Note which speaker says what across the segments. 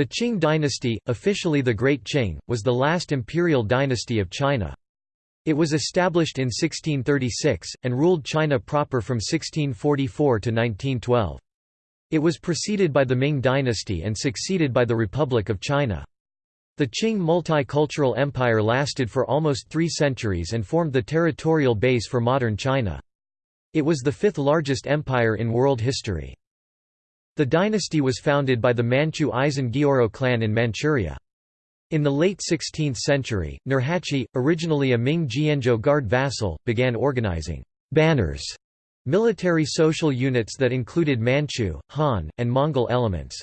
Speaker 1: The Qing dynasty, officially the Great Qing, was the last imperial dynasty of China. It was established in 1636, and ruled China proper from 1644 to 1912. It was preceded by the Ming dynasty and succeeded by the Republic of China. The Qing multicultural empire lasted for almost three centuries and formed the territorial base for modern China. It was the fifth largest empire in world history. The dynasty was founded by the Manchu Gioro clan in Manchuria. In the late 16th century, Nurhaci, originally a Ming Jianzhou guard vassal, began organizing banners, military social units that included Manchu, Han, and Mongol elements.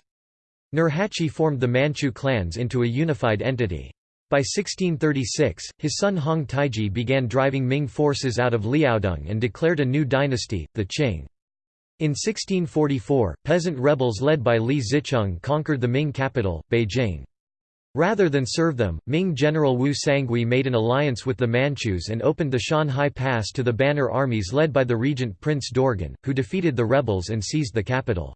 Speaker 1: Nurhaci formed the Manchu clans into a unified entity. By 1636, his son Hong Taiji began driving Ming forces out of Liaodong and declared a new dynasty, the Qing. In 1644, peasant rebels led by Li Zicheng conquered the Ming capital, Beijing. Rather than serve them, Ming General Wu Sangui made an alliance with the Manchus and opened the Shanhai Pass to the banner armies led by the regent Prince Dorgon, who defeated the rebels and seized the capital.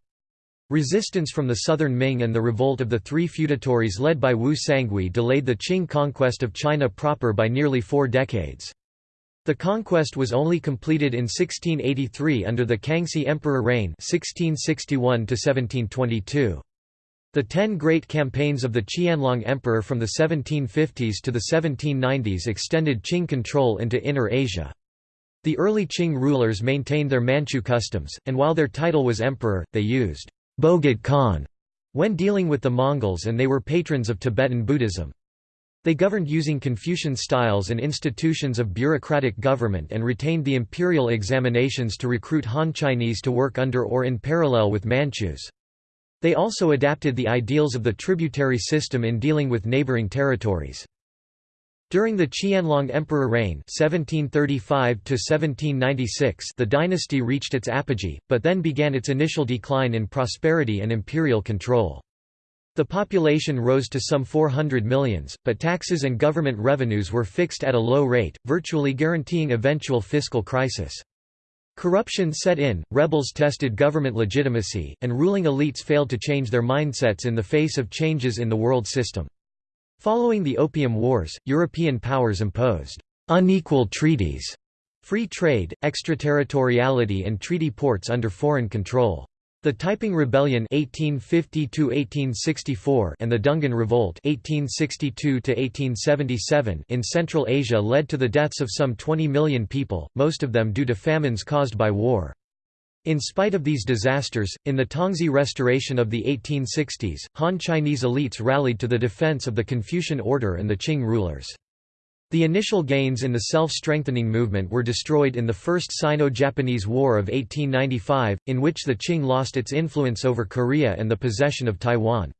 Speaker 1: Resistance from the southern Ming and the revolt of the three feudatories led by Wu Sangui delayed the Qing conquest of China proper by nearly four decades. The conquest was only completed in 1683 under the Kangxi Emperor reign 1661 The Ten Great Campaigns of the Qianlong Emperor from the 1750s to the 1790s extended Qing control into Inner Asia. The early Qing rulers maintained their Manchu customs, and while their title was emperor, they used Bogd Khan when dealing with the Mongols and they were patrons of Tibetan Buddhism. They governed using Confucian styles and institutions of bureaucratic government and retained the imperial examinations to recruit Han Chinese to work under or in parallel with Manchus. They also adapted the ideals of the tributary system in dealing with neighboring territories. During the Qianlong Emperor reign 1735 the dynasty reached its apogee, but then began its initial decline in prosperity and imperial control. The population rose to some 400 millions, but taxes and government revenues were fixed at a low rate, virtually guaranteeing eventual fiscal crisis. Corruption set in, rebels tested government legitimacy, and ruling elites failed to change their mindsets in the face of changes in the world system. Following the Opium Wars, European powers imposed unequal treaties, free trade, extraterritoriality and treaty ports under foreign control. The Taiping Rebellion 1852 and the Dungan Revolt 1862 in Central Asia led to the deaths of some 20 million people, most of them due to famines caused by war. In spite of these disasters, in the Tongzhi Restoration of the 1860s, Han Chinese elites rallied to the defense of the Confucian order and the Qing rulers. The initial gains in the self-strengthening movement were destroyed in the First Sino-Japanese War of 1895, in which the Qing lost its influence over Korea and the possession of Taiwan.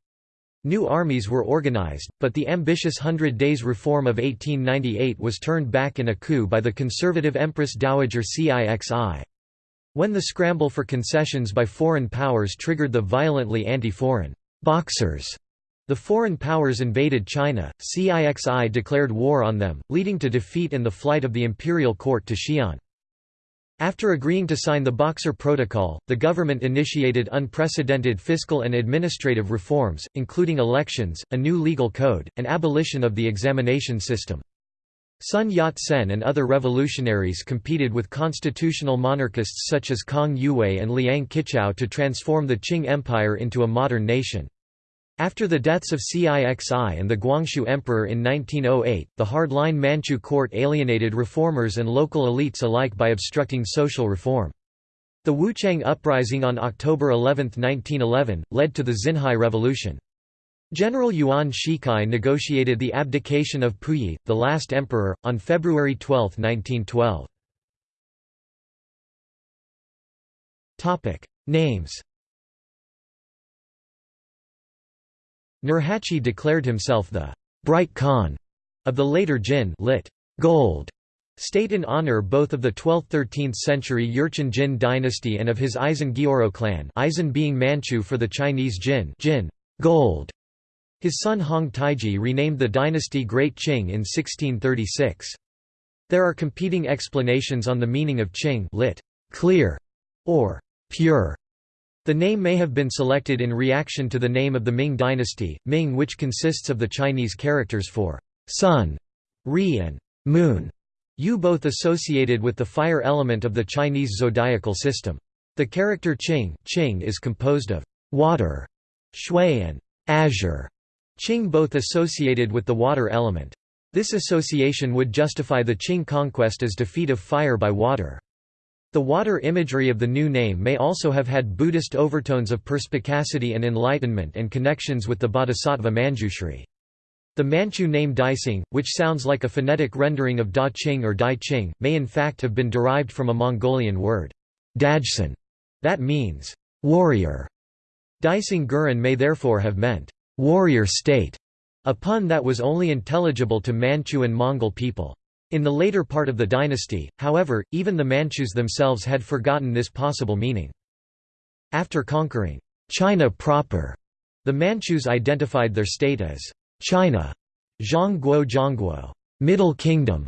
Speaker 1: New armies were organized, but the ambitious Hundred Days Reform of 1898 was turned back in a coup by the conservative Empress Dowager Cixi. When the scramble for concessions by foreign powers triggered the violently anti-foreign boxers the foreign powers invaded China, CIXI declared war on them, leading to defeat and the flight of the imperial court to Xi'an. After agreeing to sign the Boxer Protocol, the government initiated unprecedented fiscal and administrative reforms, including elections, a new legal code, and abolition of the examination system. Sun Yat-sen and other revolutionaries competed with constitutional monarchists such as Kang Youwei and Liang Qichao to transform the Qing Empire into a modern nation. After the deaths of Cixi and the Guangxu Emperor in 1908, the hardline Manchu court alienated reformers and local elites alike by obstructing social reform. The Wuchang Uprising on October 11, 1911, led to the Xinhai Revolution. General Yuan Shikai negotiated the abdication of Puyi, the last emperor, on February 12, 1912. Names Nurhaci declared himself the «bright Khan» of the later Jin lit. Gold state in honor both of the 12th–13th century Jurchen Jin dynasty and of his Aisin Gioro clan Aisin being Manchu for the Chinese Jin, Jin gold. His son Hong Taiji renamed the dynasty Great Qing in 1636. There are competing explanations on the meaning of Qing lit. clear or pure. The name may have been selected in reaction to the name of the Ming dynasty, Ming which consists of the Chinese characters for sun, ri and moon, yu both associated with the fire element of the Chinese zodiacal system. The character Qing, Qing is composed of water, shui and azure, Qing both associated with the water element. This association would justify the Qing conquest as defeat of fire by water. The water imagery of the new name may also have had Buddhist overtones of perspicacity and enlightenment and connections with the bodhisattva Manjushri. The Manchu name Daixing, which sounds like a phonetic rendering of Da Qing or Dai Qing, may in fact have been derived from a Mongolian word, Dajsan, that means warrior. Daixing Guren may therefore have meant warrior state, a pun that was only intelligible to Manchu and Mongol people. In the later part of the dynasty, however, even the Manchus themselves had forgotten this possible meaning. After conquering China proper, the Manchus identified their state as China, Zhongguo Zhongguo, Middle Kingdom,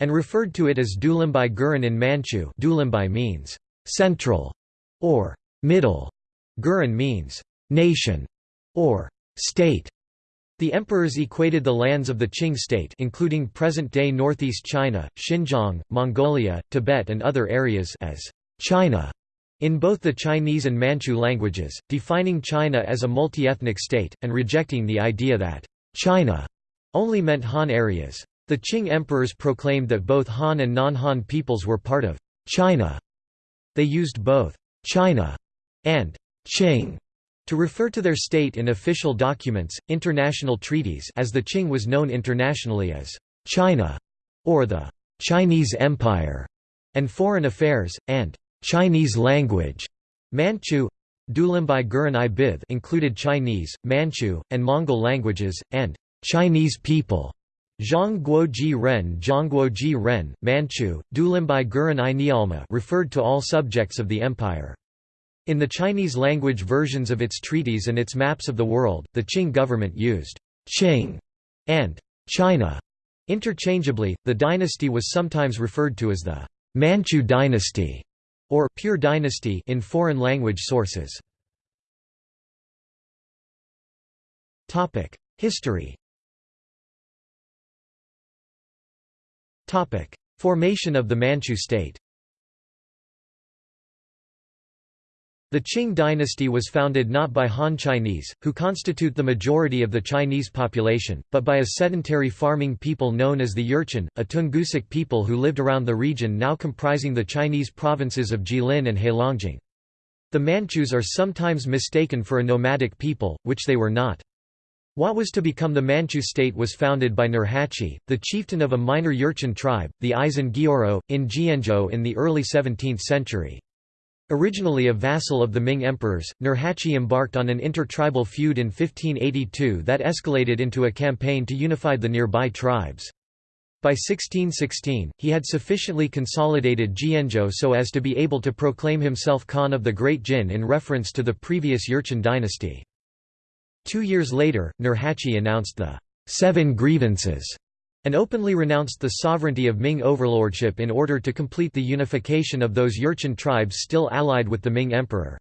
Speaker 1: and referred to it as Dulimbai Guren in Manchu. Dulimbai means central or middle. Guren means nation or state. The emperors equated the lands of the Qing state including present-day northeast China, Xinjiang, Mongolia, Tibet and other areas as China in both the Chinese and Manchu languages, defining China as a multi-ethnic state, and rejecting the idea that China only meant Han areas. The Qing emperors proclaimed that both Han and non-Han peoples were part of China. They used both China and Qing to refer to their state in official documents, international treaties as the Qing was known internationally as China, or the Chinese Empire, and foreign affairs, and Chinese language. Manchu Dulimbai Guren i Bith included Chinese, Manchu, and Mongol languages, and Chinese people. Zhongguo Ren Zhongguo Ren, Manchu, Dulimbai Guren i Nialma referred to all subjects of the empire. In the Chinese language versions of its treaties and its maps of the world, the Qing government used Qing and China interchangeably. The dynasty was sometimes referred to as the Manchu dynasty or pure dynasty in foreign language sources. Topic: History. Topic: Formation of the Manchu state. The Qing dynasty was founded not by Han Chinese, who constitute the majority of the Chinese population, but by a sedentary farming people known as the Jurchen, a Tungusic people who lived around the region now comprising the Chinese provinces of Jilin and Heilongjiang. The Manchus are sometimes mistaken for a nomadic people, which they were not. What was to become the Manchu state was founded by Nurhaci, the chieftain of a minor Jurchen tribe, the Gioro, in Jianzhou in the early 17th century. Originally a vassal of the Ming emperors, Nurhaci embarked on an inter-tribal feud in 1582 that escalated into a campaign to unify the nearby tribes. By 1616, he had sufficiently consolidated Jianzhou so as to be able to proclaim himself Khan of the Great Jin in reference to the previous Jurchen dynasty. Two years later, Nurhaci announced the Seven Grievances and openly renounced the sovereignty of Ming overlordship in order to complete the unification of those Jurchen tribes still allied with the Ming emperor.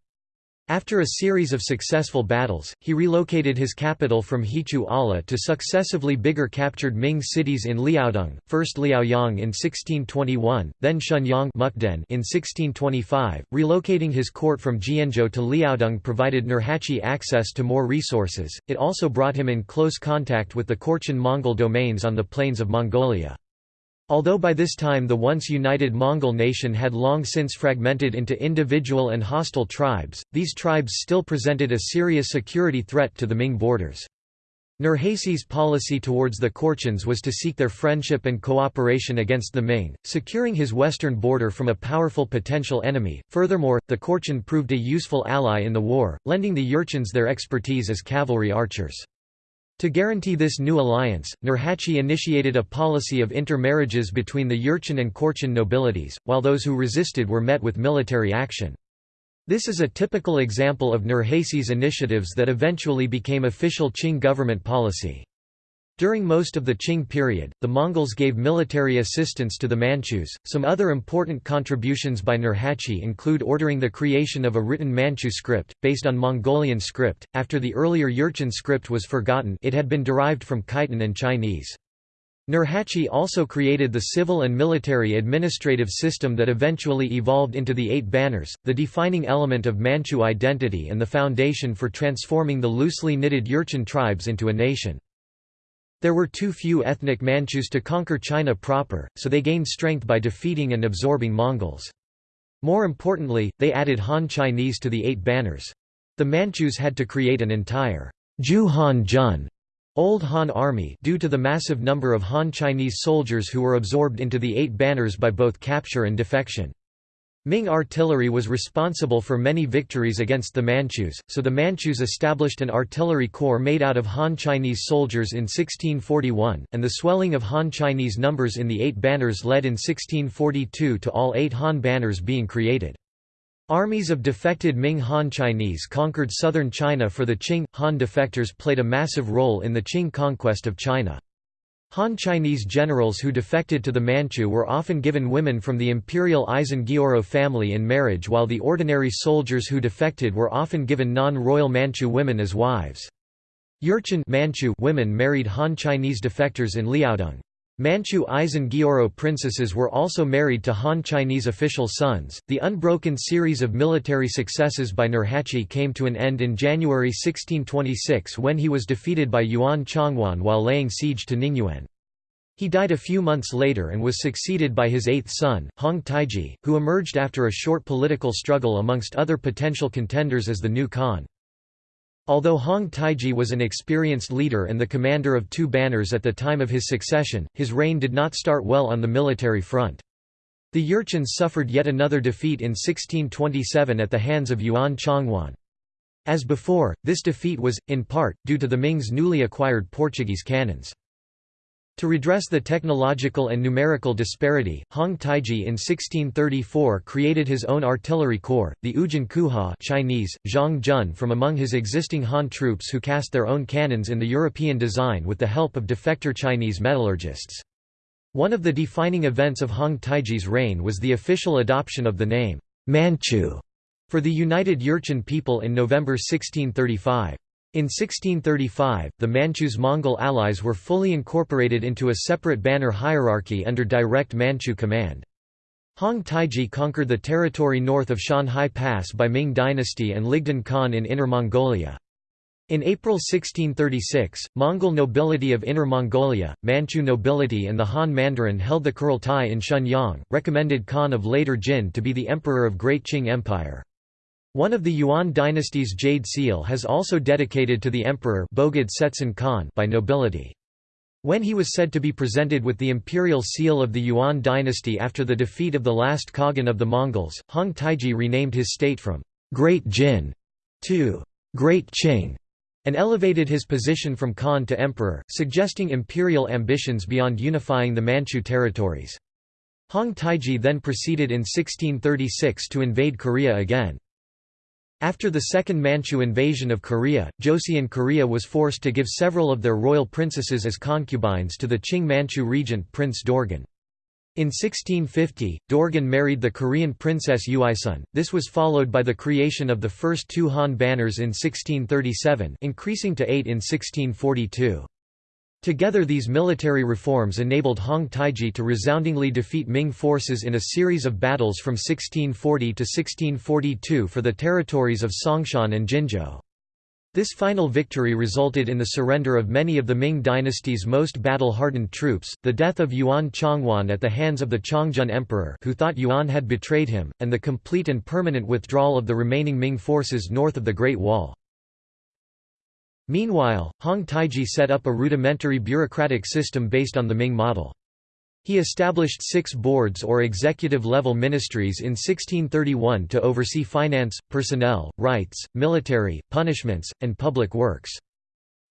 Speaker 1: After a series of successful battles, he relocated his capital from Hichu Ala to successively bigger captured Ming cities in Liaodong, first Liaoyang in 1621, then Shenyang in 1625. Relocating his court from Jianzhou to Liaodong provided Nurhaci access to more resources, it also brought him in close contact with the Khorchin Mongol domains on the plains of Mongolia. Although by this time the once united Mongol nation had long since fragmented into individual and hostile tribes, these tribes still presented a serious security threat to the Ming borders. Nurhaci's policy towards the Khorchins was to seek their friendship and cooperation against the Ming, securing his western border from a powerful potential enemy. Furthermore, the Khorchin proved a useful ally in the war, lending the Jurchens their expertise as cavalry archers. To guarantee this new alliance, Nurhaci initiated a policy of intermarriages between the Jurchen and Khorchin nobilities, while those who resisted were met with military action. This is a typical example of Nurhaci's initiatives that eventually became official Qing government policy. During most of the Qing period, the Mongols gave military assistance to the Manchus. Some other important contributions by Nurhaci include ordering the creation of a written Manchu script, based on Mongolian script. After the earlier Jurchen script was forgotten, it had been derived from Khitan and Chinese. Nurhaci also created the civil and military administrative system that eventually evolved into the Eight Banners, the defining element of Manchu identity and the foundation for transforming the loosely knitted Jurchen tribes into a nation. There were too few ethnic Manchus to conquer China proper, so they gained strength by defeating and absorbing Mongols. More importantly, they added Han Chinese to the Eight Banners. The Manchus had to create an entire Ju Han Jun Old Han Army due to the massive number of Han Chinese soldiers who were absorbed into the Eight Banners by both capture and defection. Ming artillery was responsible for many victories against the Manchus, so the Manchus established an artillery corps made out of Han Chinese soldiers in 1641, and the swelling of Han Chinese numbers in the Eight Banners led in 1642 to all eight Han banners being created. Armies of defected Ming Han Chinese conquered southern China for the Qing. Han defectors played a massive role in the Qing conquest of China. Han Chinese generals who defected to the Manchu were often given women from the imperial Aisin Gioro family in marriage while the ordinary soldiers who defected were often given non-royal Manchu women as wives. Jurchen Manchu women married Han Chinese defectors in Liaodong. Manchu Aisin Gioro princesses were also married to Han Chinese official sons. The unbroken series of military successes by Nurhaci came to an end in January 1626 when he was defeated by Yuan Chonghuan while laying siege to Ningyuan. He died a few months later and was succeeded by his eighth son, Hong Taiji, who emerged after a short political struggle amongst other potential contenders as the new Khan. Although Hong Taiji was an experienced leader and the commander of two banners at the time of his succession, his reign did not start well on the military front. The Jurchens suffered yet another defeat in 1627 at the hands of Yuan Chonghuan. As before, this defeat was, in part, due to the Ming's newly acquired Portuguese cannons. To redress the technological and numerical disparity, Hong Taiji in 1634 created his own artillery corps, the Ujin Kuha Chinese, Zhang Jun from among his existing Han troops who cast their own cannons in the European design with the help of defector Chinese metallurgists. One of the defining events of Hong Taiji's reign was the official adoption of the name, Manchu, for the United Jurchen people in November 1635. In 1635, the Manchus' Mongol allies were fully incorporated into a separate banner hierarchy under direct Manchu command. Hong Taiji conquered the territory north of Shanhai Pass by Ming dynasty and Ligdan Khan in Inner Mongolia. In April 1636, Mongol nobility of Inner Mongolia, Manchu nobility and the Han Mandarin held the Kurultai in Shenyang, recommended Khan of later Jin to be the emperor of Great Qing Empire. One of the Yuan dynasty's jade seal has also dedicated to the emperor Bogd Setsun Khan by nobility. When he was said to be presented with the imperial seal of the Yuan dynasty after the defeat of the last Khagan of the Mongols, Hong Taiji renamed his state from Great Jin to Great Qing and elevated his position from Khan to emperor, suggesting imperial ambitions beyond unifying the Manchu territories. Hong Taiji then proceeded in 1636 to invade Korea again. After the Second Manchu invasion of Korea, Joseon Korea was forced to give several of their royal princesses as concubines to the Qing Manchu regent Prince Dorgon. In 1650, Dorgon married the Korean princess Uisun. This was followed by the creation of the first two Han banners in 1637, increasing to eight in 1642. Together these military reforms enabled Hong Taiji to resoundingly defeat Ming forces in a series of battles from 1640 to 1642 for the territories of Songshan and Jinzhou. This final victory resulted in the surrender of many of the Ming dynasty's most battle-hardened troops, the death of Yuan Chonghuan at the hands of the Chongzhen Emperor who thought Yuan had betrayed him, and the complete and permanent withdrawal of the remaining Ming forces north of the Great Wall. Meanwhile, Hong Taiji set up a rudimentary bureaucratic system based on the Ming model. He established six boards or executive-level ministries in 1631 to oversee finance, personnel, rights, military, punishments, and public works.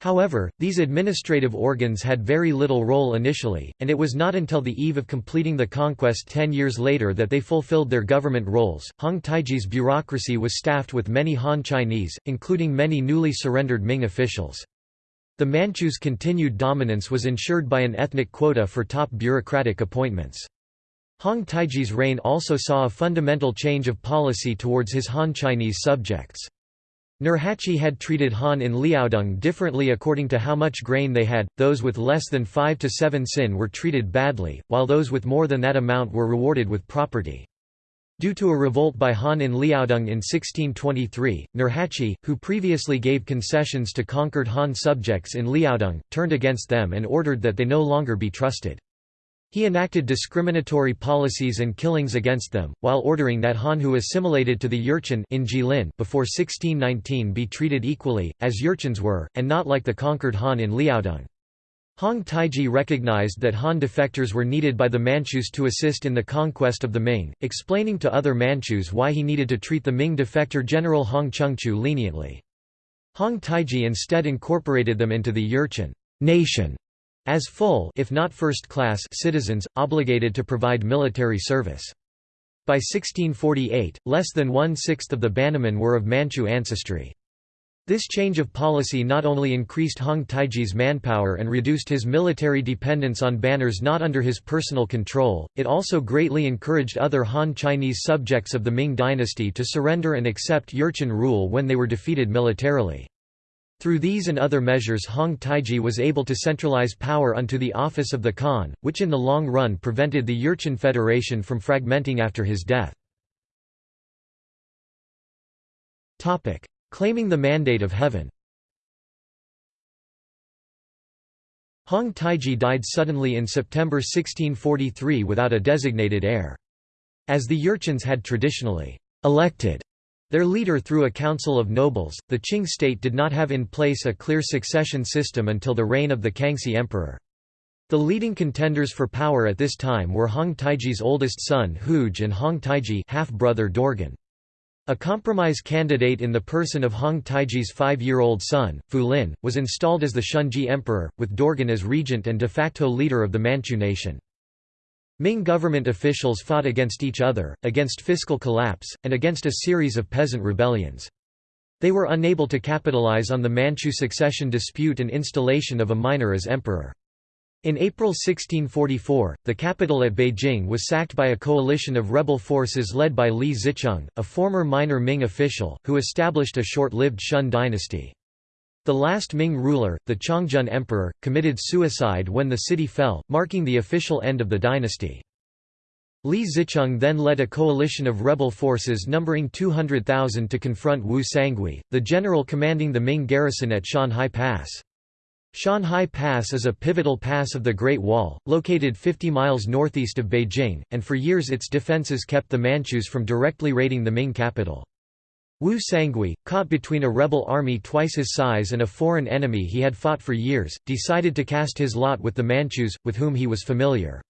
Speaker 1: However, these administrative organs had very little role initially, and it was not until the eve of completing the conquest ten years later that they fulfilled their government roles. Hong Taiji's bureaucracy was staffed with many Han Chinese, including many newly surrendered Ming officials. The Manchus' continued dominance was ensured by an ethnic quota for top bureaucratic appointments. Hong Taiji's reign also saw a fundamental change of policy towards his Han Chinese subjects. Nurhaci had treated Han in Liaodong differently according to how much grain they had, those with less than 5 to 7 sin were treated badly, while those with more than that amount were rewarded with property. Due to a revolt by Han in Liaodong in 1623, Nurhaci, who previously gave concessions to conquered Han subjects in Liaodong, turned against them and ordered that they no longer be trusted. He enacted discriminatory policies and killings against them, while ordering that Han who assimilated to the Jurchen in Jilin before 1619 be treated equally, as Jurchens were, and not like the conquered Han in Liaodong. Hong Taiji recognized that Han defectors were needed by the Manchus to assist in the conquest of the Ming, explaining to other Manchus why he needed to treat the Ming defector general Hong Chengchou leniently. Hong Taiji instead incorporated them into the Jurchen nation as full if not first-class citizens, obligated to provide military service. By 1648, less than one-sixth of the Bannermen were of Manchu ancestry. This change of policy not only increased Hong Taiji's manpower and reduced his military dependence on banners not under his personal control, it also greatly encouraged other Han Chinese subjects of the Ming dynasty to surrender and accept Jurchen rule when they were defeated militarily. Through these and other measures Hong Taiji was able to centralize power unto the office of the Khan, which in the long run prevented the Jurchen Federation from fragmenting after his death. Claiming the mandate of heaven Hong Taiji died suddenly in September 1643 without a designated heir. As the Jurchens had traditionally elected their leader through a council of nobles, the Qing state did not have in place a clear succession system until the reign of the Kangxi emperor. The leading contenders for power at this time were Hong Taiji's oldest son Hooge and Hong Taiji half-brother Dorgon. A compromise candidate in the person of Hong Taiji's five-year-old son, Fu Lin, was installed as the Shunzhi emperor, with Dorgon as regent and de facto leader of the Manchu nation. Ming government officials fought against each other, against fiscal collapse, and against a series of peasant rebellions. They were unable to capitalize on the Manchu succession dispute and installation of a minor as emperor. In April 1644, the capital at Beijing was sacked by a coalition of rebel forces led by Li Zicheng, a former minor Ming official, who established a short-lived Shun dynasty. The last Ming ruler, the Chongzhen Emperor, committed suicide when the city fell, marking the official end of the dynasty. Li Zicheng then led a coalition of rebel forces numbering 200,000 to confront Wu Sangui, the general commanding the Ming garrison at Shanhai Pass. Shanhai Pass is a pivotal pass of the Great Wall, located 50 miles northeast of Beijing, and for years its defenses kept the Manchus from directly raiding the Ming capital. Wu Sangui, caught between a rebel army twice his size and a foreign enemy he had fought for years, decided to cast his lot with the Manchus, with whom he was familiar.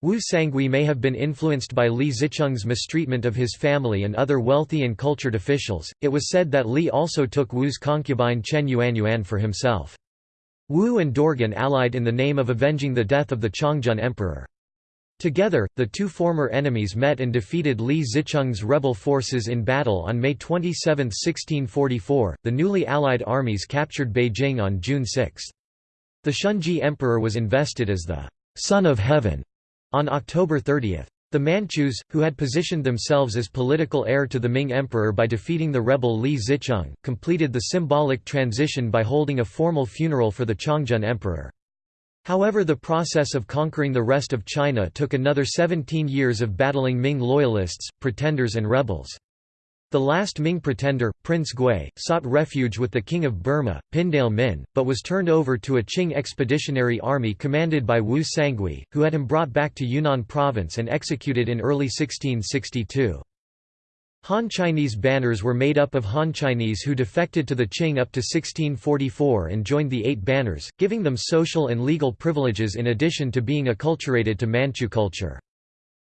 Speaker 1: Wu Sangui may have been influenced by Li Zicheng's mistreatment of his family and other wealthy and cultured officials. It was said that Li also took Wu's concubine Chen Yuanyuan for himself. Wu and Dorgon allied in the name of avenging the death of the Chongzhen emperor. Together, the two former enemies met and defeated Li Zicheng's rebel forces in battle on May 27, 1644. The newly allied armies captured Beijing on June 6. The Shunzhi emperor was invested as the Son of Heaven on October 30. The Manchus, who had positioned themselves as political heir to the Ming emperor by defeating the rebel Li Zicheng, completed the symbolic transition by holding a formal funeral for the Chongzhen emperor. However the process of conquering the rest of China took another 17 years of battling Ming loyalists, pretenders and rebels. The last Ming pretender, Prince Gui, sought refuge with the King of Burma, Pindale Min, but was turned over to a Qing expeditionary army commanded by Wu Sangui, who had him brought back to Yunnan province and executed in early 1662. Han Chinese banners were made up of Han Chinese who defected to the Qing up to 1644 and joined the Eight Banners, giving them social and legal privileges in addition to being acculturated to Manchu culture.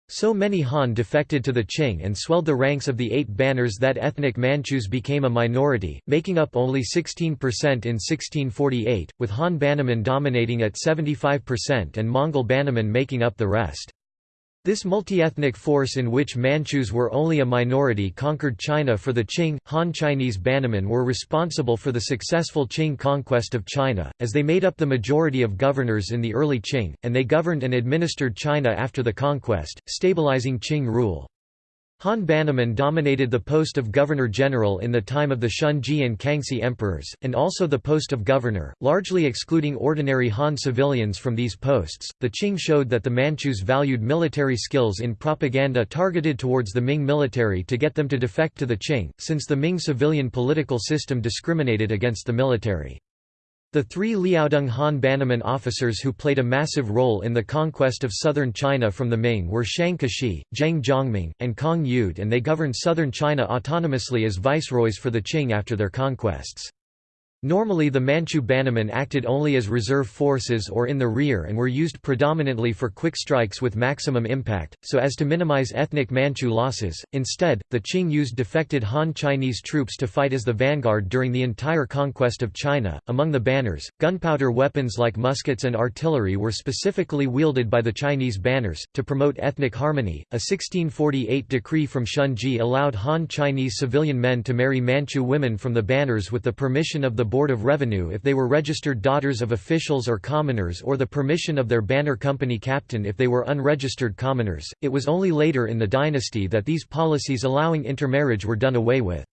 Speaker 1: So many Han defected to the Qing and swelled the ranks of the Eight Banners that ethnic Manchus became a minority, making up only 16% in 1648, with Han Bannermen dominating at 75% and Mongol Bannermen making up the rest. This multi-ethnic force in which Manchus were only a minority conquered China for the Qing. Han Chinese Bannermen were responsible for the successful Qing conquest of China, as they made up the majority of governors in the early Qing, and they governed and administered China after the conquest, stabilizing Qing rule. Han Bannerman dominated the post of governor-general in the time of the Shunzhi and Kangxi emperors, and also the post of governor, largely excluding ordinary Han civilians from these posts. The Qing showed that the Manchus valued military skills in propaganda targeted towards the Ming military to get them to defect to the Qing, since the Ming civilian political system discriminated against the military. The three Liaodong Han Bannerman officers who played a massive role in the conquest of southern China from the Ming were Shang Kexi, Zheng Zhongming, and Kong Youde and they governed southern China autonomously as viceroys for the Qing after their conquests. Normally the Manchu Bannermen acted only as reserve forces or in the rear and were used predominantly for quick strikes with maximum impact, so as to minimize ethnic Manchu losses. Instead, the Qing used defected Han Chinese troops to fight as the vanguard during the entire conquest of China. Among the banners, gunpowder weapons like muskets and artillery were specifically wielded by the Chinese banners. To promote ethnic harmony, a 1648 decree from Shunzhi allowed Han Chinese civilian men to marry Manchu women from the banners with the permission of the Board of Revenue if they were registered daughters of officials or commoners or the permission of their banner company captain if they were unregistered commoners. It was only later in the dynasty that these policies allowing intermarriage were done away with.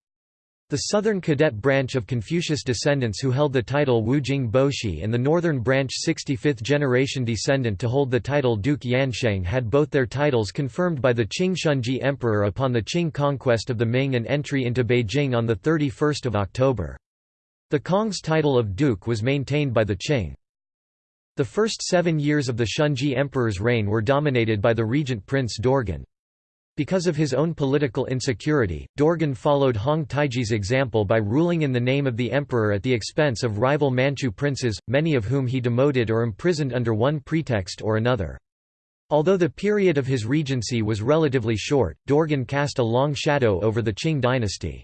Speaker 1: The southern cadet branch of Confucius descendants who held the title Wujing Boshi and the northern branch 65th generation descendant to hold the title Duke Yansheng had both their titles confirmed by the Qing Shunzhi emperor upon the Qing conquest of the Ming and entry into Beijing on 31 October. The Kong's title of duke was maintained by the Qing. The first seven years of the Shunzhi emperor's reign were dominated by the regent Prince Dorgon. Because of his own political insecurity, Dorgon followed Hong Taiji's example by ruling in the name of the emperor at the expense of rival Manchu princes, many of whom he demoted or imprisoned under one pretext or another. Although the period of his regency was relatively short, Dorgon cast a long shadow over the Qing dynasty.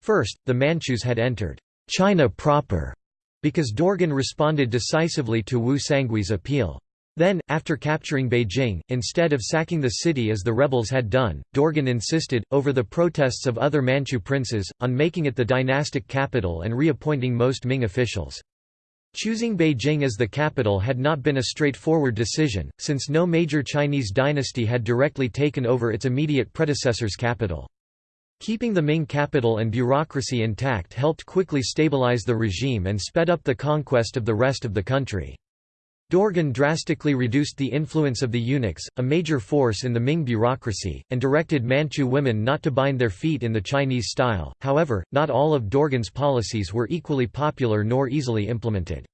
Speaker 1: First, the Manchus had entered China proper, because Dorgon responded decisively to Wu Sangui's appeal. Then, after capturing Beijing, instead of sacking the city as the rebels had done, Dorgon insisted, over the protests of other Manchu princes, on making it the dynastic capital and reappointing most Ming officials. Choosing Beijing as the capital had not been a straightforward decision, since no major Chinese dynasty had directly taken over its immediate predecessor's capital. Keeping the Ming capital and bureaucracy intact helped quickly stabilize the regime and sped up the conquest of the rest of the country. Dorgon drastically reduced the influence of the eunuchs, a major force in the Ming bureaucracy, and directed Manchu women not to bind their feet in the Chinese style. However, not all of Dorgon's policies were equally popular nor easily implemented.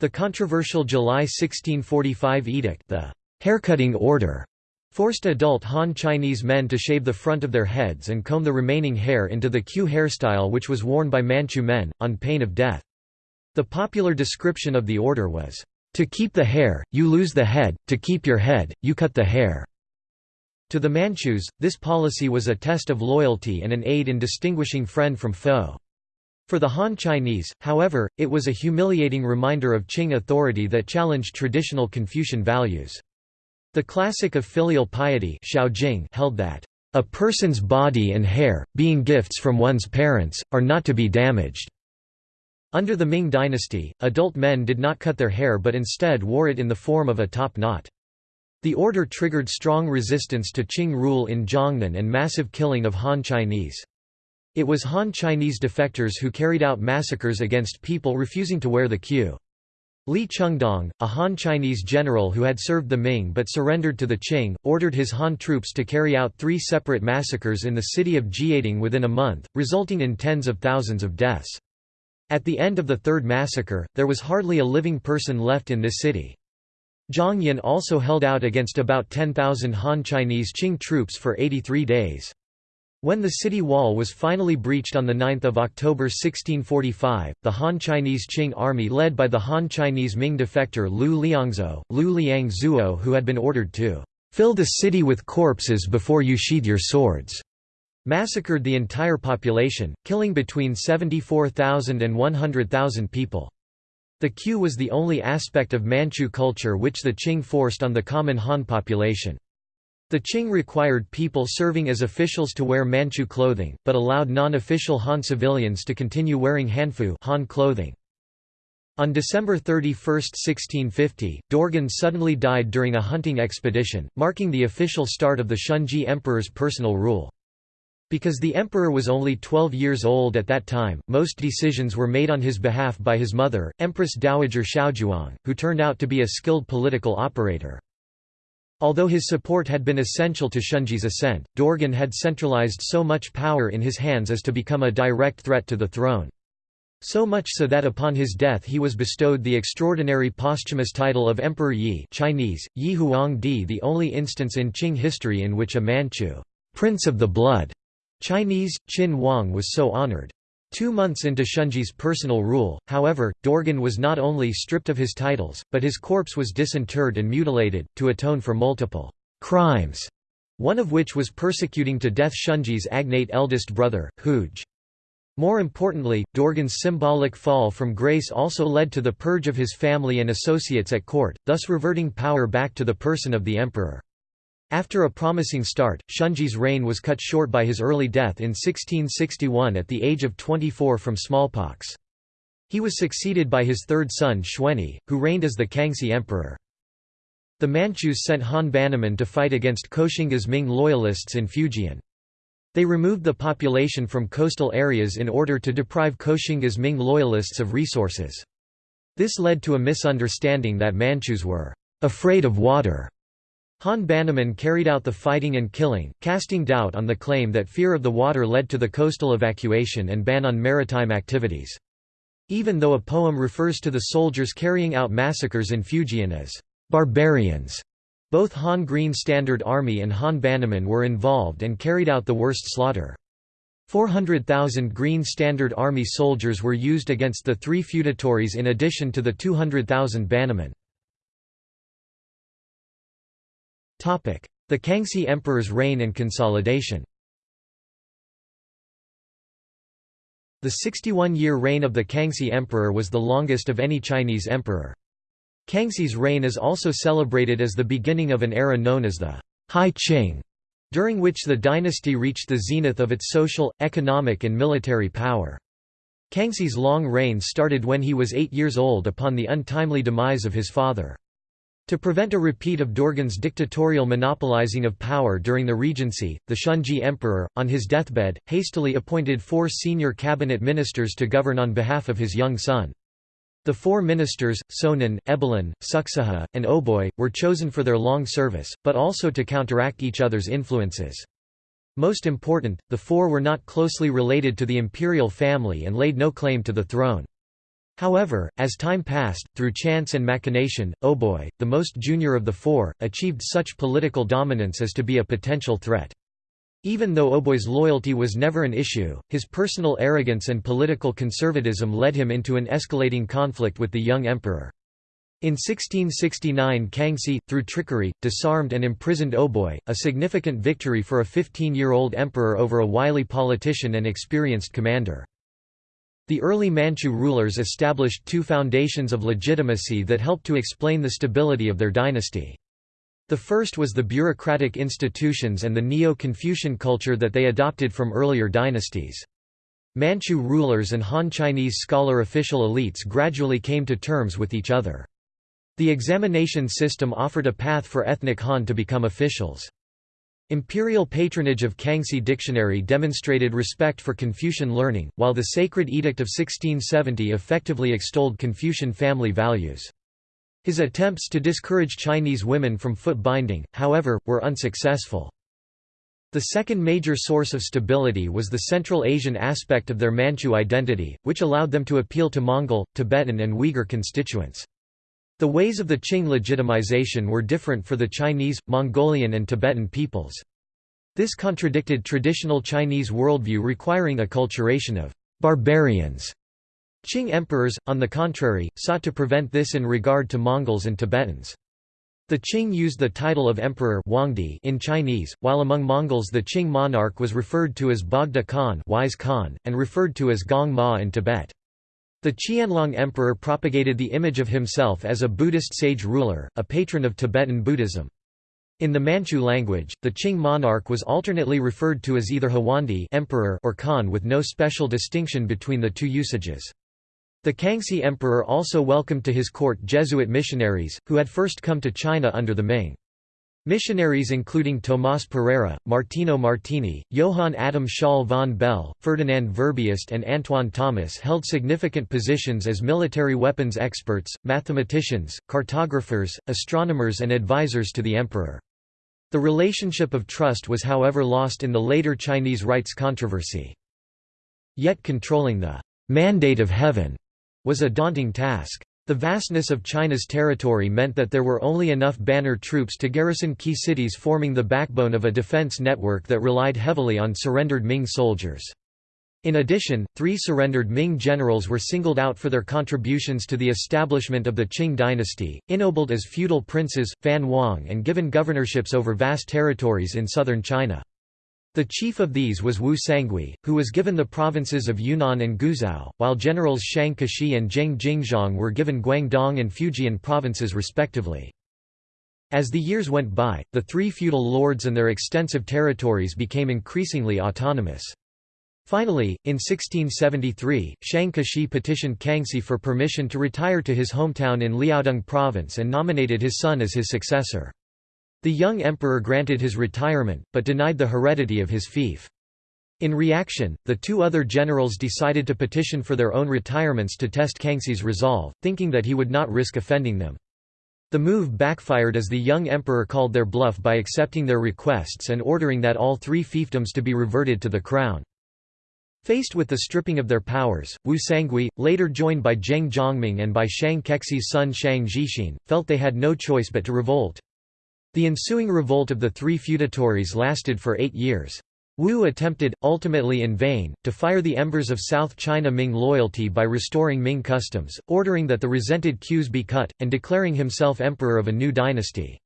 Speaker 1: The controversial July 1645 edict, the haircutting order, forced adult Han Chinese men to shave the front of their heads and comb the remaining hair into the queue hairstyle which was worn by Manchu men, on pain of death. The popular description of the order was, "...to keep the hair, you lose the head, to keep your head, you cut the hair." To the Manchus, this policy was a test of loyalty and an aid in distinguishing friend from foe. For the Han Chinese, however, it was a humiliating reminder of Qing authority that challenged traditional Confucian values. The classic of filial piety held that, "...a person's body and hair, being gifts from one's parents, are not to be damaged." Under the Ming dynasty, adult men did not cut their hair but instead wore it in the form of a top knot. The order triggered strong resistance to Qing rule in Jiangnan and massive killing of Han Chinese. It was Han Chinese defectors who carried out massacres against people refusing to wear the queue. Li Chengdong, a Han Chinese general who had served the Ming but surrendered to the Qing, ordered his Han troops to carry out three separate massacres in the city of Jiading within a month, resulting in tens of thousands of deaths. At the end of the third massacre, there was hardly a living person left in this city. Jiangyin also held out against about 10,000 Han Chinese Qing troops for 83 days. When the city wall was finally breached on 9 October 1645, the Han Chinese Qing army led by the Han Chinese Ming defector Lu Liangzhou, Lu Liang Zuo who had been ordered to "...fill the city with corpses before you sheathe your swords." massacred the entire population, killing between 74,000 and 100,000 people. The queue was the only aspect of Manchu culture which the Qing forced on the common Han population. The Qing required people serving as officials to wear Manchu clothing, but allowed non-official Han civilians to continue wearing Hanfu Han clothing. On December 31, 1650, Dorgon suddenly died during a hunting expedition, marking the official start of the Shunzhi Emperor's personal rule. Because the emperor was only 12 years old at that time, most decisions were made on his behalf by his mother, Empress Dowager Xiaozhuang, who turned out to be a skilled political operator. Although his support had been essential to Shunzhi's ascent, Dorgon had centralized so much power in his hands as to become a direct threat to the throne. So much so that upon his death he was bestowed the extraordinary posthumous title of Emperor Yi Chinese, Yi Huangdi the only instance in Qing history in which a Manchu Prince of the Blood Chinese, Qin Huang was so honored. Two months into Shunzhi's personal rule, however, Dorgon was not only stripped of his titles, but his corpse was disinterred and mutilated, to atone for multiple crimes, one of which was persecuting to death Shunzhi's agnate eldest brother, Hooge. More importantly, Dorgon's symbolic fall from grace also led to the purge of his family and associates at court, thus reverting power back to the person of the emperor. After a promising start, Shunzhi's reign was cut short by his early death in 1661 at the age of 24 from smallpox. He was succeeded by his third son Xuanye, who reigned as the Kangxi emperor. The Manchus sent Han Bannerman to fight against Koxinga's Ming loyalists in Fujian. They removed the population from coastal areas in order to deprive Koxinga's Ming loyalists of resources. This led to a misunderstanding that Manchus were afraid of water Han Bannerman carried out the fighting and killing, casting doubt on the claim that fear of the water led to the coastal evacuation and ban on maritime activities. Even though a poem refers to the soldiers carrying out massacres in Fujian as barbarians, both Han Green Standard Army and Han Bannerman were involved and carried out the worst slaughter. 400,000 Green Standard Army soldiers were used against the three feudatories in addition to the 200,000 Bannermen. The Kangxi Emperor's reign and consolidation The 61-year reign of the Kangxi Emperor was the longest of any Chinese emperor. Kangxi's reign is also celebrated as the beginning of an era known as the High Qing, during which the dynasty reached the zenith of its social, economic and military power. Kangxi's long reign started when he was eight years old upon the untimely demise of his father. To prevent a repeat of Dorgon's dictatorial monopolizing of power during the regency, the Shunzhi emperor, on his deathbed, hastily appointed four senior cabinet ministers to govern on behalf of his young son. The four ministers, Sonin, Ebelin, Suksaha, and Oboi, were chosen for their long service, but also to counteract each other's influences. Most important, the four were not closely related to the imperial family and laid no claim to the throne. However, as time passed, through chance and machination, oh Oboi, the most junior of the four, achieved such political dominance as to be a potential threat. Even though oh Oboi's loyalty was never an issue, his personal arrogance and political conservatism led him into an escalating conflict with the young emperor. In 1669 Kangxi, through trickery, disarmed and imprisoned oh Oboi, a significant victory for a 15-year-old emperor over a wily politician and experienced commander. The early Manchu rulers established two foundations of legitimacy that helped to explain the stability of their dynasty. The first was the bureaucratic institutions and the Neo-Confucian culture that they adopted from earlier dynasties. Manchu rulers and Han Chinese scholar official elites gradually came to terms with each other. The examination system offered a path for ethnic Han to become officials. Imperial patronage of Kangxi Dictionary demonstrated respect for Confucian learning, while the Sacred Edict of 1670 effectively extolled Confucian family values. His attempts to discourage Chinese women from foot binding, however, were unsuccessful. The second major source of stability was the Central Asian aspect of their Manchu identity, which allowed them to appeal to Mongol, Tibetan and Uyghur constituents. The ways of the Qing legitimization were different for the Chinese, Mongolian and Tibetan peoples. This contradicted traditional Chinese worldview requiring acculturation of «barbarians». Qing emperors, on the contrary, sought to prevent this in regard to Mongols and Tibetans. The Qing used the title of emperor Huangdi in Chinese, while among Mongols the Qing monarch was referred to as Bogda Khan, wise Khan and referred to as Gong Ma in Tibet. The Qianlong emperor propagated the image of himself as a Buddhist sage ruler, a patron of Tibetan Buddhism. In the Manchu language, the Qing monarch was alternately referred to as either Huandi emperor or Khan with no special distinction between the two usages. The Kangxi emperor also welcomed to his court Jesuit missionaries, who had first come to China under the Ming. Missionaries including Tomás Pereira, Martino Martini, Johann Adam Schall von Bell, Ferdinand Verbiest and Antoine Thomas held significant positions as military weapons experts, mathematicians, cartographers, astronomers and advisors to the emperor. The relationship of trust was however lost in the later Chinese rites controversy. Yet controlling the «mandate of heaven» was a daunting task. The vastness of China's territory meant that there were only enough banner troops to garrison key cities forming the backbone of a defense network that relied heavily on surrendered Ming soldiers. In addition, three surrendered Ming generals were singled out for their contributions to the establishment of the Qing dynasty, ennobled as feudal princes, Fan Wang and given governorships over vast territories in southern China. The chief of these was Wu Sangui, who was given the provinces of Yunnan and Guizhou, while generals Shang Kexi and Zheng Jingzhong were given Guangdong and Fujian provinces respectively. As the years went by, the three feudal lords and their extensive territories became increasingly autonomous. Finally, in 1673, Shang Kexi petitioned Kangxi for permission to retire to his hometown in Liaodong province and nominated his son as his successor. The young emperor granted his retirement, but denied the heredity of his fief. In reaction, the two other generals decided to petition for their own retirements to test Kangxi's resolve, thinking that he would not risk offending them. The move backfired as the young emperor called their bluff by accepting their requests and ordering that all three fiefdoms to be reverted to the crown. Faced with the stripping of their powers, Wu Sangui, later joined by Zheng Zhongming and by Shang Kexi's son Shang Zhixin, felt they had no choice but to revolt. The ensuing revolt of the three feudatories lasted for eight years. Wu attempted, ultimately in vain, to fire the embers of South China Ming loyalty by restoring Ming customs, ordering that the resented queues be cut, and declaring himself emperor of a new dynasty.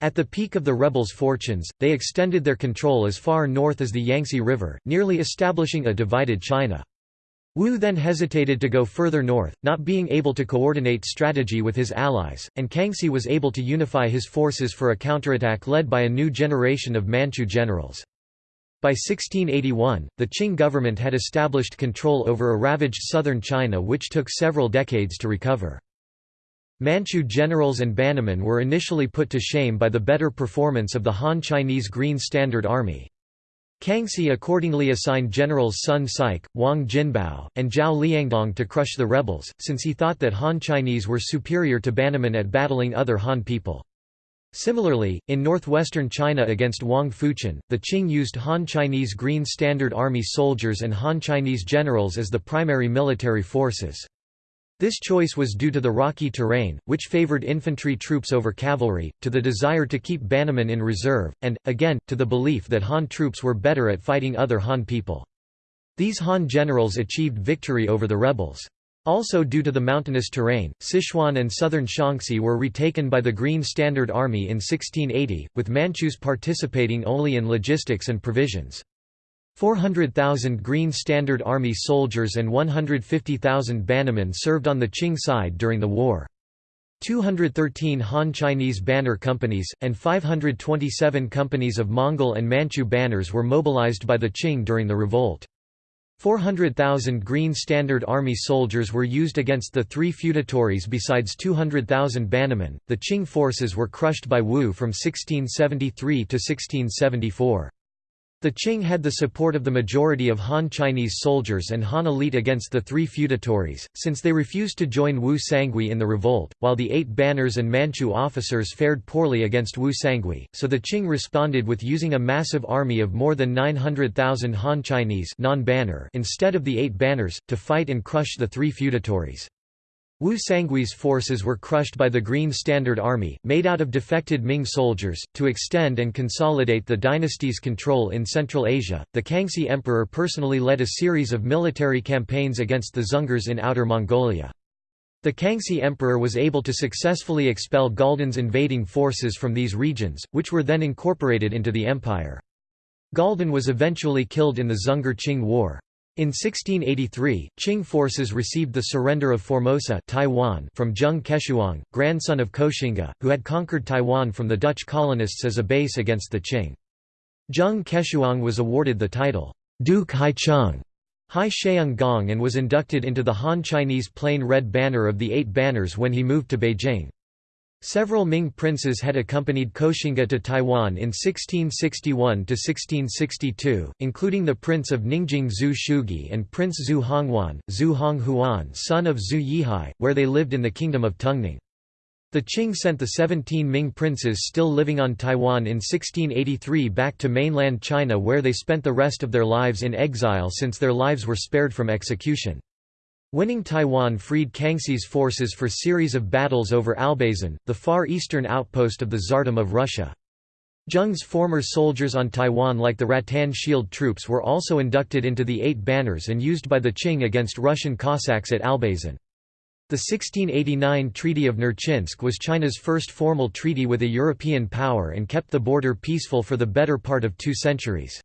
Speaker 1: At the peak of the rebels' fortunes, they extended their control as far north as the Yangtze River, nearly establishing a divided China. Wu then hesitated to go further north, not being able to coordinate strategy with his allies, and Kangxi was able to unify his forces for a counterattack led by a new generation of Manchu generals. By 1681, the Qing government had established control over a ravaged southern China which took several decades to recover. Manchu generals and bannermen were initially put to shame by the better performance of the Han Chinese Green Standard Army. Kangxi accordingly assigned generals Sun Sike, Wang Jinbao, and Zhao Liangdong to crush the rebels, since he thought that Han Chinese were superior to Bannermen at battling other Han people. Similarly, in northwestern China against Wang Fuchen, the Qing used Han Chinese Green Standard Army soldiers and Han Chinese generals as the primary military forces. This choice was due to the rocky terrain, which favored infantry troops over cavalry, to the desire to keep Bannerman in reserve, and, again, to the belief that Han troops were better at fighting other Han people. These Han generals achieved victory over the rebels. Also due to the mountainous terrain, Sichuan and southern Shaanxi were retaken by the Green Standard Army in 1680, with Manchus participating only in logistics and provisions. 400,000 Green Standard Army soldiers and 150,000 bannermen served on the Qing side during the war. 213 Han Chinese banner companies, and 527 companies of Mongol and Manchu banners were mobilized by the Qing during the revolt. 400,000 Green Standard Army soldiers were used against the three feudatories besides 200,000 bannermen. The Qing forces were crushed by Wu from 1673 to 1674. The Qing had the support of the majority of Han Chinese soldiers and Han elite against the three feudatories, since they refused to join Wu Sangui in the revolt, while the eight banners and Manchu officers fared poorly against Wu Sangui, so the Qing responded with using a massive army of more than 900,000 Han Chinese non-banner instead of the eight banners, to fight and crush the three feudatories. Wu Sangui's forces were crushed by the Green Standard Army, made out of defected Ming soldiers. To extend and consolidate the dynasty's control in Central Asia, the Kangxi Emperor personally led a series of military campaigns against the Dzungars in Outer Mongolia. The Kangxi Emperor was able to successfully expel Galdan's invading forces from these regions, which were then incorporated into the empire. Galdan was eventually killed in the Dzungar-Qing War. In 1683, Qing forces received the surrender of Formosa Taiwan from Zheng Keshuang, grandson of Koxinga, who had conquered Taiwan from the Dutch colonists as a base against the Qing. Zheng Keshuang was awarded the title, Duke Haicheng Hai Sheung Gong and was inducted into the Han Chinese Plain Red Banner of the Eight Banners when he moved to Beijing. Several Ming princes had accompanied Koxinga to Taiwan in 1661–1662, including the Prince of Ningjing Zhu Shugui and Prince Zhu Honghuan, Zhu Honghuan son of Zhu Yihai, where they lived in the Kingdom of Tungning. The Qing sent the 17 Ming princes still living on Taiwan in 1683 back to mainland China where they spent the rest of their lives in exile since their lives were spared from execution. Winning Taiwan freed Kangxi's forces for series of battles over Albazin, the far eastern outpost of the Tsardom of Russia. Zheng's former soldiers on Taiwan like the Rattan Shield troops were also inducted into the Eight Banners and used by the Qing against Russian Cossacks at Albazin. The 1689 Treaty of Nerchinsk was China's first formal treaty with a European power and kept the border peaceful for the better part of two centuries.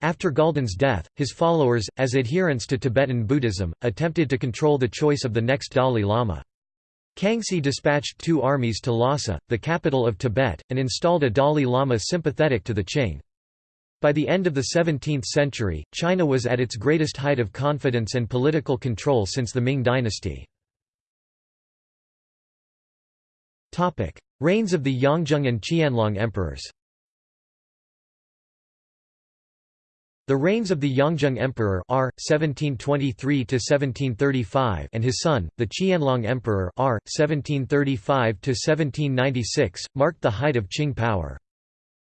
Speaker 1: After Galdan's death, his followers, as adherents to Tibetan Buddhism, attempted to control the choice of the next Dalai Lama. Kangxi dispatched two armies to Lhasa, the capital of Tibet, and installed a Dalai Lama sympathetic to the Qing. By the end of the 17th century, China was at its greatest height of confidence and political control since the Ming dynasty. Reigns of the Yongzheng and Qianlong emperors The reigns of the Yongzheng Emperor R. (1723–1735) and his son, the Qianlong Emperor R. (1735–1796), marked the height of Qing power.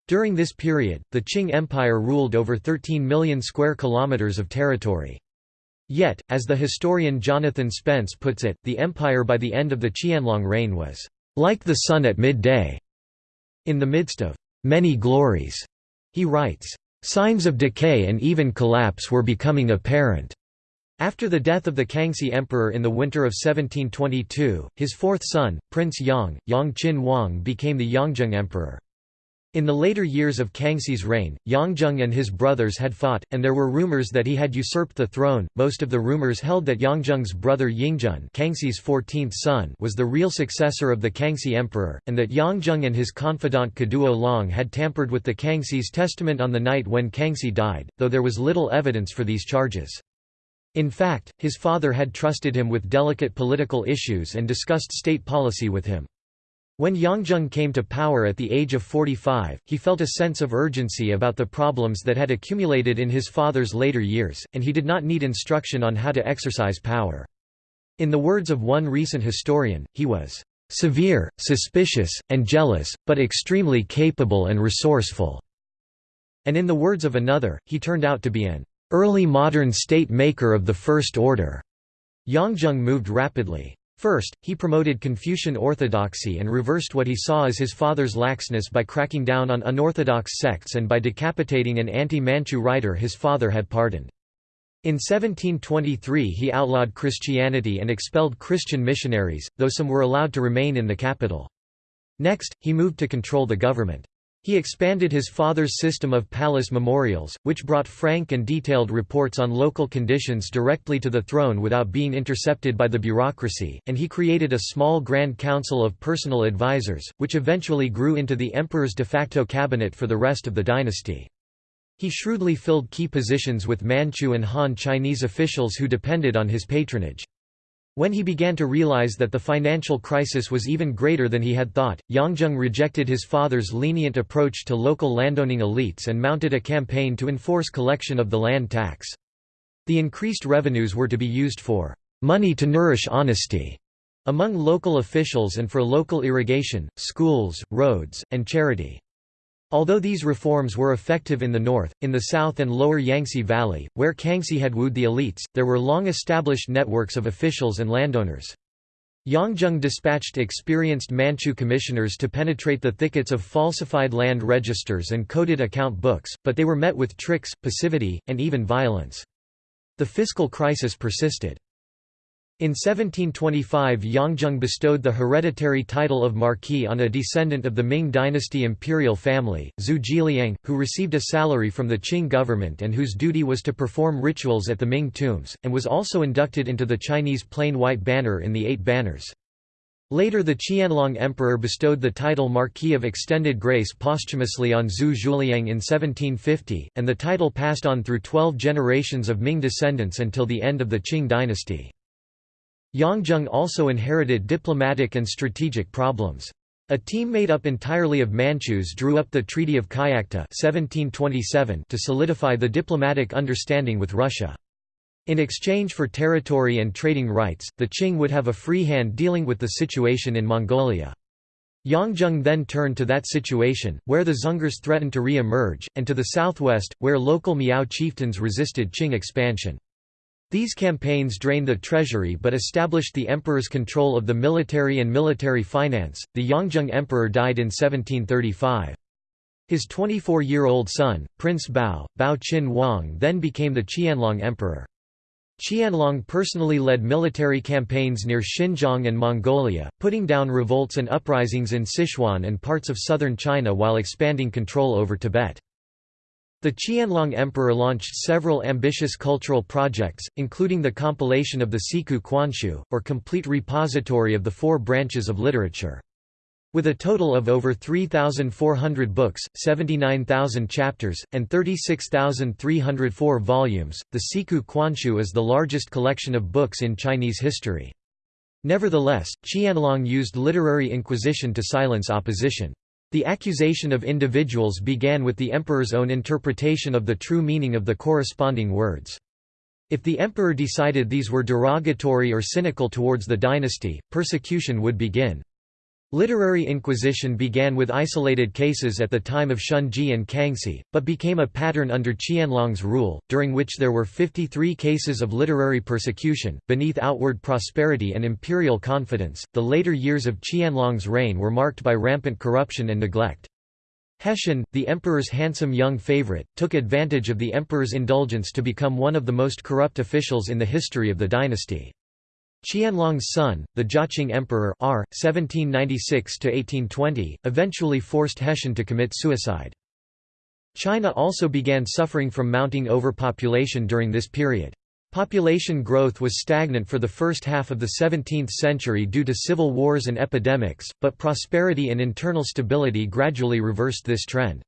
Speaker 1: During this period, the Qing Empire ruled over 13 million square kilometers of territory. Yet, as the historian Jonathan Spence puts it, the empire by the end of the Qianlong reign was like the sun at midday. In the midst of many glories, he writes, signs of decay and even collapse were becoming apparent. After the death of the Kangxi emperor in the winter of 1722, his fourth son, Prince Yang, Yang Qin Huang became the Yongzheng emperor. In the later years of Kangxi's reign, Yongzheng and his brothers had fought, and there were rumors that he had usurped the throne. Most of the rumors held that Yongzheng's brother Yingjun, Kangxi's 14th son, was the real successor of the Kangxi emperor, and that Yongzheng and his confidant Kaduo Long had tampered with the Kangxi's testament on the night when Kangxi died, though there was little evidence for these charges. In fact, his father had trusted him with delicate political issues and discussed state policy with him. When Yongzheng came to power at the age of 45, he felt a sense of urgency about the problems that had accumulated in his father's later years, and he did not need instruction on how to exercise power. In the words of one recent historian, he was severe, suspicious, and jealous, but extremely capable and resourceful. And in the words of another, he turned out to be an early modern state maker of the first order. Yongzheng moved rapidly. First, he promoted Confucian orthodoxy and reversed what he saw as his father's laxness by cracking down on unorthodox sects and by decapitating an anti-Manchu writer his father had pardoned. In 1723 he outlawed Christianity and expelled Christian missionaries, though some were allowed to remain in the capital. Next, he moved to control the government. He expanded his father's system of palace memorials, which brought frank and detailed reports on local conditions directly to the throne without being intercepted by the bureaucracy, and he created a small Grand Council of personal advisors, which eventually grew into the emperor's de facto cabinet for the rest of the dynasty. He shrewdly filled key positions with Manchu and Han Chinese officials who depended on his patronage. When he began to realize that the financial crisis was even greater than he had thought, Yongzheng rejected his father's lenient approach to local landowning elites and mounted a campaign to enforce collection of the land tax. The increased revenues were to be used for money to nourish honesty among local officials and for local irrigation, schools, roads, and charity. Although these reforms were effective in the north, in the south and lower Yangtze Valley, where Kangxi had wooed the elites, there were long-established networks of officials and landowners. Yongzheng dispatched experienced Manchu commissioners to penetrate the thickets of falsified land registers and coded account books, but they were met with tricks, passivity, and even violence. The fiscal crisis persisted. In 1725 Yongzheng bestowed the hereditary title of Marquis on a descendant of the Ming dynasty imperial family, Zhu Zhiliang, who received a salary from the Qing government and whose duty was to perform rituals at the Ming tombs, and was also inducted into the Chinese plain white banner in the Eight Banners. Later the Qianlong Emperor bestowed the title Marquis of Extended Grace posthumously on Zhu Zhiliang in 1750, and the title passed on through twelve generations of Ming descendants until the end of the Qing dynasty. Yongzheng also inherited diplomatic and strategic problems. A team made up entirely of Manchus drew up the Treaty of Kyakhta 1727 to solidify the diplomatic understanding with Russia. In exchange for territory and trading rights, the Qing would have a free hand dealing with the situation in Mongolia. Yongzheng then turned to that situation, where the Dzungars threatened to re-emerge, and to the southwest, where local Miao chieftains resisted Qing expansion. These campaigns drained the treasury but established the emperor's control of the military and military finance. The Yongzheng emperor died in 1735. His 24-year-old son, Prince Bao, Bao Qin Huang then became the Qianlong emperor. Qianlong personally led military campaigns near Xinjiang and Mongolia, putting down revolts and uprisings in Sichuan and parts of southern China while expanding control over Tibet. The Qianlong Emperor launched several ambitious cultural projects, including the compilation of the Siku Quanshu, or complete repository of the four branches of literature. With a total of over 3,400 books, 79,000 chapters, and 36,304 volumes, the Siku Quanshu is the largest collection of books in Chinese history. Nevertheless, Qianlong used literary inquisition to silence opposition. The accusation of individuals began with the emperor's own interpretation of the true meaning of the corresponding words. If the emperor decided these were derogatory or cynical towards the dynasty, persecution would begin. Literary inquisition began with isolated cases at the time of Shunzhi and Kangxi, but became a pattern under Qianlong's rule, during which there were 53 cases of literary persecution. Beneath outward prosperity and imperial confidence, the later years of Qianlong's reign were marked by rampant corruption and neglect. Heshen, the emperor's handsome young favorite, took advantage of the emperor's indulgence to become one of the most corrupt officials in the history of the dynasty. Qianlong's son, the Jiaqing Emperor R. 1796–1820, eventually forced Heshen to commit suicide. China also began suffering from mounting overpopulation during this period. Population growth was stagnant for the first half of the 17th century due to civil wars and epidemics, but prosperity and internal stability gradually reversed this trend.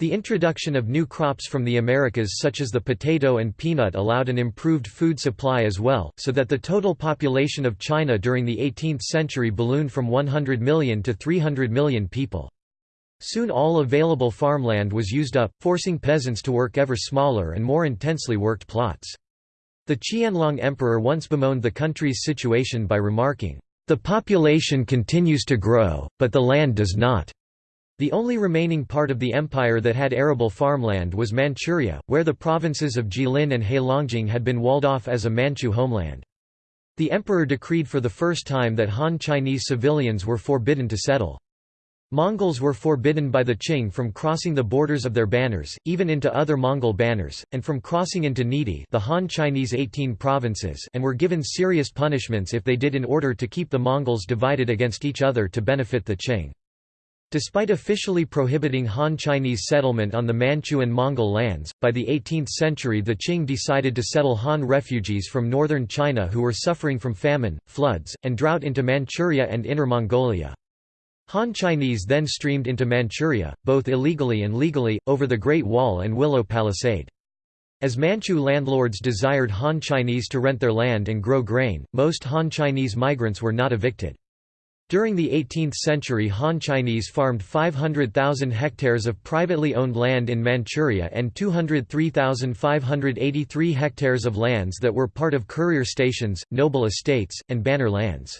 Speaker 1: The introduction of new crops from the Americas such as the potato and peanut allowed an improved food supply as well, so that the total population of China during the 18th century ballooned from 100 million to 300 million people. Soon all available farmland was used up, forcing peasants to work ever smaller and more intensely worked plots. The Qianlong emperor once bemoaned the country's situation by remarking, "...the population continues to grow, but the land does not." The only remaining part of the empire that had arable farmland was Manchuria, where the provinces of Jilin and Heilongjiang had been walled off as a Manchu homeland. The emperor decreed for the first time that Han Chinese civilians were forbidden to settle. Mongols were forbidden by the Qing from crossing the borders of their banners, even into other Mongol banners, and from crossing into neidi the Han Chinese 18 provinces and were given serious punishments if they did in order to keep the Mongols divided against each other to benefit the Qing. Despite officially prohibiting Han Chinese settlement on the Manchu and Mongol lands, by the 18th century the Qing decided to settle Han refugees from northern China who were suffering from famine, floods, and drought into Manchuria and Inner Mongolia. Han Chinese then streamed into Manchuria, both illegally and legally, over the Great Wall and Willow Palisade. As Manchu landlords desired Han Chinese to rent their land and grow grain, most Han Chinese migrants were not evicted. During the 18th century Han Chinese farmed 500,000 hectares of privately owned land in Manchuria and 203,583 hectares of lands that were part of courier stations, noble estates, and banner lands.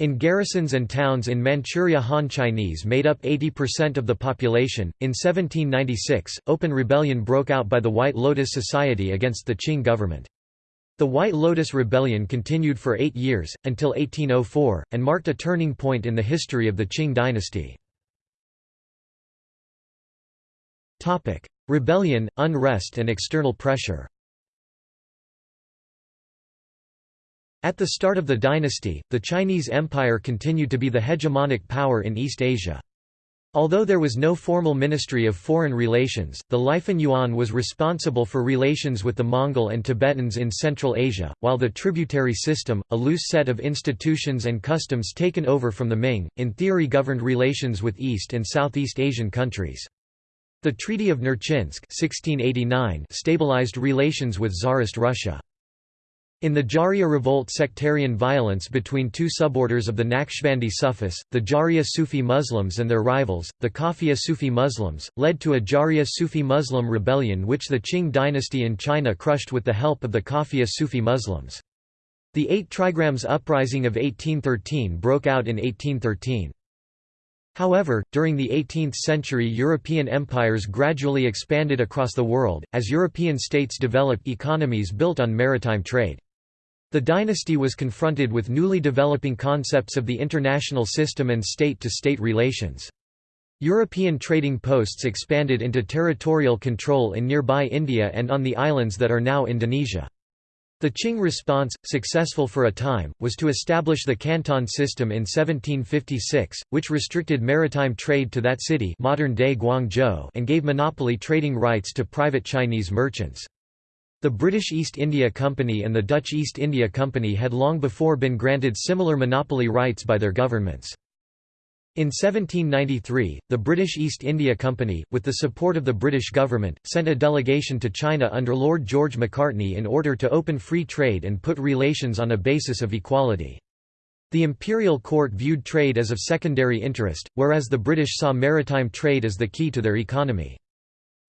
Speaker 1: In garrisons and towns in Manchuria Han Chinese made up 80% of the population. In 1796, open rebellion broke out by the White Lotus Society against the Qing government. The White Lotus Rebellion continued for eight years, until 1804, and marked a turning point in the history of the Qing dynasty. Rebellion, unrest and external pressure At the start of the dynasty, the Chinese Empire continued to be the hegemonic power in East Asia. Although there was no formal Ministry of Foreign Relations, the Lifan Yuan was responsible for relations with the Mongol and Tibetans in Central Asia, while the tributary system, a loose set of institutions and customs taken over from the Ming, in theory governed relations with East and Southeast Asian countries. The Treaty of Nerchinsk 1689 stabilized relations with Tsarist Russia. In the Jahriyya revolt sectarian violence between two suborders of the Naqshbandi Sufis, the Jahriyya Sufi Muslims and their rivals, the Khafiyya Sufi Muslims, led to a Jahriyya Sufi Muslim rebellion which the Qing dynasty in China crushed with the help of the Khafiyya Sufi Muslims. The Eight Trigrams Uprising of 1813 broke out in 1813. However, during the 18th century European empires gradually expanded across the world, as European states developed economies built on maritime trade. The dynasty was confronted with newly developing concepts of the international system and state-to-state -state relations. European trading posts expanded into territorial control in nearby India and on the islands that are now Indonesia. The Qing response, successful for a time, was to establish the Canton system in 1756, which restricted maritime trade to that city modern-day Guangzhou and gave monopoly trading rights to private Chinese merchants. The British East India Company and the Dutch East India Company had long before been granted similar monopoly rights by their governments. In 1793, the British East India Company, with the support of the British government, sent a delegation to China under Lord George Macartney in order to open free trade and put relations on a basis of equality. The imperial court viewed trade as of secondary interest, whereas the British saw maritime trade as the key to their economy.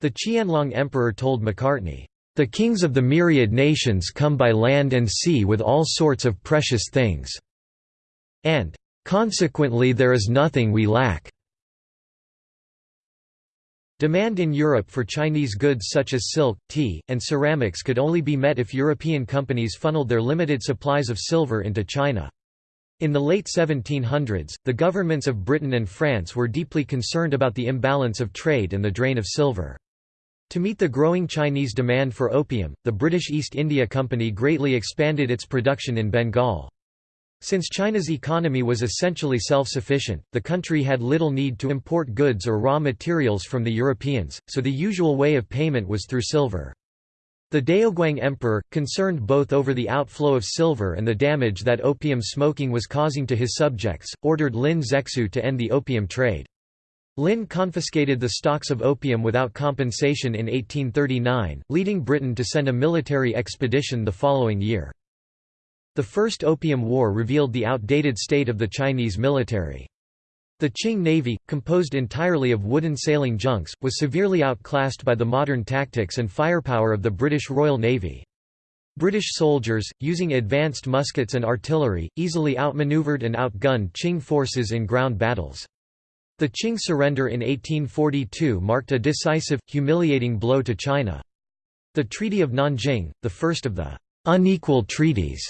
Speaker 1: The Qianlong Emperor told Macartney, the kings of the myriad nations come by land and sea with all sorts of precious things. And, consequently there is nothing we lack. Demand in Europe for Chinese goods such as silk, tea, and ceramics could only be met if European companies funneled their limited supplies of silver into China. In the late 1700s, the governments of Britain and France were deeply concerned about the imbalance of trade and the drain of silver. To meet the growing Chinese demand for opium, the British East India Company greatly expanded its production in Bengal. Since China's economy was essentially self-sufficient, the country had little need to import goods or raw materials from the Europeans, so the usual way of payment was through silver. The Daoguang Emperor, concerned both over the outflow of silver and the damage that opium smoking was causing to his subjects, ordered Lin Zexu to end the opium trade. Lin confiscated the stocks of opium without compensation in 1839, leading Britain to send a military expedition the following year. The First Opium War revealed the outdated state of the Chinese military. The Qing Navy, composed entirely of wooden sailing junks, was severely outclassed by the modern tactics and firepower of the British Royal Navy. British soldiers, using advanced muskets and artillery, easily outmaneuvered and outgunned Qing forces in ground battles. The Qing surrender in 1842 marked a decisive, humiliating blow to China. The Treaty of Nanjing, the first of the unequal treaties,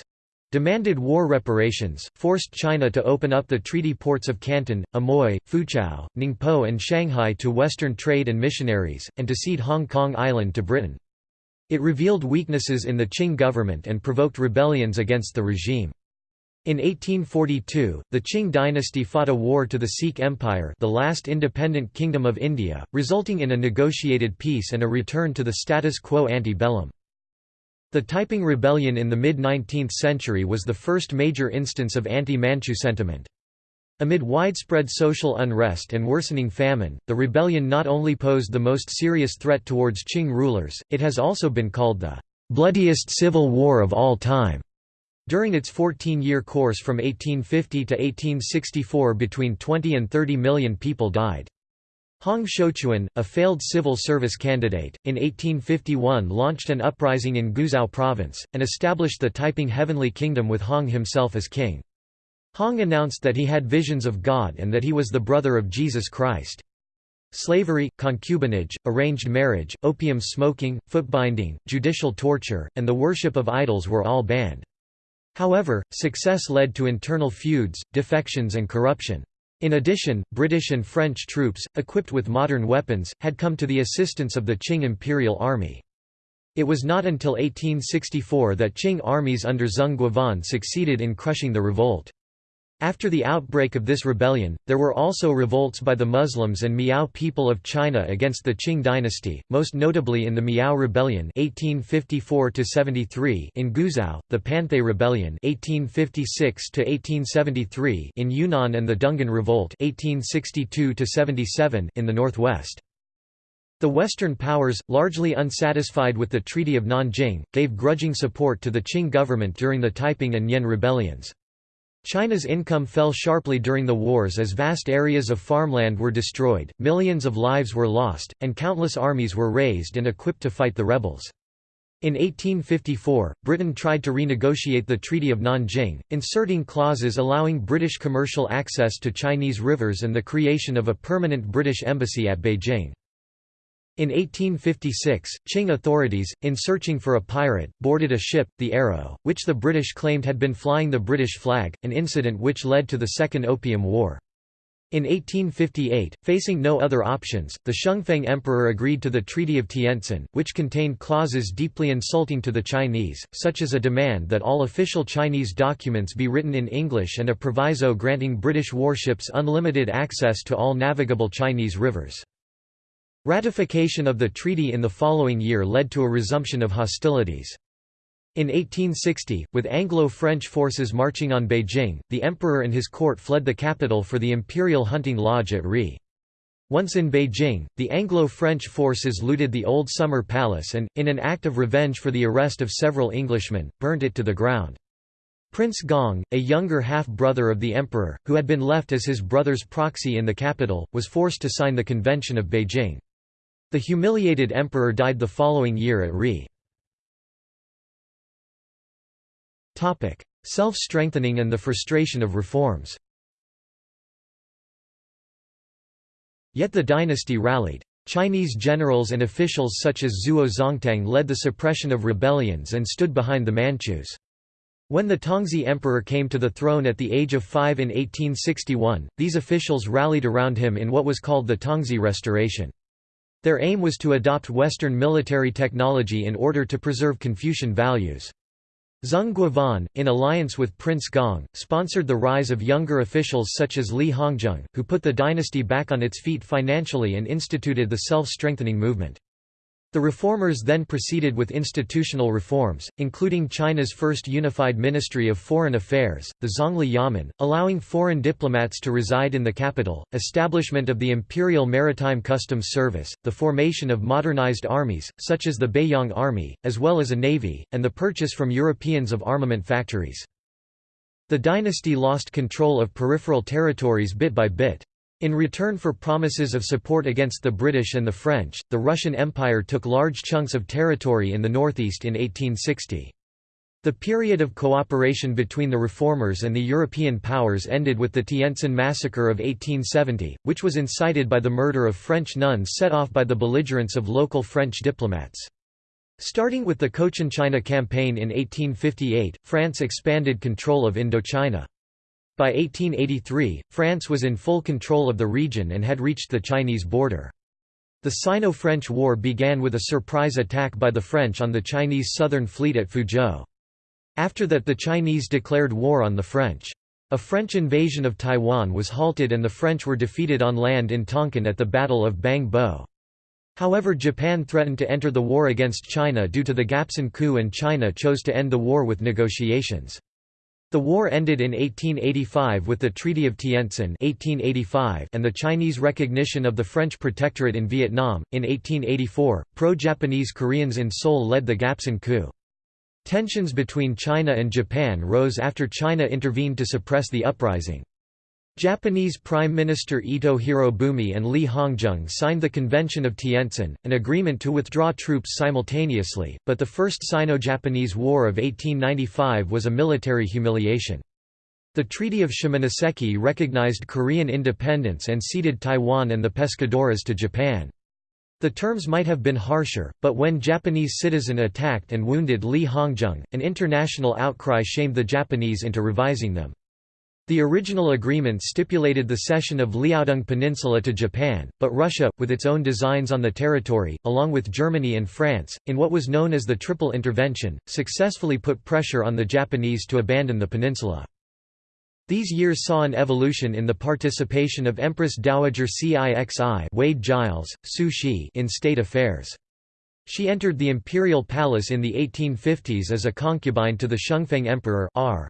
Speaker 1: demanded war reparations, forced China to open up the treaty ports of Canton, Amoy, Foochow, Ningpo and Shanghai to Western trade and missionaries, and to cede Hong Kong Island to Britain. It revealed weaknesses in the Qing government and provoked rebellions against the regime. In 1842, the Qing dynasty fought a war to the Sikh Empire the last independent kingdom of India, resulting in a negotiated peace and a return to the status quo ante bellum. The Taiping Rebellion in the mid-19th century was the first major instance of anti-Manchu sentiment. Amid widespread social unrest and worsening famine, the rebellion not only posed the most serious threat towards Qing rulers, it has also been called the bloodiest civil war of all time. During its 14-year course from 1850 to 1864 between 20 and 30 million people died. Hong Xiuquan, a failed civil service candidate, in 1851 launched an uprising in Guizhou province, and established the Taiping Heavenly Kingdom with Hong himself as king. Hong announced that he had visions of God and that he was the brother of Jesus Christ. Slavery, concubinage, arranged marriage, opium smoking, footbinding, judicial torture, and the worship of idols were all banned. However, success led to internal feuds, defections and corruption. In addition, British and French troops, equipped with modern weapons, had come to the assistance of the Qing imperial army. It was not until 1864 that Qing armies under Zeng Guofan succeeded in crushing the revolt. After the outbreak of this rebellion, there were also revolts by the Muslims and Miao people of China against the Qing dynasty, most notably in the Miao Rebellion 1854 in Guizhou, the Panthay Rebellion 1856 in Yunnan and the Dungan Revolt 1862 in the northwest. The Western powers, largely unsatisfied with the Treaty of Nanjing, gave grudging support to the Qing government during the Taiping and Nian rebellions. China's income fell sharply during the wars as vast areas of farmland were destroyed, millions of lives were lost, and countless armies were raised and equipped to fight the rebels. In 1854, Britain tried to renegotiate the Treaty of Nanjing, inserting clauses allowing British commercial access to Chinese rivers and the creation of a permanent British embassy at Beijing. In 1856, Qing authorities, in searching for a pirate, boarded a ship, the Arrow, which the British claimed had been flying the British flag, an incident which led to the Second Opium War. In 1858, facing no other options, the Xianfeng Emperor agreed to the Treaty of Tientsin, which contained clauses deeply insulting to the Chinese, such as a demand that all official Chinese documents be written in English and a proviso granting British warships unlimited access to all navigable Chinese rivers. Ratification of the treaty in the following year led to a resumption of hostilities. In 1860, with Anglo-French forces marching on Beijing, the emperor and his court fled the capital for the imperial hunting lodge at Ri. Once in Beijing, the Anglo-French forces looted the old summer palace and, in an act of revenge for the arrest of several Englishmen, burnt it to the ground. Prince Gong, a younger half-brother of the emperor, who had been left as his brother's proxy in the capital, was forced to sign the Convention of Beijing. The humiliated emperor died the following year at Ri. Self-strengthening and the frustration of reforms Yet the dynasty rallied. Chinese generals and officials such as Zuo Zongtang led the suppression of rebellions and stood behind the Manchus. When the Tongzhi emperor came to the throne at the age of five in 1861, these officials rallied around him in what was called the Tongzhi Restoration. Their aim was to adopt Western military technology in order to preserve Confucian values. Zeng Guofan, in alliance with Prince Gong, sponsored the rise of younger officials such as Li Hongzhang, who put the dynasty back on its feet financially and instituted the self-strengthening movement. The reformers then proceeded with institutional reforms, including China's first unified Ministry of Foreign Affairs, the Zongli Yamen, allowing foreign diplomats to reside in the capital, establishment of the Imperial Maritime Customs Service, the formation of modernized armies, such as the Beiyang Army, as well as a navy, and the purchase from Europeans of armament factories. The dynasty lost control of peripheral territories bit by bit. In return for promises of support against the British and the French, the Russian Empire took large chunks of territory in the northeast in 1860. The period of cooperation between the reformers and the European powers ended with the Tientsin Massacre of 1870, which was incited by the murder of French nuns set off by the belligerence of local French diplomats. Starting with the Cochinchina Campaign in 1858, France expanded control of Indochina. By 1883, France was in full control of the region and had reached the Chinese border. The Sino-French War began with a surprise attack by the French on the Chinese Southern Fleet at Fuzhou. After that the Chinese declared war on the French. A French invasion of Taiwan was halted and the French were defeated on land in Tonkin at the Battle of Bang Bo. However Japan threatened to enter the war against China due to the Gapsin coup and China chose to end the war with negotiations. The war ended in 1885 with the Treaty of Tientsin 1885 and the Chinese recognition of the French protectorate in Vietnam. In 1884, pro-Japanese Koreans in Seoul led the Gapsin coup. Tensions between China and Japan rose after China intervened to suppress the uprising. Japanese Prime Minister Ito Hirobumi and Li Hongzhang signed the Convention of Tientsin, an agreement to withdraw troops simultaneously, but the First Sino-Japanese War of 1895 was a military humiliation. The Treaty of Shimonoseki recognized Korean independence and ceded Taiwan and the Pescadores to Japan. The terms might have been harsher, but when Japanese citizen attacked and wounded Li Hongzhang, an international outcry shamed the Japanese into revising them. The original agreement stipulated the cession of Liaodong Peninsula to Japan, but Russia, with its own designs on the territory, along with Germany and France, in what was known as the Triple Intervention, successfully put pressure on the Japanese to abandon the peninsula. These years saw an evolution in the participation of Empress Dowager Cixi Wade Giles, Su Shi in state affairs. She entered the imperial palace in the 1850s as a concubine to the Xianfeng Emperor R.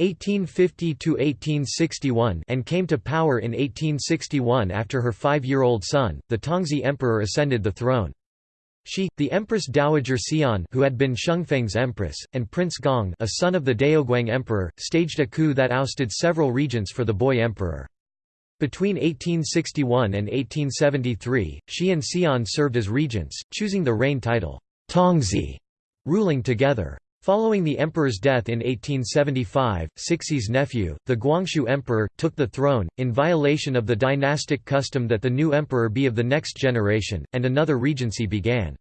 Speaker 1: 1850–1861 and came to power in 1861 after her five-year-old son, the Tongzhi Emperor ascended the throne. She, the Empress Dowager Ci'an who had been Xianfeng's empress, and Prince Gong a son of the Daoguang Emperor, staged a coup that ousted several regents for the boy emperor. Between 1861 and 1873, she and Ci'an served as regents, choosing the reign title, Tongzhi, ruling together. Following the emperor's death in 1875, Cixi's nephew, the Guangxu emperor, took the throne, in violation of the dynastic custom that the new emperor be of the next generation, and another regency began.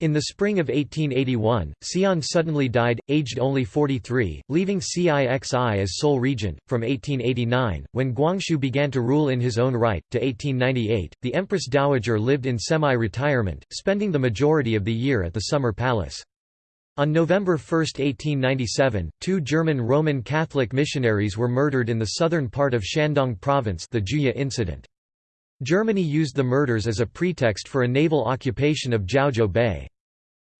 Speaker 1: In the spring of 1881, Ci'an suddenly died, aged only 43, leaving Cixi as sole regent. From 1889, when Guangxu began to rule in his own right, to 1898, the Empress Dowager lived in semi retirement, spending the majority of the year at the Summer Palace. On November 1, 1897, two German Roman Catholic missionaries were murdered in the southern part of Shandong Province the Juye incident. Germany used the murders as a pretext for a naval occupation of Jiaozhou Bay.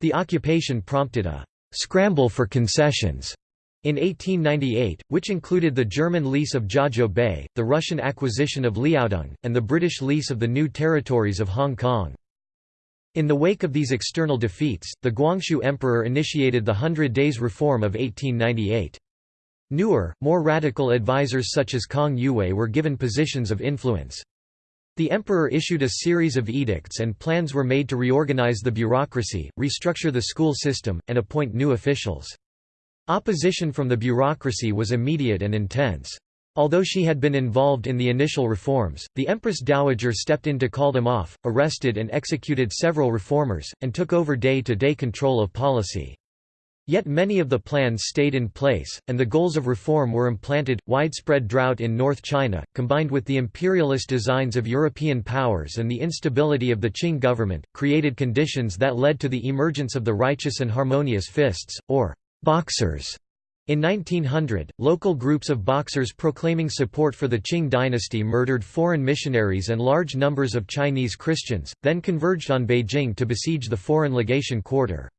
Speaker 1: The occupation prompted a «scramble for concessions» in 1898, which included the German lease of Jiaozhou Bay, the Russian acquisition of Liaodong, and the British lease of the new territories of Hong Kong. In the wake of these external defeats, the Guangxu Emperor initiated the Hundred Days Reform of 1898. Newer, more radical advisors such as Kang Youwei were given positions of influence. The emperor issued a series of edicts and plans were made to reorganize the bureaucracy, restructure the school system, and appoint new officials. Opposition from the bureaucracy was immediate and intense. Although she had been involved in the initial reforms, the Empress Dowager stepped in to call them off, arrested and executed several reformers, and took over day-to-day -day control of policy. Yet many of the plans stayed in place, and the goals of reform were implanted. Widespread drought in North China, combined with the imperialist designs of European powers and the instability of the Qing government, created conditions that led to the emergence of the righteous and harmonious fists, or boxers, in 1900, local groups of boxers proclaiming support for the Qing dynasty murdered foreign missionaries and large numbers of Chinese Christians, then converged on Beijing to besiege the foreign legation quarter.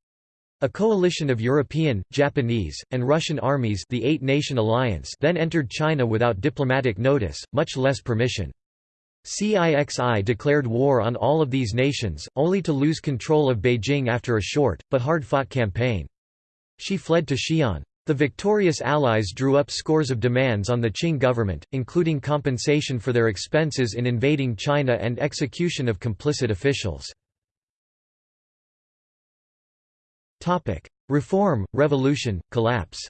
Speaker 1: A coalition of European, Japanese, and Russian armies the Eight-Nation Alliance then entered China without diplomatic notice, much less permission. CIXI declared war on all of these nations, only to lose control of Beijing after a short, but hard-fought campaign. She fled to Xi'an. The victorious Allies drew up scores of demands on the Qing government, including compensation for their expenses in invading China and execution of complicit officials. Reform, revolution, collapse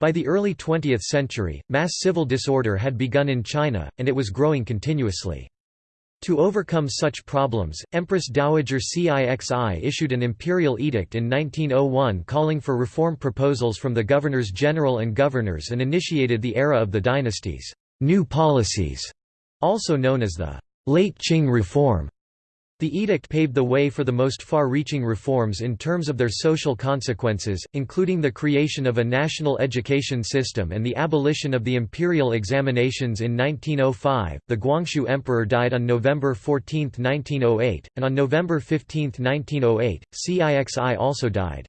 Speaker 1: By the early 20th century, mass civil disorder had begun in China, and it was growing continuously. To overcome such problems, Empress Dowager Cixi issued an imperial edict in 1901 calling for reform proposals from the governors-general and governors and initiated the era of the dynasty's new policies, also known as the Late Qing Reform. The edict paved the way for the most far-reaching reforms in terms of their social consequences, including the creation of a national education system and the abolition of the imperial examinations in 1905. The Guangxu Emperor died on November 14, 1908, and on November 15, 1908, Cixi also died.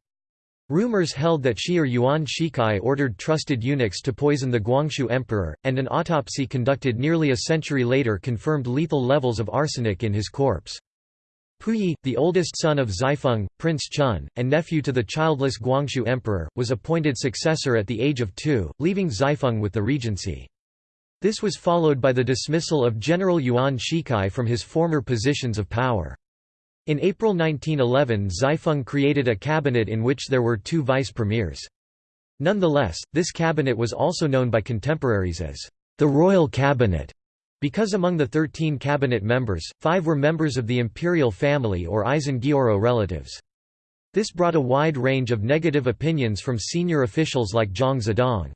Speaker 1: Rumors held that Shi or Yuan Shikai ordered trusted eunuchs to poison the Guangxu emperor, and an autopsy conducted nearly a century later confirmed lethal levels of arsenic in his corpse. Puyi, the oldest son of Zaifeng, Prince Chun, and nephew to the childless Guangxu emperor, was appointed successor at the age of two, leaving Zaifeng with the regency. This was followed by the dismissal of General Yuan Shikai from his former positions of power. In April 1911 Zaifeng created a cabinet in which there were two vice-premiers. Nonetheless, this cabinet was also known by contemporaries as the Royal Cabinet because among the thirteen cabinet members, five were members of the imperial family or Aisin relatives. This brought a wide range of negative opinions from senior officials like Zhang Zhidong.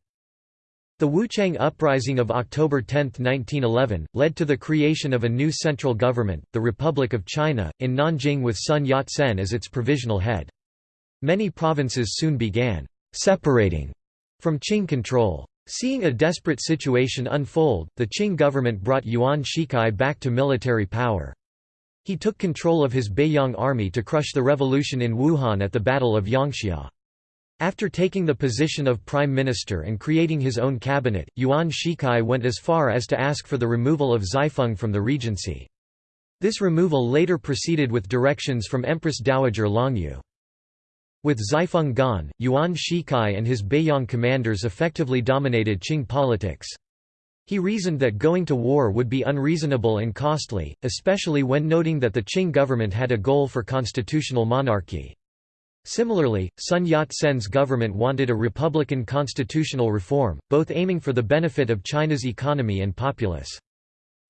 Speaker 1: The Wuchang Uprising of October 10, 1911, led to the creation of a new central government, the Republic of China, in Nanjing with Sun Yat-sen as its provisional head. Many provinces soon began «separating» from Qing control. Seeing a desperate situation unfold, the Qing government brought Yuan Shikai back to military power. He took control of his Beiyang army to crush the revolution in Wuhan at the Battle of Yangxia. After taking the position of prime minister and creating his own cabinet, Yuan Shikai went as far as to ask for the removal of Zaifeng from the regency. This removal later proceeded with directions from Empress Dowager Longyu. With Zaifeng gone, Yuan Shikai and his Beiyang commanders effectively dominated Qing politics. He reasoned that going to war would be unreasonable and costly, especially when noting that the Qing government had a goal for constitutional monarchy. Similarly, Sun Yat-sen's government wanted a republican constitutional reform, both aiming for the benefit of China's economy and populace.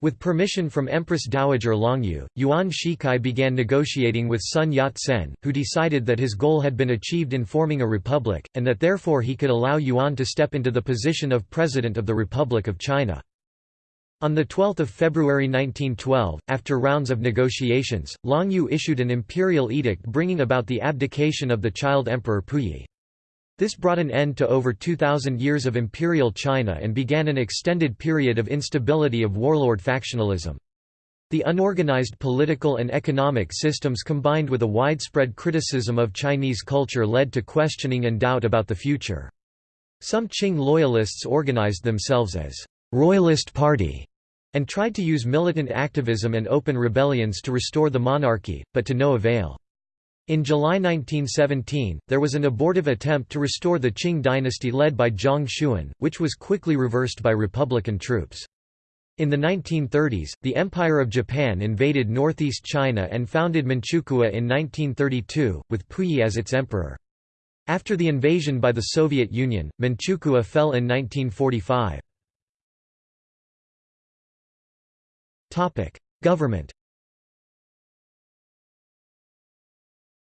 Speaker 1: With permission from Empress Dowager Longyu, Yuan Shikai began negotiating with Sun Yat-sen, who decided that his goal had been achieved in forming a republic, and that therefore he could allow Yuan to step into the position of President of the Republic of China. On 12 February 1912, after rounds of negotiations, Longyu issued an imperial edict bringing about the abdication of the child emperor Puyi. This brought an end to over 2,000 years of imperial China and began an extended period of instability of warlord factionalism. The unorganized political and economic systems combined with a widespread criticism of Chinese culture led to questioning and doubt about the future. Some Qing loyalists organized themselves as «Royalist Party» and tried to use militant activism and open rebellions to restore the monarchy, but to no avail. In July 1917, there was an abortive attempt to restore the Qing dynasty led by Zhang Xun, which was quickly reversed by Republican troops. In the 1930s, the Empire of Japan invaded northeast China and founded Manchukuo in 1932, with Puyi as its emperor. After the invasion by the Soviet Union, Manchukuo fell in 1945. Government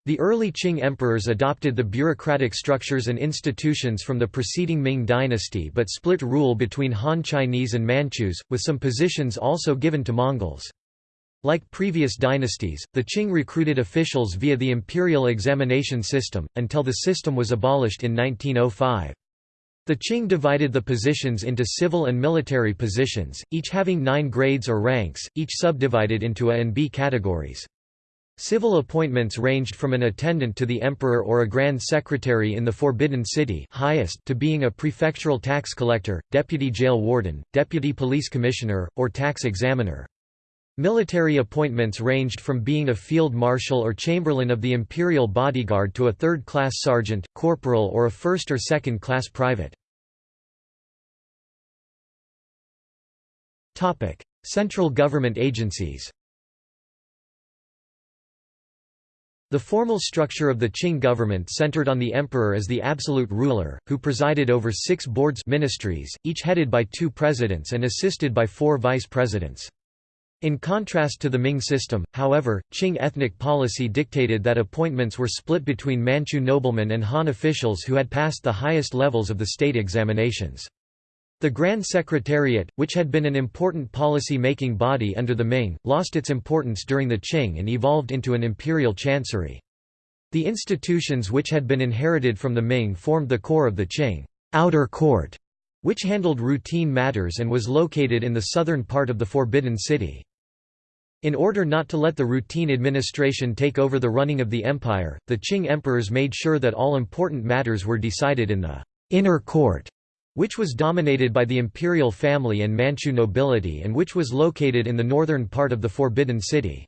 Speaker 1: The early Qing emperors adopted the bureaucratic structures and institutions from the preceding Ming dynasty but split rule between Han Chinese and Manchus, with some positions also given to Mongols. Like previous dynasties, the Qing recruited officials via the imperial examination system, until the system was abolished in 1905. The Qing divided the positions into civil and military positions, each having nine grades or ranks, each subdivided into A and B categories. Civil appointments ranged from an attendant to the emperor or a grand secretary in the Forbidden City highest to being a prefectural tax collector, deputy jail warden, deputy police commissioner, or tax examiner. Military appointments ranged from being a field marshal or chamberlain of the imperial bodyguard to a third-class sergeant, corporal or a first- or second-class private. Central government agencies The formal structure of the Qing government centered on the emperor as the absolute ruler, who presided over six boards ministries, each headed by two presidents and assisted by four vice presidents. In contrast to the Ming system, however, Qing ethnic policy dictated that appointments were split between Manchu noblemen and Han officials who had passed the highest levels of the state examinations. The Grand Secretariat, which had been an important policy-making body under the Ming, lost its importance during the Qing and evolved into an imperial chancery. The institutions which had been inherited from the Ming formed the core of the Qing outer court, which handled routine matters and was located in the southern part of the Forbidden City. In order not to let the routine administration take over the running of the empire, the Qing emperors made sure that all important matters were decided in the inner court which was dominated by the imperial family and Manchu nobility and which was located in the northern part of the Forbidden City.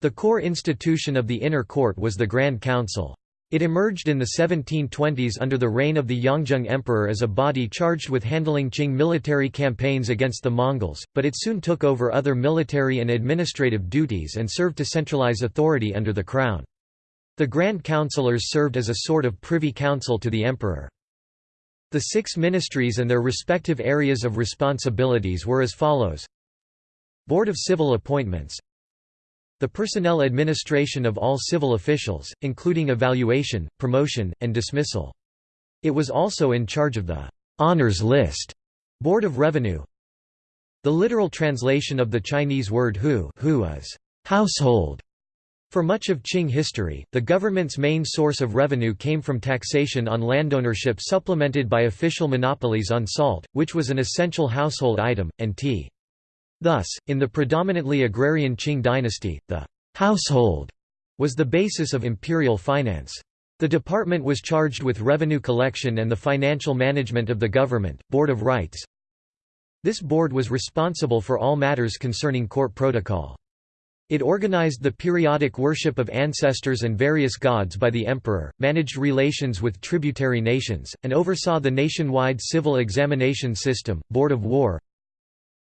Speaker 1: The core institution of the inner court was the Grand Council. It emerged in the 1720s under the reign of the Yongzheng Emperor as a body charged with handling Qing military campaigns against the Mongols, but it soon took over other military and administrative duties and served to centralize authority under the crown. The Grand Councillors served as a sort of privy council to the emperor. The six ministries and their respective areas of responsibilities were as follows Board of Civil Appointments the personnel administration of all civil officials, including evaluation, promotion, and dismissal. It was also in charge of the honors list Board of Revenue. The literal translation of the Chinese word hu, hu is household for much of Qing history, the government's main source of revenue came from taxation on landownership supplemented by official monopolies on salt, which was an essential household item, and tea. Thus, in the predominantly agrarian Qing dynasty, the «household» was the basis of imperial finance. The department was charged with revenue collection and the financial management of the government, Board of Rites. This board was responsible for all matters concerning court protocol. It organized the periodic worship of ancestors and various gods by the emperor, managed relations with tributary nations, and oversaw the nationwide civil examination system, Board of War.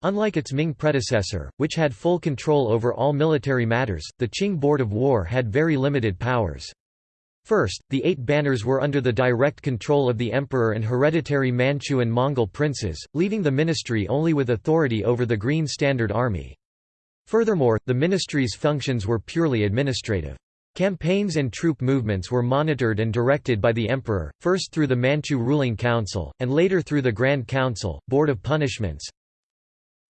Speaker 1: Unlike its Ming predecessor, which had full control over all military matters, the Qing Board of War had very limited powers. First, the Eight Banners were under the direct control of the emperor and hereditary Manchu and Mongol princes, leaving the ministry only with authority over the Green Standard Army. Furthermore, the ministry's functions were purely administrative. Campaigns and troop movements were monitored and directed by the emperor, first through the Manchu Ruling Council, and later through the Grand Council, Board of Punishments.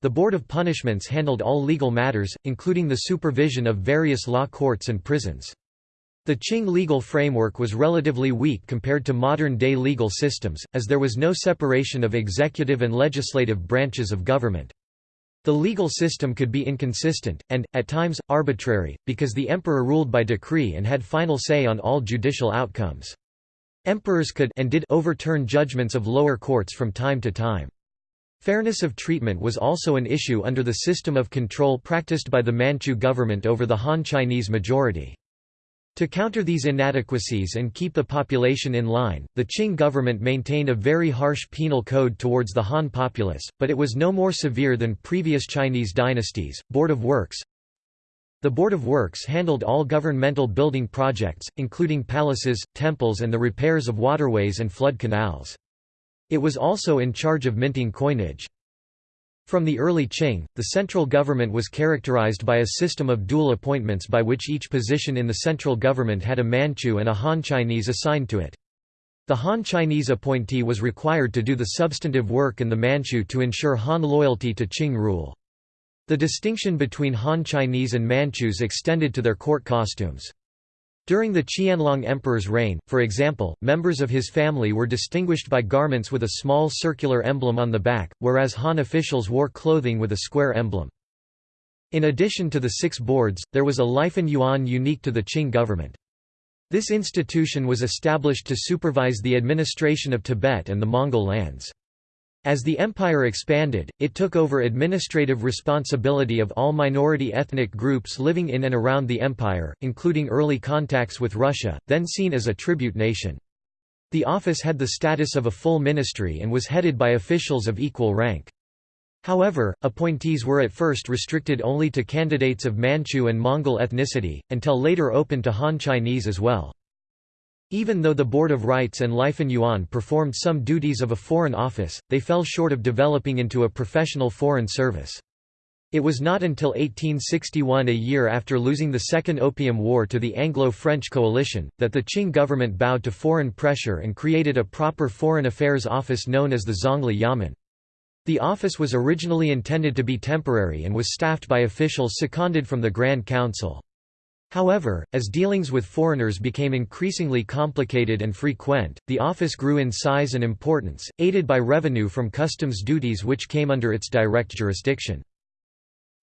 Speaker 1: The Board of Punishments handled all legal matters, including the supervision of various law courts and prisons. The Qing legal framework was relatively weak compared to modern-day legal systems, as there was no separation of executive and legislative branches of government. The legal system could be inconsistent, and, at times, arbitrary, because the emperor ruled by decree and had final say on all judicial outcomes. Emperors could and did overturn judgments of lower courts from time to time. Fairness of treatment was also an issue under the system of control practiced by the Manchu government over the Han Chinese majority. To counter these inadequacies and keep the population in line, the Qing government maintained a very harsh penal code towards the Han populace, but it was no more severe than previous Chinese dynasties. Board of Works The Board of Works handled all governmental building projects, including palaces, temples and the repairs of waterways and flood canals. It was also in charge of minting coinage. From the early Qing, the central government was characterized by a system of dual appointments by which each position in the central government had a Manchu and a Han Chinese assigned to it. The Han Chinese appointee was required to do the substantive work and the Manchu to ensure Han loyalty to Qing rule. The distinction between Han Chinese and Manchus extended to their court costumes. During the Qianlong Emperor's reign, for example, members of his family were distinguished by garments with a small circular emblem on the back, whereas Han officials wore clothing with a square emblem. In addition to the six boards, there was a Lifan Yuan unique to the Qing government. This institution was established to supervise the administration of Tibet and the Mongol lands. As the empire expanded, it took over administrative responsibility of all minority ethnic groups living in and around the empire, including early contacts with Russia, then seen as a tribute nation. The office had the status of a full ministry and was headed by officials of equal rank. However, appointees were at first restricted only to candidates of Manchu and Mongol ethnicity, until later open to Han Chinese as well. Even though the Board of Rites and Lifan Yuan performed some duties of a foreign office, they fell short of developing into a professional foreign service. It was not until 1861 a year after losing the Second Opium War to the Anglo-French coalition, that the Qing government bowed to foreign pressure and created a proper foreign affairs office known as the Zongli Yamen. The office was originally intended to be temporary and was staffed by officials seconded from the Grand Council. However, as dealings with foreigners became increasingly complicated and frequent, the office grew in size and importance, aided by revenue from customs duties which came under its direct jurisdiction.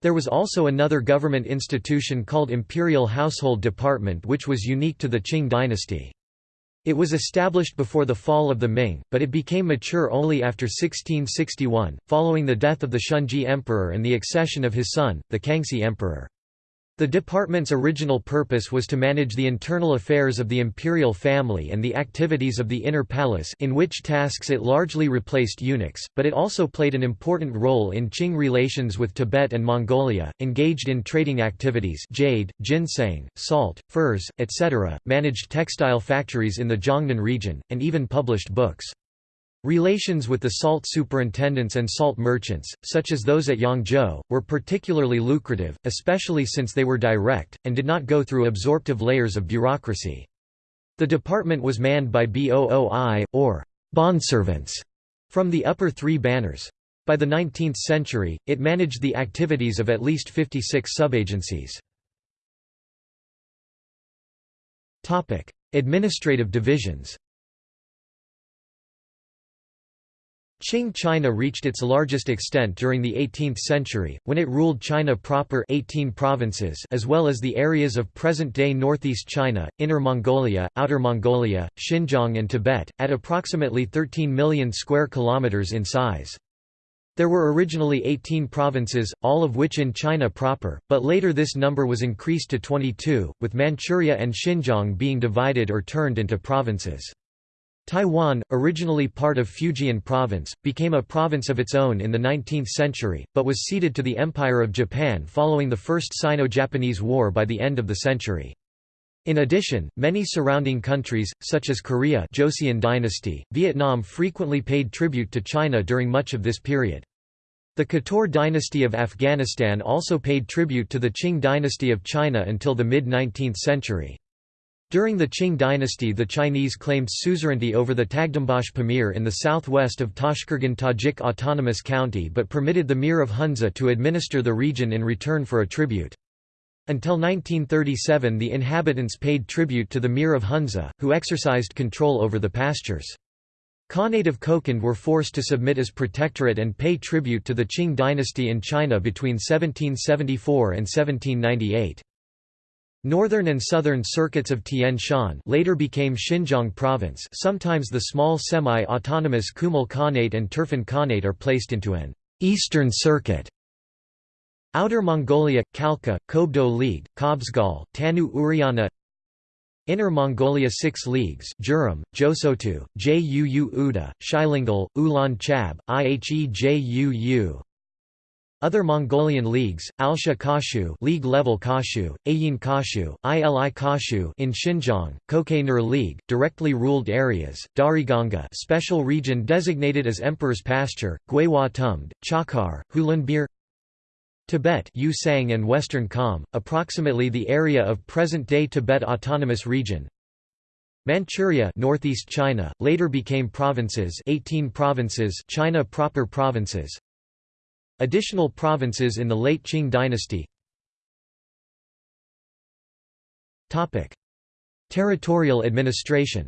Speaker 1: There was also another government institution called Imperial Household Department which was unique to the Qing dynasty. It was established before the fall of the Ming, but it became mature only after 1661, following the death of the Shunzhi Emperor and the accession of his son, the Kangxi Emperor. The department's original purpose was to manage the internal affairs of the imperial family and the activities of the inner palace in which tasks it largely replaced eunuchs, but it also played an important role in Qing relations with Tibet and Mongolia, engaged in trading activities jade, ginseng, salt, furs, etc., managed textile factories in the Jiangnan region, and even published books. Relations with the salt superintendents and salt merchants, such as those at Yangzhou, were particularly lucrative, especially since they were direct, and did not go through absorptive layers of bureaucracy. The department was manned by BOOI, or bondservants, from the upper three banners. By the 19th century, it managed the activities of at least 56 subagencies. Administrative divisions Qing China reached its largest extent during the 18th century, when it ruled China proper 18 provinces as well as the areas of present-day northeast China, Inner Mongolia, Outer Mongolia, Xinjiang and Tibet, at approximately 13 million square kilometers in size. There were originally 18 provinces, all of which in China proper, but later this number was increased to 22, with Manchuria and Xinjiang being divided or turned into provinces. Taiwan, originally part of Fujian Province, became a province of its own in the 19th century, but was ceded to the Empire of Japan following the First Sino-Japanese War by the end of the century. In addition, many surrounding countries, such as Korea Joseon dynasty, Vietnam frequently paid tribute to China during much of this period. The Kator dynasty of Afghanistan also paid tribute to the Qing dynasty of China until the mid-19th century. During the Qing dynasty the Chinese claimed suzerainty over the Tagdambash Pamir in the southwest of Tashkurgan Tajik Autonomous County but permitted the Mir of Hunza to administer the region in return for a tribute. Until 1937 the inhabitants paid tribute to the Mir of Hunza, who exercised control over the pastures. Khanate of Kokand were forced to submit as protectorate and pay tribute to the Qing dynasty in China between 1774 and 1798. Northern and southern circuits of Tian Shan later became Xinjiang province. Sometimes the small semi-autonomous Kumul Khanate and Turfan Khanate are placed into an «eastern circuit». Outer Mongolia, Khalkha, Kobdo League, Kobzgal, Tannu Urianha. Inner Mongolia 6 leagues Jurum, Josotu, Juu Uda, Shilingol, Ulan Chab, Ihe Ihejuu other Mongolian leagues, Alsha Kashu League level Kashu, Ayin Kashu, Ili Kashu in Xinjiang, Kokay League, directly ruled areas, Dariganga special region designated as Emperor's Pasture, Guihua Tumd, Chahar, Hulunbuir Tibet Yusang and Western Kham, approximately the area of present-day Tibet Autonomous Region. Manchuria northeast China, later became provinces 18 provinces China proper provinces Additional provinces in the late Qing dynasty. Territorial administration.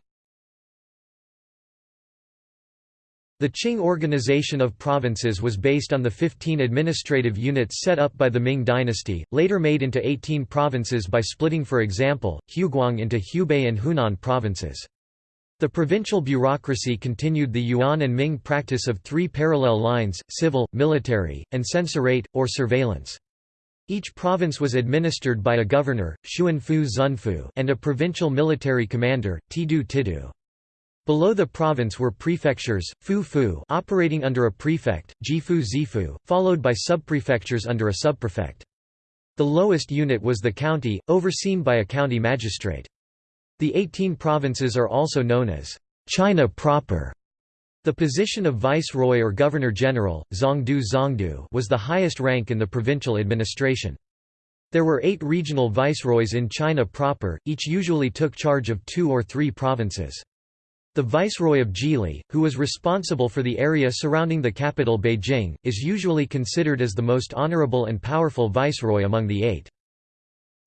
Speaker 1: The Qing organization of provinces was based on the 15 administrative units set up by the Ming dynasty, later made into 18 provinces by splitting for example, Huguang into Hubei and Hunan provinces. The provincial bureaucracy continued the Yuan and Ming practice of three parallel lines, civil, military, and censorate, or surveillance. Each province was administered by a governor, Xuanfu Zunfu, and a provincial military commander, Tidu Tidu. Below the province were prefectures, Fu Fu operating under a prefect, Jifu Zifu, followed by subprefectures under a subprefect. The lowest unit was the county, overseen by a county magistrate. The 18 provinces are also known as China proper. The position of viceroy or governor-general, zongdu zongdu was the highest rank in the provincial administration. There were eight regional viceroys in China proper, each usually took charge of two or three provinces. The viceroy of Zhili, who was responsible for the area surrounding the capital Beijing, is usually considered as the most honorable and powerful viceroy among the eight.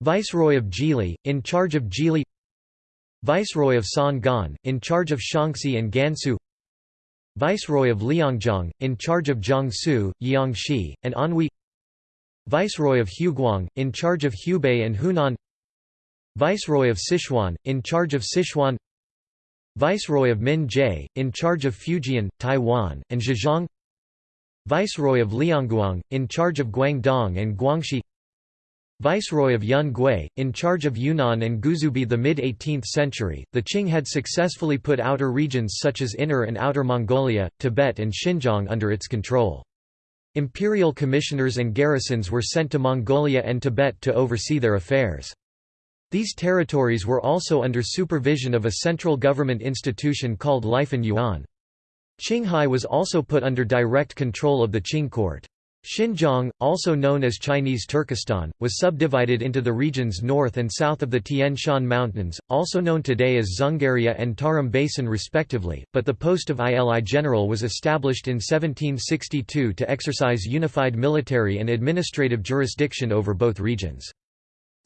Speaker 1: Viceroy of Zhili, in charge of Zhili Viceroy of San Gan, in charge of Shaanxi and Gansu Viceroy of Liangjiang, in charge of Jiangsu, Jiangxi, and Anhui Viceroy of Huguang, in charge of Hubei and Hunan Viceroy of Sichuan, in charge of Sichuan Viceroy of Min-Zhe, in charge of Fujian, Taiwan, and Zhejiang Viceroy of Liangguang, in charge of Guangdong and Guangxi Viceroy of Yun Gui, in charge of Yunnan and Guizhou the mid-18th century, the Qing had successfully put outer regions such as Inner and Outer Mongolia, Tibet and Xinjiang under its control. Imperial commissioners and garrisons were sent to Mongolia and Tibet to oversee their affairs. These territories were also under supervision of a central government institution called Lifan Yuan. Qinghai was also put under direct control of the Qing court. Xinjiang, also known as Chinese Turkestan, was subdivided into the regions north and south of the Tian Shan Mountains, also known today as Dzungaria and Tarim Basin respectively, but the post of ILI general was established in 1762 to exercise unified military and administrative jurisdiction over both regions.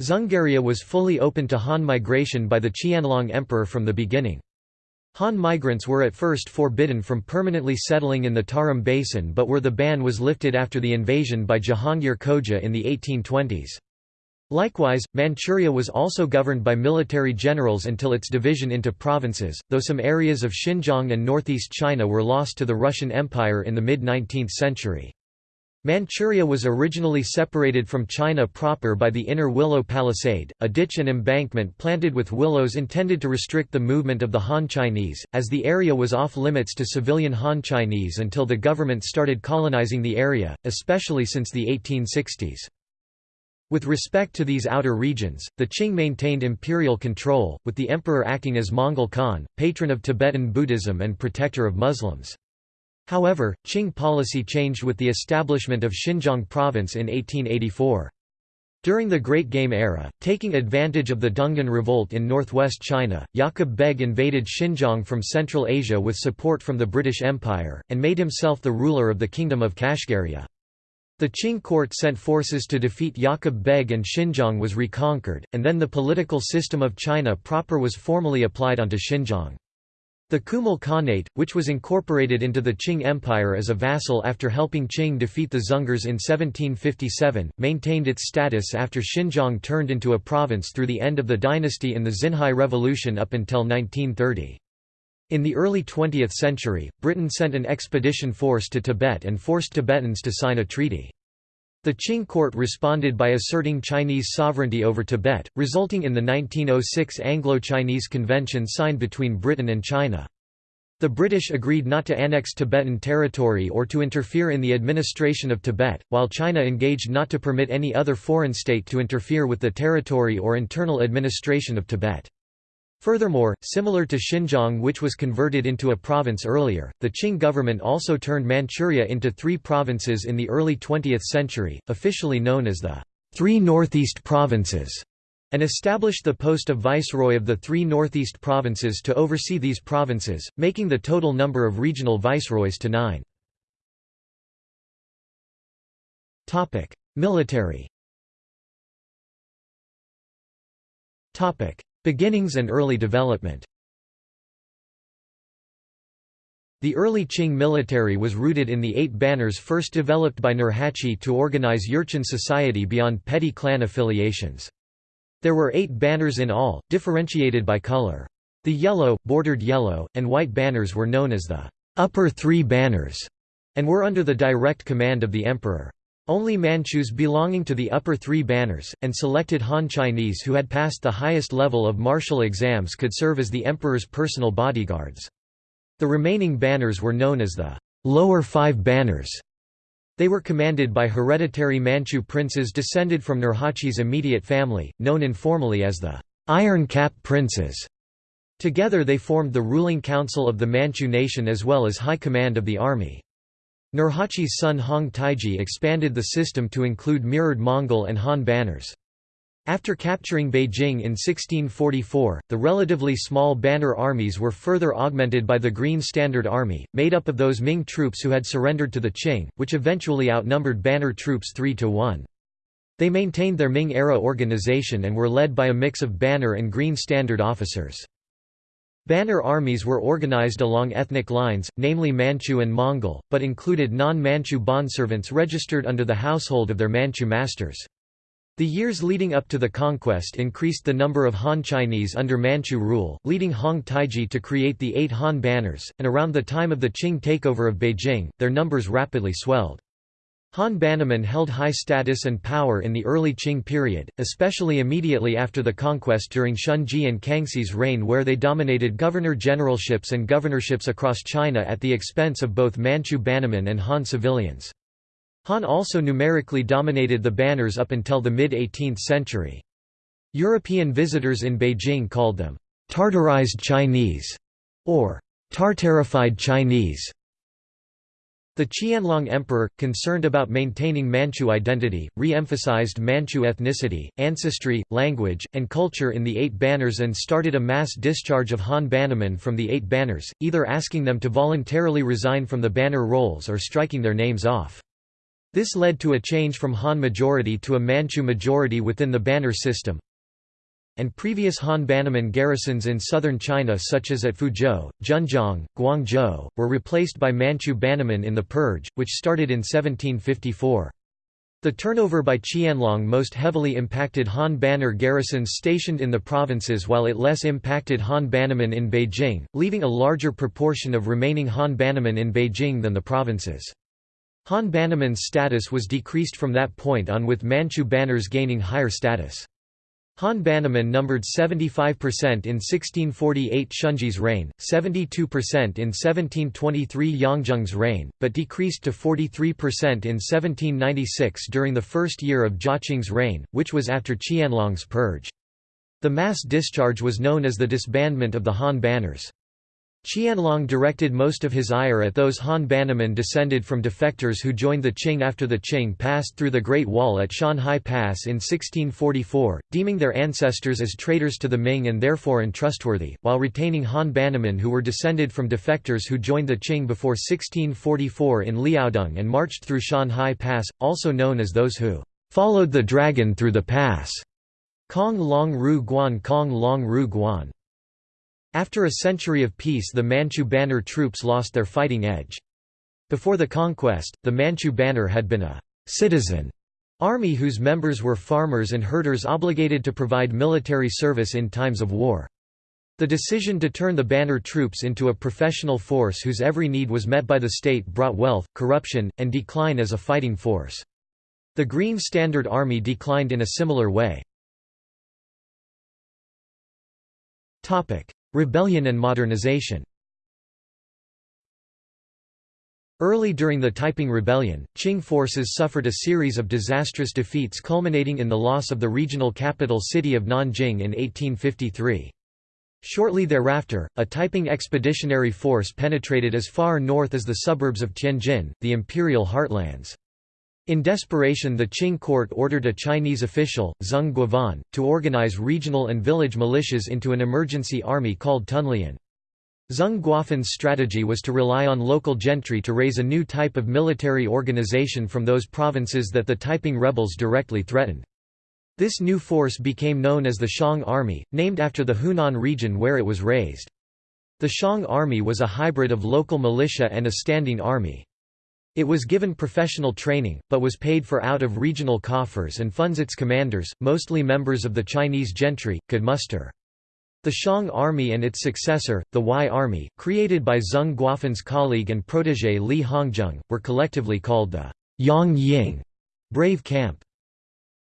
Speaker 1: Dzungaria was fully open to Han migration by the Qianlong Emperor from the beginning. Han migrants were at first forbidden from permanently settling in the Tarim Basin but where the ban was lifted after the invasion by Jahangir Khoja in the 1820s. Likewise, Manchuria was also governed by military generals until its division into provinces, though some areas of Xinjiang and northeast China were lost to the Russian Empire in the mid-19th century. Manchuria was originally separated from China proper by the Inner Willow Palisade, a ditch and embankment planted with willows intended to restrict the movement of the Han Chinese, as the area was off-limits to civilian Han Chinese until the government started colonizing the area, especially since the 1860s. With respect to these outer regions, the Qing maintained imperial control, with the emperor acting as Mongol Khan, patron of Tibetan Buddhism and protector of Muslims. However, Qing policy changed with the establishment of Xinjiang province in 1884. During the Great Game era, taking advantage of the Dungan revolt in northwest China, Yaqub Beg invaded Xinjiang from Central Asia with support from the British Empire, and made himself the ruler of the Kingdom of Kashgaria. The Qing court sent forces to defeat Yaqub Beg and Xinjiang was reconquered, and then the political system of China proper was formally applied onto Xinjiang. The Kumul Khanate, which was incorporated into the Qing Empire as a vassal after helping Qing defeat the Dzungars in 1757, maintained its status after Xinjiang turned into a province through the end of the dynasty in the Xinhai Revolution up until 1930. In the early 20th century, Britain sent an expedition force to Tibet and forced Tibetans to sign a treaty. The Qing court responded by asserting Chinese sovereignty over Tibet, resulting in the 1906 Anglo-Chinese Convention signed between Britain and China. The British agreed not to annex Tibetan territory or to interfere in the administration of Tibet, while China engaged not to permit any other foreign state to interfere with the territory or internal administration of Tibet. Furthermore, similar to Xinjiang which was converted into a province earlier, the Qing government also turned Manchuria into three provinces in the early 20th century, officially known as the Three Northeast Provinces, and established the post of viceroy of the three northeast provinces to oversee these provinces, making the total number of regional viceroys to nine. Military Beginnings and early development The early Qing military was rooted in the eight banners first developed by Nurhaci to organize Jurchen society beyond petty clan affiliations. There were eight banners in all, differentiated by color. The yellow, bordered yellow, and white banners were known as the upper three banners, and were under the direct command of the emperor. Only Manchus belonging to the upper three banners, and selected Han Chinese who had passed the highest level of martial exams could serve as the emperor's personal bodyguards. The remaining banners were known as the lower five banners. They were commanded by hereditary Manchu princes descended from Nurhaci's immediate family, known informally as the Iron Cap Princes. Together they formed the ruling council of the Manchu nation as well as high command of the army. Nurhaci's son Hong Taiji expanded the system to include mirrored Mongol and Han banners. After capturing Beijing in 1644, the relatively small banner armies were further augmented by the Green Standard Army, made up of those Ming troops who had surrendered to the Qing, which eventually outnumbered banner troops 3 to 1. They maintained their Ming-era organization and were led by a mix of banner and Green Standard officers. Banner armies were organized along ethnic lines, namely Manchu and Mongol, but included non-Manchu bondservants registered under the household of their Manchu masters. The years leading up to the conquest increased the number of Han Chinese under Manchu rule, leading Hong Taiji to create the eight Han banners, and around the time of the Qing takeover of Beijing, their numbers rapidly swelled. Han Bannermen held high status and power in the early Qing period, especially immediately after the conquest during Shunzhi and Kangxi's reign where they dominated governor-generalships and governorships across China at the expense of both Manchu Bannermen and Han civilians. Han also numerically dominated the banners up until the mid-18th century. European visitors in Beijing called them Tartarized Chinese or Tartarified Chinese The Qianlong Emperor, concerned about maintaining Manchu identity, re-emphasized Manchu ethnicity, ancestry, language, and culture in the Eight Banners and started a mass discharge of Han Bannermen from the Eight Banners, either asking them to voluntarily resign from the banner roles or striking their names off. This led to a change from Han majority to a Manchu majority within the banner system, and previous Han Bannerman garrisons in southern China such as at Fuzhou, Zhenjiang, Guangzhou, were replaced by Manchu Bannermen in the Purge, which started in 1754. The turnover by Qianlong most heavily impacted Han Banner garrisons stationed in the provinces while it less impacted Han Bannermen in Beijing, leaving a larger proportion of remaining Han Bannermen in Beijing than the provinces. Han Bannerman's status was decreased from that point on with Manchu banners gaining higher status. Han Bannerman numbered 75% in 1648 Shunzhi's reign, 72% in 1723 Yongzheng's reign, but decreased to 43% in 1796 during the first year of Jiaqing's reign, which was after Qianlong's purge. The mass discharge was known as the disbandment of the Han banners. Qianlong directed most of his ire at those Han Bannermen descended from defectors who joined the Qing after the Qing passed through the Great Wall at Shanhai Pass in 1644, deeming their ancestors as traitors to the Ming and therefore untrustworthy, while retaining Han Bannermen who were descended from defectors who joined the Qing before 1644 in Liaodong and marched through Shanhai Pass, also known as those who followed the dragon through the pass. Cong Long Ru Guan Cong Long Ru Guan after a century of peace the Manchu Banner troops lost their fighting edge. Before the conquest, the Manchu Banner had been a «citizen» army whose members were farmers and herders obligated to provide military service in times of war. The decision to turn the banner troops into a professional force whose every need was met by the state brought wealth, corruption, and decline as a fighting force. The Green Standard Army declined in a similar way. Rebellion and modernization Early during the Taiping Rebellion, Qing forces suffered a series of disastrous defeats culminating in the loss of the regional capital city of Nanjing in 1853. Shortly thereafter, a Taiping expeditionary force penetrated as far north as the suburbs of Tianjin, the imperial heartlands. In desperation the Qing court ordered a Chinese official, Zeng Guofan, to organize regional and village militias into an emergency army called Tuanlian. Zeng Guofan's strategy was to rely on local gentry to raise a new type of military organization from those provinces that the Taiping rebels directly threatened. This new force became known as the Xiang Army, named after the Hunan region where it was raised. The Xiang Army was a hybrid of local militia and a standing army. It was given professional training, but was paid for out of regional coffers and funds its commanders, mostly members of the Chinese gentry, could muster. The Xiang Army and its successor, the Huai Army, created by Zeng Guofan's colleague and protégé Li Hongzhang, were collectively called the Yong Ying brave camp.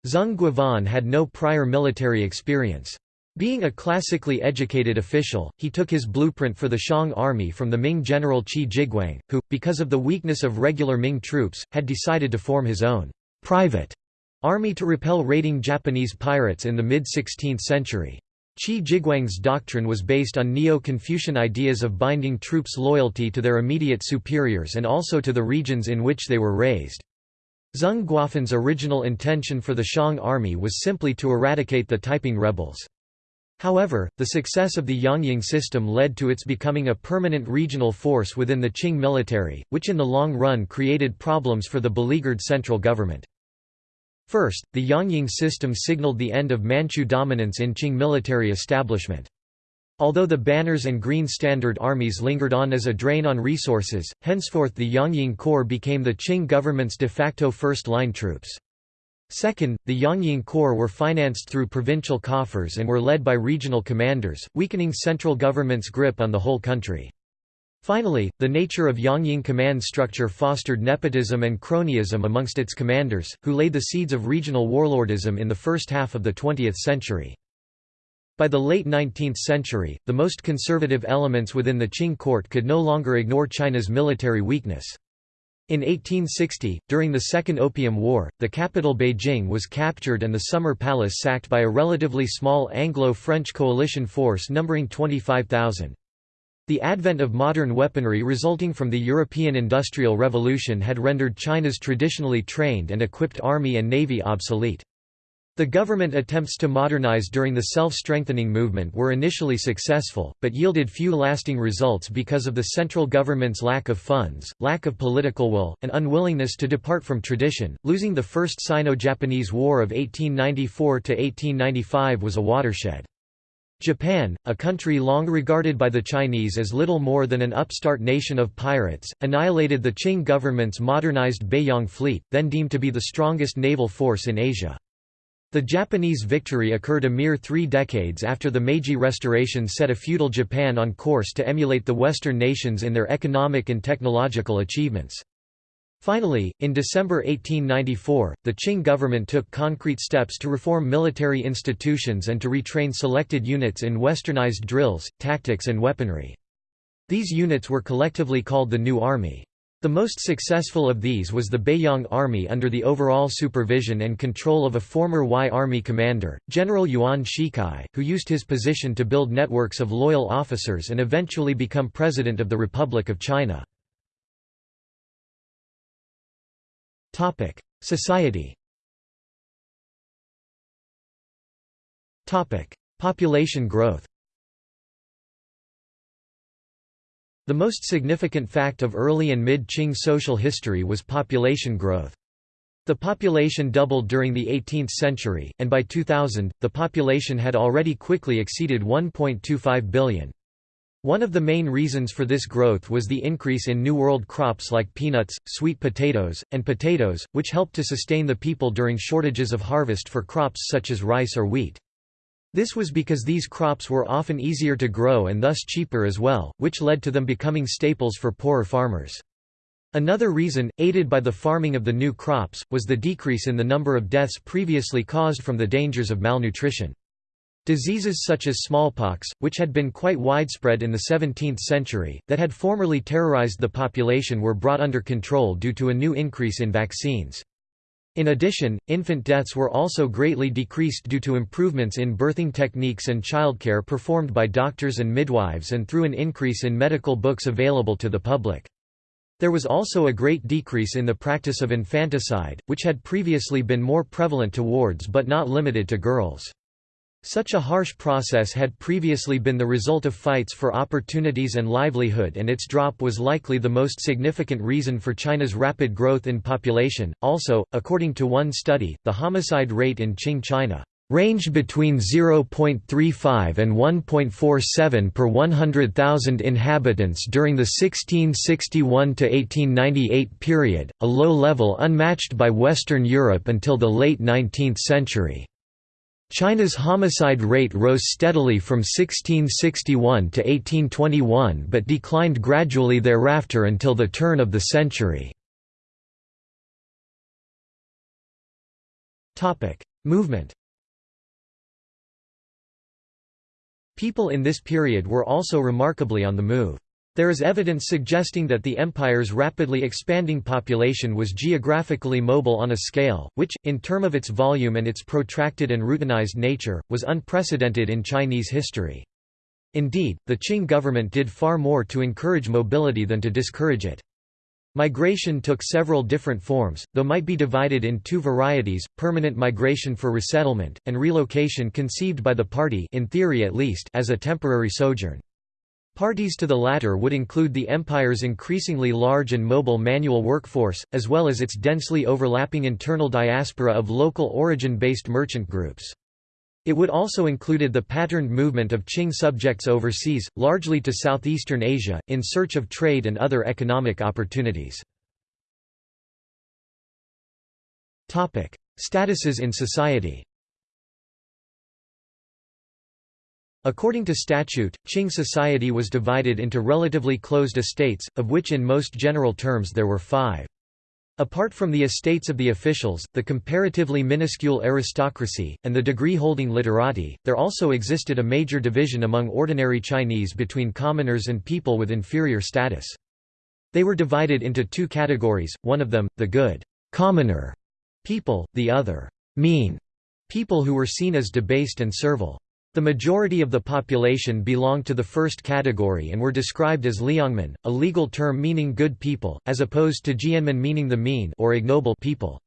Speaker 1: Zeng Guofan had no prior military experience. Being a classically educated official, he took his blueprint for the Xiang army from the Ming general Qi Jiguang, who, because of the weakness of regular Ming troops, had decided to form his own private army to repel raiding Japanese pirates in the mid-16th century. Qi Jiguang's doctrine was based on Neo-Confucian ideas of binding troops' loyalty to their immediate superiors and also to the regions in which they were raised. Zeng Guofan's original intention for the Xiang army was simply to eradicate the Taiping rebels. However, the success of the Yongying system led to its becoming a permanent regional force within the Qing military, which in the long run created problems for the beleaguered central government. First, the Yongying system signaled the end of Manchu dominance in Qing military establishment. Although the banners and Green Standard armies lingered on as a drain on resources, henceforth the Yongying Corps became the Qing government's de facto first-line troops. Second, the Yongying Corps were financed through provincial coffers and were led by regional commanders, weakening central government's grip on the whole country. Finally, the nature of Yongying command structure fostered nepotism and cronyism amongst its commanders, who laid the seeds of regional warlordism in the first half of the 20th century. By the late 19th century, the most conservative elements within the Qing court could no longer ignore China's military weakness. In 1860, during the Second Opium War, the capital Beijing was captured and the Summer Palace sacked by a relatively small Anglo-French coalition force numbering 25,000. The advent of modern weaponry resulting from the European Industrial Revolution had rendered China's traditionally trained and equipped army and navy obsolete. The government attempts to modernize during the self-strengthening movement were initially successful, but yielded few lasting results because of the central government's lack of funds, lack of political will, and unwillingness to depart from tradition. Losing the First Sino-Japanese War of 1894 to 1895 was a watershed. Japan, a country long regarded by the Chinese as little more than an upstart nation of pirates, annihilated the Qing government's modernized Beiyang fleet, then deemed to be the strongest naval force in Asia. The Japanese victory occurred a mere three decades after the Meiji Restoration set a feudal Japan on course to emulate the Western nations in their economic and technological achievements. Finally, in December 1894, the Qing government took concrete steps to reform military institutions and to retrain selected units in westernized drills, tactics and weaponry. These units were collectively called the New Army. The most successful of these was the Beiyang Army under the overall supervision and control of a former Huai Army commander, General Yuan Shikai, who used his position to build networks of loyal officers and eventually become President of the Republic of China. Society. Population growth. The most significant fact of early and mid-Qing social history was population growth. The population doubled during the 18th century, and by 2000, the population had already quickly exceeded 1.25 billion. One of the main reasons for this growth was the increase in New World crops like peanuts, sweet potatoes, and potatoes, which helped to sustain the people during shortages of harvest for crops such as rice or wheat. This was because these crops were often easier to grow and thus cheaper as well, which led to them becoming staples for poorer farmers. Another reason, aided by the farming of the new crops, was the decrease in the number of deaths previously caused from the dangers of malnutrition. Diseases such as smallpox, which had been quite widespread in the 17th century, that had formerly terrorized the population were brought under control due to a new increase in vaccines. In addition, infant deaths were also greatly decreased due to improvements in birthing techniques and childcare performed by doctors and midwives and through an increase in medical books available to the public. There was also a great decrease in the practice of infanticide, which had previously been more prevalent to wards but not limited to girls. Such a harsh process had previously been the result of fights for opportunities and livelihood and its drop was likely the most significant reason for China's rapid growth in population. Also, according to one study, the homicide rate in Qing China ranged between 0.35 and 1.47 per 100,000 inhabitants during the 1661–1898 period, a low level unmatched by Western Europe until the late 19th century. China's homicide rate rose steadily from 1661 to 1821 but declined gradually thereafter until the turn of the century. Movement People in this period were also remarkably on the move. There is evidence suggesting that the empire's rapidly expanding population was geographically mobile on a scale, which, in term of its volume and its protracted and routinized nature, was unprecedented in Chinese history. Indeed, the Qing government did far more to encourage mobility than to discourage it. Migration took several different forms, though might be divided in two varieties, permanent migration for resettlement, and relocation conceived by the party in theory at least as a temporary sojourn. Parties to the latter would include the empire's increasingly large and mobile manual workforce, as well as its densely overlapping internal diaspora of local origin-based merchant groups. It would also included the patterned movement of Qing subjects overseas, largely to southeastern Asia, in search of trade and other economic opportunities. Statuses in society According to statute, Qing society was divided into relatively closed estates, of which in most general terms there were five. Apart from the estates of the officials, the comparatively minuscule aristocracy, and the degree-holding literati, there also existed a major division among ordinary Chinese between commoners and people with inferior status. They were divided into two categories, one of them, the good commoner people, the other mean people who were seen as debased and servile. The majority of the population belonged to the first category and were described as liangmin, a legal term meaning good people, as opposed to jianmin meaning the mean or ignoble people.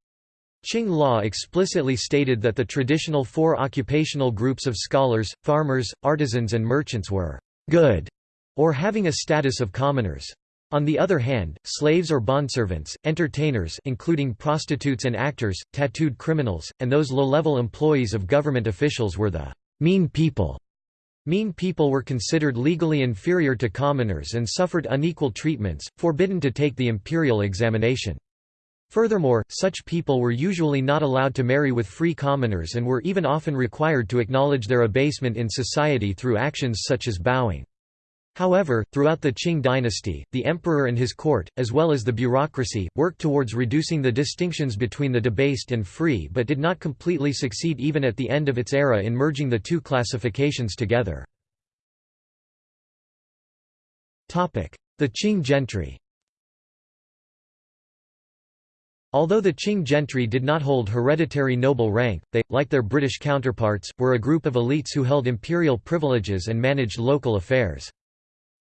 Speaker 1: Qing law explicitly stated that the traditional four occupational groups of scholars, farmers, artisans and merchants were «good» or having a status of commoners. On the other hand, slaves or bondservants, entertainers including prostitutes and actors, tattooed criminals, and those low-level employees of government officials were the mean people. Mean people were considered legally inferior to commoners and suffered unequal treatments, forbidden to take the imperial examination. Furthermore, such people were usually not allowed to marry with free commoners and were even often required to acknowledge their abasement in society through actions such as bowing. However, throughout the Qing dynasty, the emperor and his court, as well as the bureaucracy, worked towards reducing the distinctions between the debased and free but did not completely succeed even at the end of its era in merging the two classifications together. The Qing gentry Although the Qing gentry did not hold hereditary noble rank, they, like their British counterparts, were a group of elites who held imperial privileges and managed local affairs.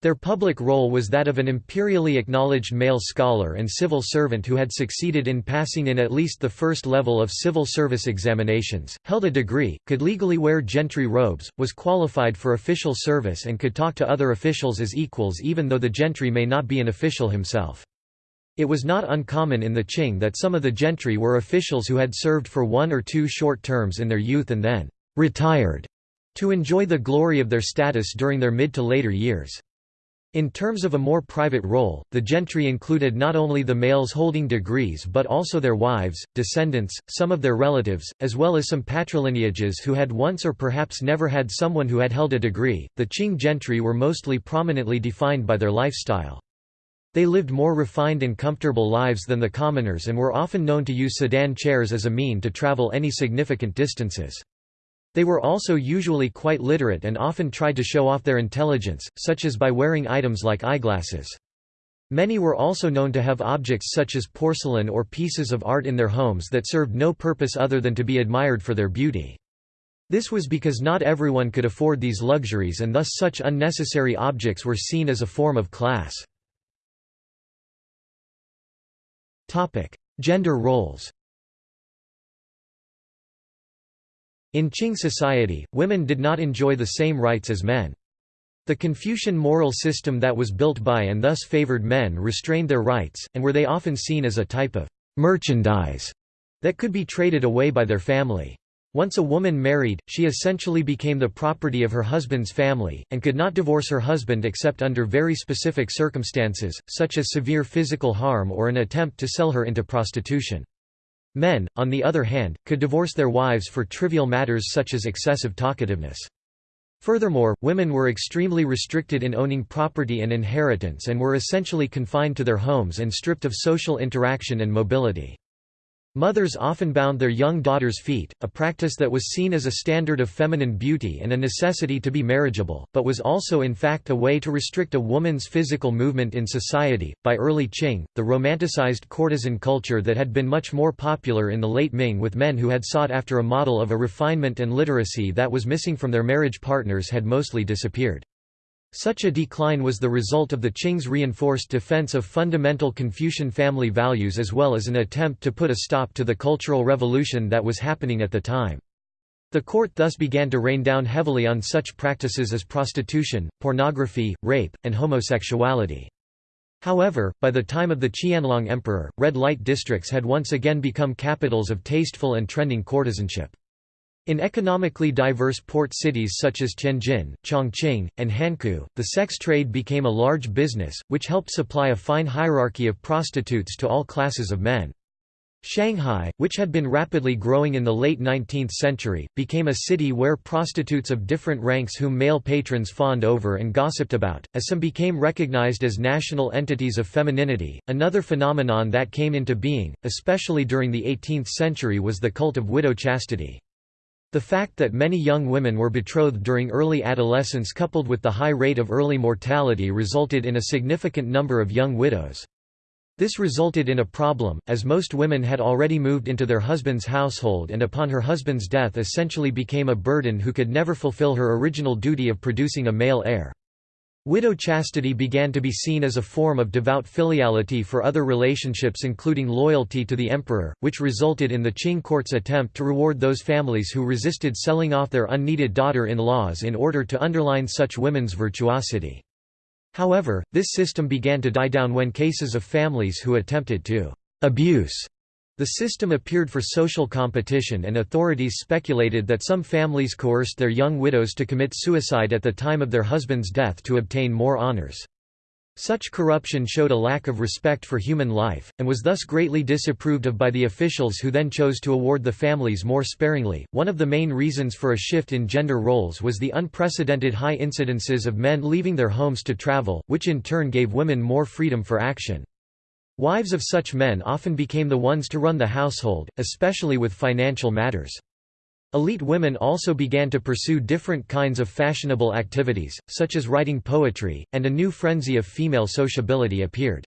Speaker 1: Their public role was that of an imperially acknowledged male scholar and civil servant who had succeeded in passing in at least the first level of civil service examinations, held a degree, could legally wear gentry robes, was qualified for official service and could talk to other officials as equals even though the gentry may not be an official himself. It was not uncommon in the Qing that some of the gentry were officials who had served for one or two short terms in their youth and then retired to enjoy the glory of their status during their mid to later years. In terms of a more private role, the gentry included not only the males holding degrees but also their wives, descendants, some of their relatives, as well as some patrilineages who had once or perhaps never had someone who had held a degree. The Qing gentry were mostly prominently defined by their lifestyle. They lived more refined and comfortable lives than the commoners and were often known to use sedan chairs as a mean to travel any significant distances. They were also usually quite literate and often tried to show off their intelligence, such as by wearing items like eyeglasses. Many were also known to have objects such as porcelain or pieces of art in their homes that served no purpose other than to be admired for their beauty. This was because not everyone could afford these luxuries and thus such unnecessary objects were seen as a form of class. Gender roles In Qing society, women did not enjoy the same rights as men. The Confucian moral system that was built by and thus favored men restrained their rights, and were they often seen as a type of merchandise that could be traded away by their family. Once a woman married, she essentially became the property of her husband's family, and could not divorce her husband except under very specific circumstances, such as severe physical harm or an attempt to sell her into prostitution. Men, on the other hand, could divorce their wives for trivial matters such as excessive talkativeness. Furthermore, women were extremely restricted in owning property and inheritance and were essentially confined to their homes and stripped of social interaction and mobility. Mothers often bound their young daughters' feet, a practice that was seen as a standard of feminine beauty and a necessity to be marriageable, but was also in fact a way to restrict a woman's physical movement in society. By early Qing, the romanticized courtesan culture that had been much more popular in the late Ming with men who had sought after a model of a refinement and literacy that was missing from their marriage partners had mostly disappeared. Such a decline was the result of the Qing's reinforced defense of fundamental Confucian family values as well as an attempt to put a stop to the cultural revolution that was happening at the time. The court thus began to rain down heavily on such practices as prostitution, pornography, rape, and homosexuality. However, by the time of the Qianlong emperor, red light districts had once again become capitals of tasteful and trending courtesanship. In economically diverse port cities such as Tianjin, Chongqing, and Hankou, the sex trade became a large business, which helped supply a fine hierarchy of prostitutes to all classes of men. Shanghai, which had been rapidly growing in the late 19th century, became a city where prostitutes of different ranks whom male patrons fawned over and gossiped about, as some became recognized as national entities of femininity. Another phenomenon that came into being, especially during the 18th century, was the cult of widow chastity. The fact that many young women were betrothed during early adolescence coupled with the high rate of early mortality resulted in a significant number of young widows. This resulted in a problem, as most women had already moved into their husband's household and upon her husband's death essentially became a burden who could never fulfill her original duty of producing a male heir. Widow chastity began to be seen as a form of devout filiality for other relationships including loyalty to the emperor, which resulted in the Qing court's attempt to reward those families who resisted selling off their unneeded daughter-in-laws in order to underline such women's virtuosity. However, this system began to die down when cases of families who attempted to abuse the system appeared for social competition and authorities speculated that some families coerced their young widows to commit suicide at the time of their husband's death to obtain more honors. Such corruption showed a lack of respect for human life, and was thus greatly disapproved of by the officials who then chose to award the families more sparingly. One of the main reasons for a shift in gender roles was the unprecedented high incidences of men leaving their homes to travel, which in turn gave women more freedom for action. Wives of such men often became the ones to run the household, especially with financial matters. Elite women also began to pursue different kinds of fashionable activities, such as writing poetry, and a new frenzy of female sociability appeared.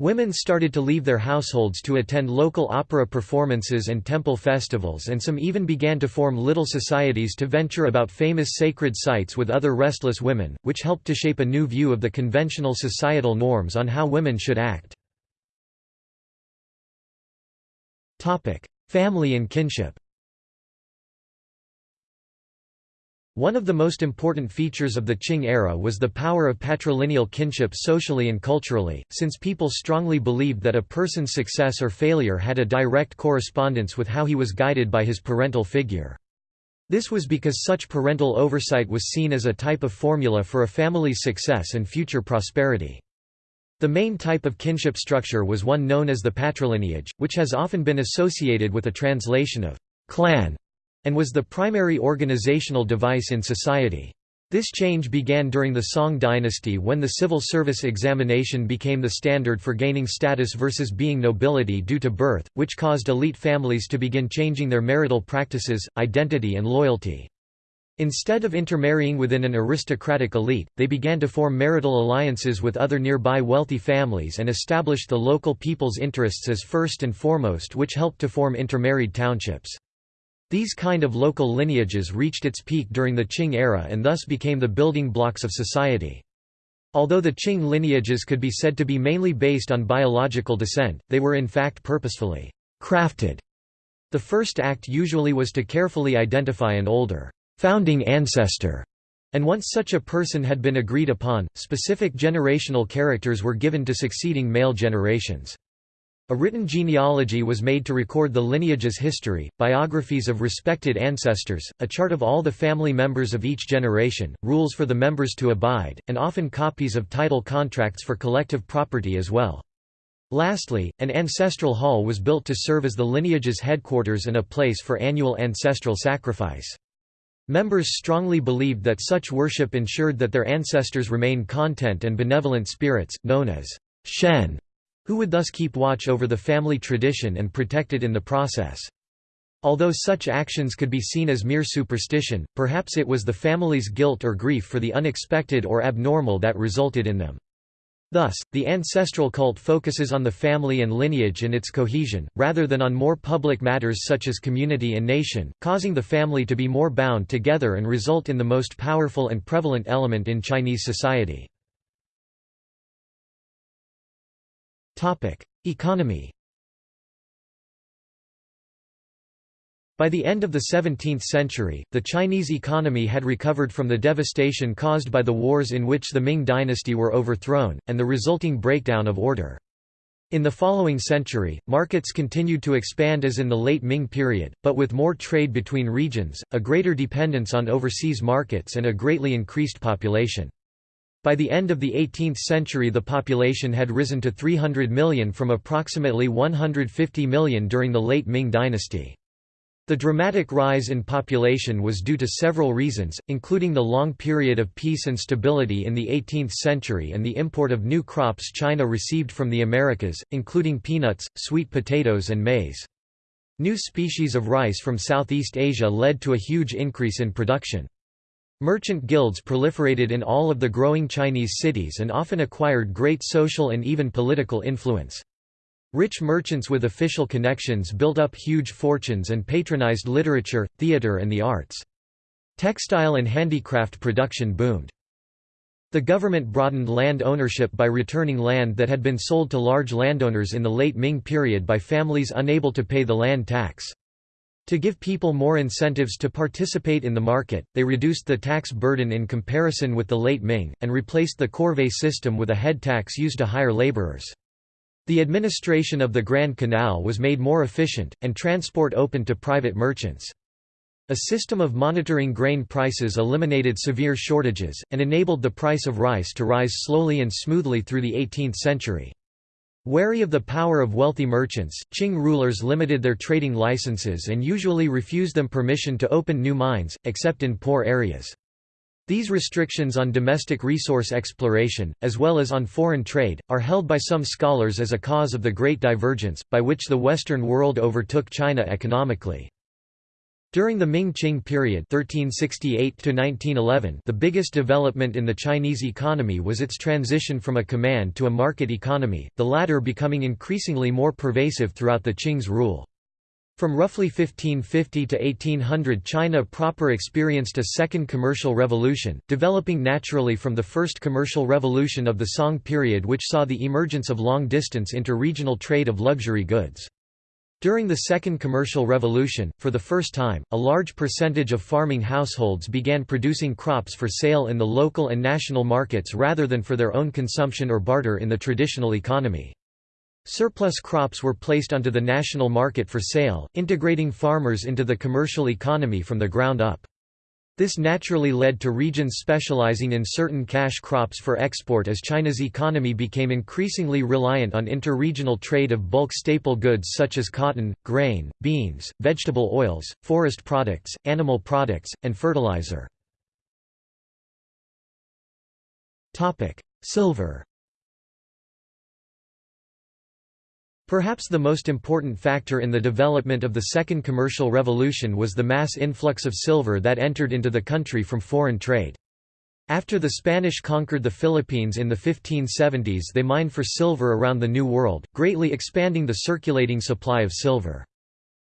Speaker 1: Women started to leave their households to attend local opera performances and temple festivals and some even began to form little societies to venture about famous sacred sites with other restless women, which helped to shape a new view of the conventional societal norms on how women should act. Family and kinship One of the most important features of the Qing era was the power of patrilineal kinship socially and culturally, since people strongly believed that a person's success or failure had a direct correspondence with how he was guided by his parental figure. This was because such parental oversight was seen as a type of formula for a family's success and future prosperity. The main type of kinship structure was one known as the patrilineage, which has often been associated with a translation of clan and was the primary organizational device in society. This change began during the Song dynasty when the civil service examination became the standard for gaining status versus being nobility due to birth, which caused elite families to begin changing their marital practices, identity and loyalty. Instead of intermarrying within an aristocratic elite, they began to form marital alliances with other nearby wealthy families and established the local people's interests as first and foremost which helped to form intermarried townships. These kind of local lineages reached its peak during the Qing era and thus became the building blocks of society. Although the Qing lineages could be said to be mainly based on biological descent, they were in fact purposefully crafted. The first act usually was to carefully identify an older founding ancestor, and once such a person had been agreed upon, specific generational characters were given to succeeding male generations. A written genealogy was made to record the lineage's history, biographies of respected ancestors, a chart of all the family members of each generation, rules for the members to abide, and often copies of title contracts for collective property as well. Lastly, an ancestral hall was built to serve as the lineage's headquarters and a place for annual ancestral sacrifice. Members strongly believed that such worship ensured that their ancestors remained content and benevolent spirits, known as shen who would thus keep watch over the family tradition and protect it in the process. Although such actions could be seen as mere superstition, perhaps it was the family's guilt or grief for the unexpected or abnormal that resulted in them. Thus, the ancestral cult focuses on the family and lineage and its cohesion, rather than on more public matters such as community and nation, causing the family to be more bound together and result in the most powerful and prevalent element in Chinese society. Economy By the end of the 17th century, the Chinese economy had recovered from the devastation caused by the wars in which the Ming dynasty were overthrown, and the resulting breakdown of order. In the following century, markets continued to expand as in the late Ming period, but with more trade between regions, a greater dependence on overseas markets and a greatly increased population. By the end of the 18th century the population had risen to 300 million from approximately 150 million during the late Ming dynasty. The dramatic rise in population was due to several reasons, including the long period of peace and stability in the 18th century and the import of new crops China received from the Americas, including peanuts, sweet potatoes and maize. New species of rice from Southeast Asia led to a huge increase in production. Merchant guilds proliferated in all of the growing Chinese cities and often acquired great social and even political influence. Rich merchants with official connections built up huge fortunes and patronized literature, theater and the arts. Textile and handicraft production boomed. The government broadened land ownership by returning land that had been sold to large landowners in the late Ming period by families unable to pay the land tax. To give people more incentives to participate in the market, they reduced the tax burden in comparison with the late Ming, and replaced the corvée system with a head tax used to hire laborers. The administration of the Grand Canal was made more efficient, and transport opened to private merchants. A system of monitoring grain prices eliminated severe shortages, and enabled the price of rice to rise slowly and smoothly through the 18th century. Wary of the power of wealthy merchants, Qing rulers limited their trading licenses and usually refused them permission to open new mines, except in poor areas. These restrictions on domestic resource exploration, as well as on foreign trade, are held by some scholars as a cause of the Great Divergence, by which the Western world overtook China economically. During the Ming-Qing period 1368 the biggest development in the Chinese economy was its transition from a command to a market economy, the latter becoming increasingly more pervasive throughout the Qing's rule. From roughly 1550 to 1800 China proper experienced a second commercial revolution, developing naturally from the first commercial revolution of the Song period which saw the emergence of long-distance inter-regional trade of luxury goods. During the Second Commercial Revolution, for the first time, a large percentage of farming households began producing crops for sale in the local and national markets rather than for their own consumption or barter in the traditional economy. Surplus crops were placed onto the national market for sale, integrating farmers into the commercial economy from the ground up. This naturally led to regions specializing in certain cash crops for export as China's economy became increasingly reliant on inter-regional trade of bulk staple goods such as cotton, grain, beans, vegetable oils, forest products, animal products, and fertilizer. Silver Perhaps the most important factor in the development of the Second Commercial Revolution was the mass influx of silver that entered into the country from foreign trade. After the Spanish conquered the Philippines in the 1570s they mined for silver around the New World, greatly expanding the circulating supply of silver.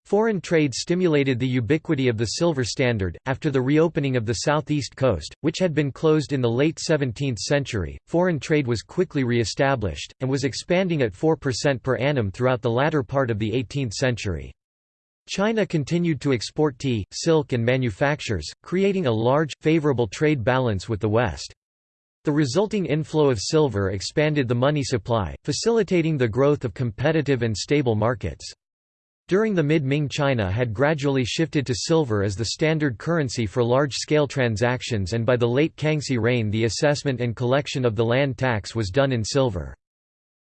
Speaker 1: Foreign trade stimulated the ubiquity of the silver standard. After the reopening of the southeast coast, which had been closed in the late 17th century, foreign trade was quickly re-established, and was expanding at 4% per annum throughout the latter part of the 18th century. China continued to export tea, silk and manufactures, creating a large, favorable trade balance with the West. The resulting inflow of silver expanded the money supply, facilitating the growth of competitive and stable markets. During the mid-Ming China had gradually shifted to silver as the standard currency for large-scale transactions and by the late Kangxi reign the assessment and collection of the land tax was done in silver.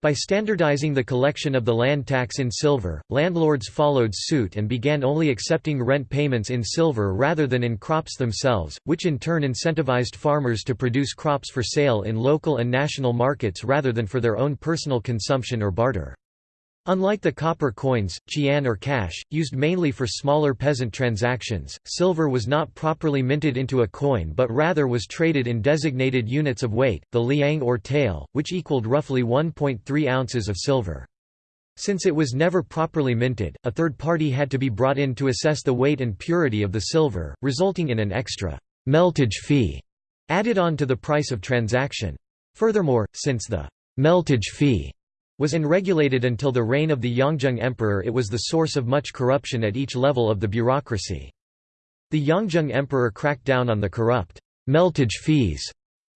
Speaker 1: By standardizing the collection of the land tax in silver, landlords followed suit and began only accepting rent payments in silver rather than in crops themselves, which in turn incentivized farmers to produce crops for sale in local and national markets rather than for their own personal consumption or barter. Unlike the copper coins, qian or cash, used mainly for smaller peasant transactions, silver was not properly minted into a coin but rather was traded in designated units of weight, the liang or tael, which equaled roughly 1.3 ounces of silver. Since it was never properly minted, a third party had to be brought in to assess the weight and purity of the silver, resulting in an extra meltage fee added on to the price of transaction. Furthermore, since the meltage fee was unregulated until the reign of the Yongzheng Emperor it was the source of much corruption at each level of the bureaucracy. The Yongzheng Emperor cracked down on the corrupt meltage fees,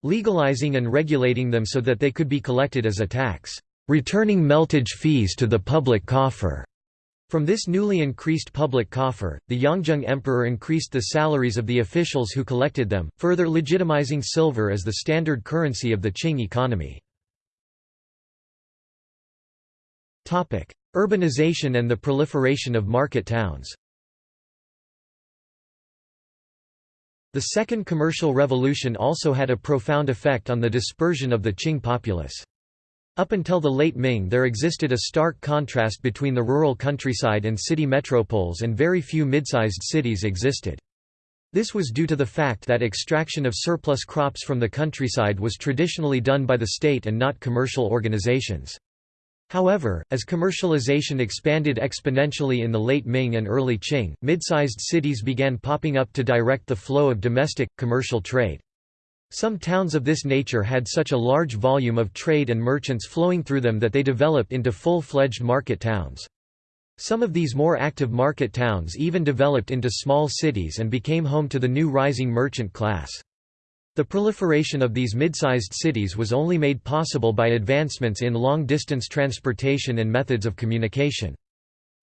Speaker 1: legalizing and regulating them so that they could be collected as a tax, returning meltage fees to the public coffer. From this newly increased public coffer, the Yongzheng Emperor increased the salaries of the officials who collected them, further legitimizing silver as the standard currency of the Qing economy. Urbanization and the proliferation of market towns The Second Commercial Revolution also had a profound effect on the dispersion of the Qing populace. Up until the late Ming there existed a stark contrast between the rural countryside and city metropoles and very few mid-sized cities existed. This was due to the fact that extraction of surplus crops from the countryside was traditionally done by the state and not commercial organizations. However, as commercialization expanded exponentially in the late Ming and early Qing, mid-sized cities began popping up to direct the flow of domestic, commercial trade. Some towns of this nature had such a large volume of trade and merchants flowing through them that they developed into full-fledged market towns. Some of these more active market towns even developed into small cities and became home to the new rising merchant class. The proliferation of these mid-sized cities was only made possible by advancements in long-distance transportation and methods of communication.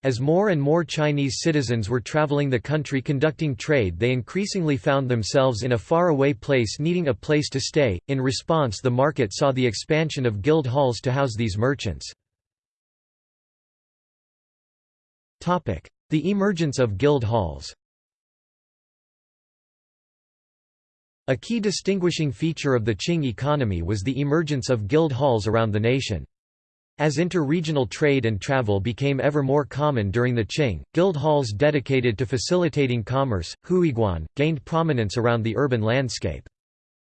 Speaker 1: As more and more Chinese citizens were traveling the country conducting trade they increasingly found themselves in a far-away place needing a place to stay. In response the market saw the expansion of guild halls to house these merchants. The emergence of guild halls A key distinguishing feature of the Qing economy was the emergence of guild halls around the nation. As inter-regional trade and travel became ever more common during the Qing, guild halls dedicated to facilitating commerce, huiguan, gained prominence around the urban landscape.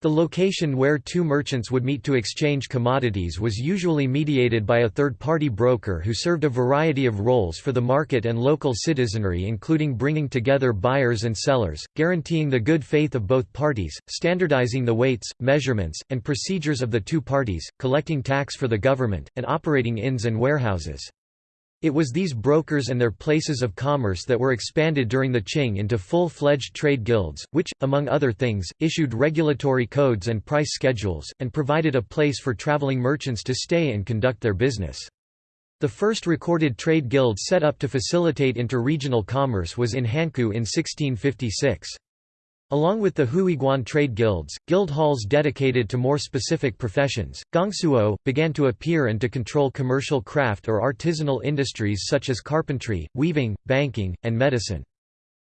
Speaker 1: The location where two merchants would meet to exchange commodities was usually mediated by a third-party broker who served a variety of roles for the market and local citizenry including bringing together buyers and sellers, guaranteeing the good faith of both parties, standardizing the weights, measurements, and procedures of the two parties, collecting tax for the government, and operating inns and warehouses. It was these brokers and their places of commerce that were expanded during the Qing into full-fledged trade guilds, which, among other things, issued regulatory codes and price schedules, and provided a place for traveling merchants to stay and conduct their business. The first recorded trade guild set up to facilitate inter-regional commerce was in Hankou in 1656. Along with the Huiguan trade guilds, guild halls dedicated to more specific professions, gongsuo, began to appear and to control commercial craft or artisanal industries such as carpentry, weaving, banking, and medicine.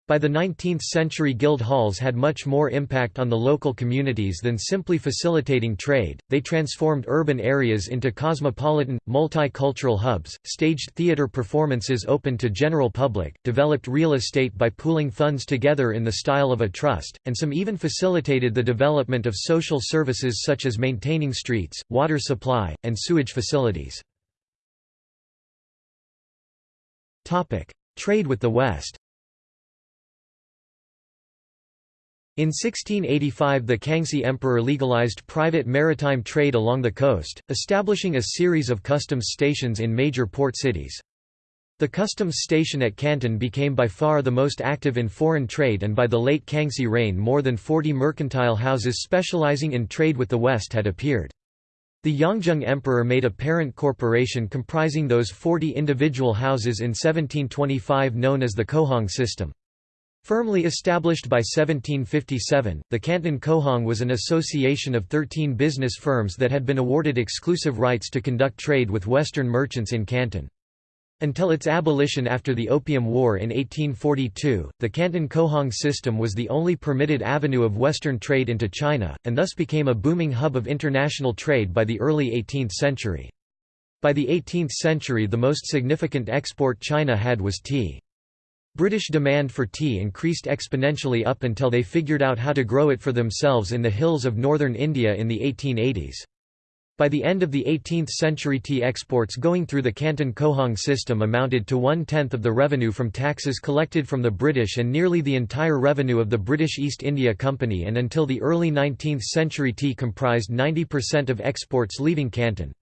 Speaker 1: By the 19th century guild halls had much more impact on the local communities than simply facilitating trade, they transformed urban areas into cosmopolitan, multicultural hubs, staged theater performances open to general public, developed real estate by pooling funds together in the style of a trust, and some even facilitated the development of social services such as maintaining streets, water supply, and sewage facilities. Trade with the West In 1685 the Kangxi Emperor legalized private maritime trade along the coast, establishing a series of customs stations in major port cities. The customs station at Canton became by far the most active in foreign trade and by the late Kangxi reign more than 40 mercantile houses specializing in trade with the West had appeared. The Yongzheng Emperor made a parent corporation comprising those 40 individual houses in 1725 known as the Cohong system. Firmly established by 1757, the Canton Cohong was an association of 13 business firms that had been awarded exclusive rights to conduct trade with Western merchants in Canton. Until its abolition after the Opium War in 1842, the Canton Cohong system was the only permitted avenue of Western trade into China, and thus became a booming hub of international trade by the early 18th century. By the 18th century the most significant export China had was tea. British demand for tea increased exponentially up until they figured out how to grow it for themselves in the hills of northern India in the 1880s. By the end of the 18th century tea exports going through the Canton Cohong system amounted to one-tenth of the revenue from taxes collected from the British and nearly the entire revenue of the British East India Company and until the early 19th century tea comprised 90% of exports leaving Canton.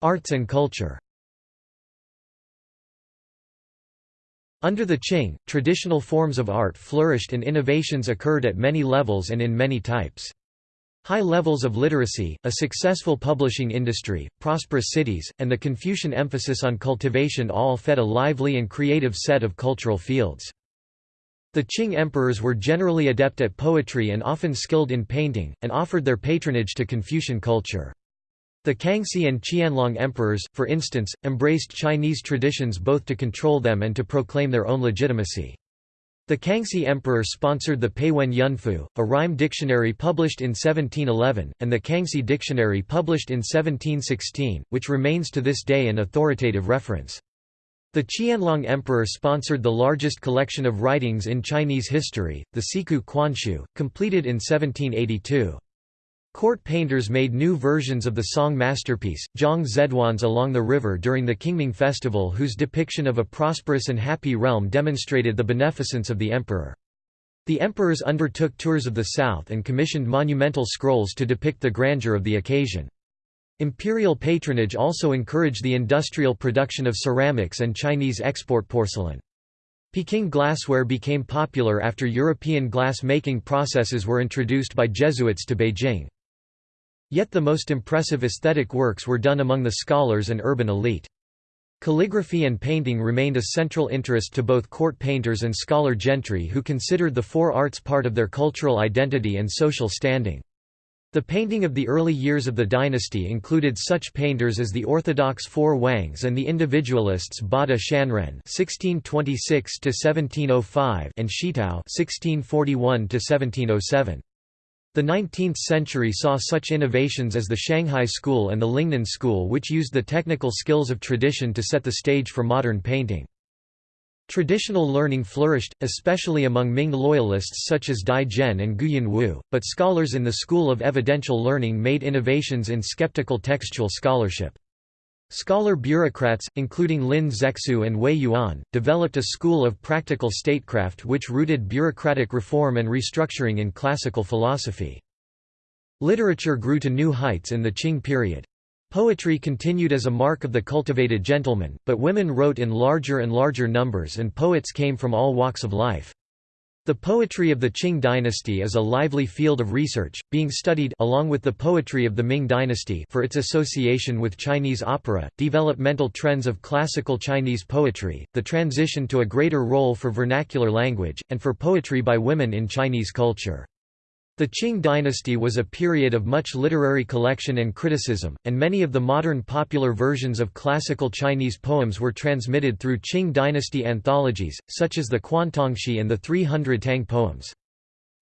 Speaker 1: Arts and culture Under the Qing, traditional forms of art flourished and innovations occurred at many levels and in many types. High levels of literacy, a successful publishing industry, prosperous cities, and the Confucian emphasis on cultivation all fed a lively and creative set of cultural fields. The Qing emperors were generally adept at poetry and often skilled in painting, and offered their patronage to Confucian culture. The Kangxi and Qianlong emperors, for instance, embraced Chinese traditions both to control them and to proclaim their own legitimacy. The Kangxi emperor sponsored the Peiwen Yunfu, a rhyme dictionary published in 1711, and the Kangxi Dictionary published in 1716, which remains to this day an authoritative reference. The Qianlong Emperor sponsored the largest collection of writings in Chinese history, the Siku Quanshu, completed in 1782. Court painters made new versions of the song masterpiece, Zhang Zeduan's Along the River during the Qingming festival whose depiction of a prosperous and happy realm demonstrated the beneficence of the emperor. The emperors undertook tours of the south and commissioned monumental scrolls to depict the grandeur of the occasion. Imperial patronage also encouraged the industrial production of ceramics and Chinese export porcelain. Peking glassware became popular after European glass-making processes were introduced by Jesuits to Beijing. Yet the most impressive aesthetic works were done among the scholars and urban elite. Calligraphy and painting remained a central interest to both court painters and scholar gentry who considered the four arts part of their cultural identity and social standing. The painting of the early years of the dynasty included such painters as the orthodox Four Wangs and the individualists Bada Shanren (1626–1705) and Shitao (1641–1707). The 19th century saw such innovations as the Shanghai School and the Lingnan School which used the technical skills of tradition to set the stage for modern painting. Traditional learning flourished, especially among Ming loyalists such as Dai Zhen and Gu Yanwu, but scholars in the school of evidential learning made innovations in skeptical textual scholarship. Scholar bureaucrats, including Lin Zexu and Wei Yuan, developed a school of practical statecraft which rooted bureaucratic reform and restructuring in classical philosophy. Literature grew to new heights in the Qing period. Poetry continued as a mark of the cultivated gentleman, but women wrote in larger and larger numbers and poets came from all walks of life. The poetry of the Qing dynasty is a lively field of research, being studied along with the poetry of the Ming dynasty for its association with Chinese opera, developmental trends of classical Chinese poetry, the transition to a greater role for vernacular language, and for poetry by women in Chinese culture. The Qing dynasty was a period of much literary collection and criticism, and many of the modern popular versions of classical Chinese poems were transmitted through Qing dynasty anthologies, such as the Quan Tangshi and the 300 Tang poems.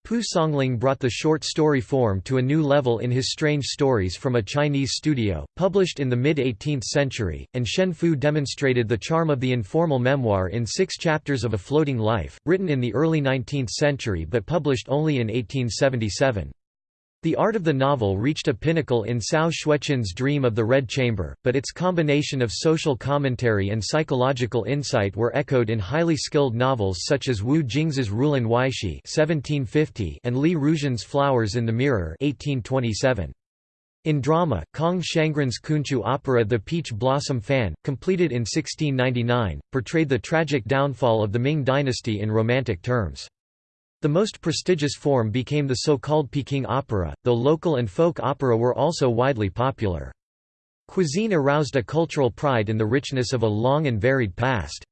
Speaker 1: Pu Songling brought the short story form to a new level in his Strange Stories from a Chinese Studio, published in the mid-18th century, and Shen Fu demonstrated the charm of the informal memoir in six chapters of A Floating Life, written in the early 19th century but published only in 1877. The art of the novel reached a pinnacle in Cao Xueqin's Dream of the Red Chamber, but its combination of social commentary and psychological insight were echoed in highly skilled novels such as Wu Jingzi's Rulin Waishi and Li Ruzhen's Flowers in the Mirror 1827. In drama, Kong Shangren's Kunqu opera The Peach Blossom Fan, completed in 1699, portrayed the tragic downfall of the Ming dynasty in romantic terms. The most prestigious form became the so-called Peking opera, though local and folk opera were also widely popular. Cuisine aroused a cultural pride in the richness of a long and varied past.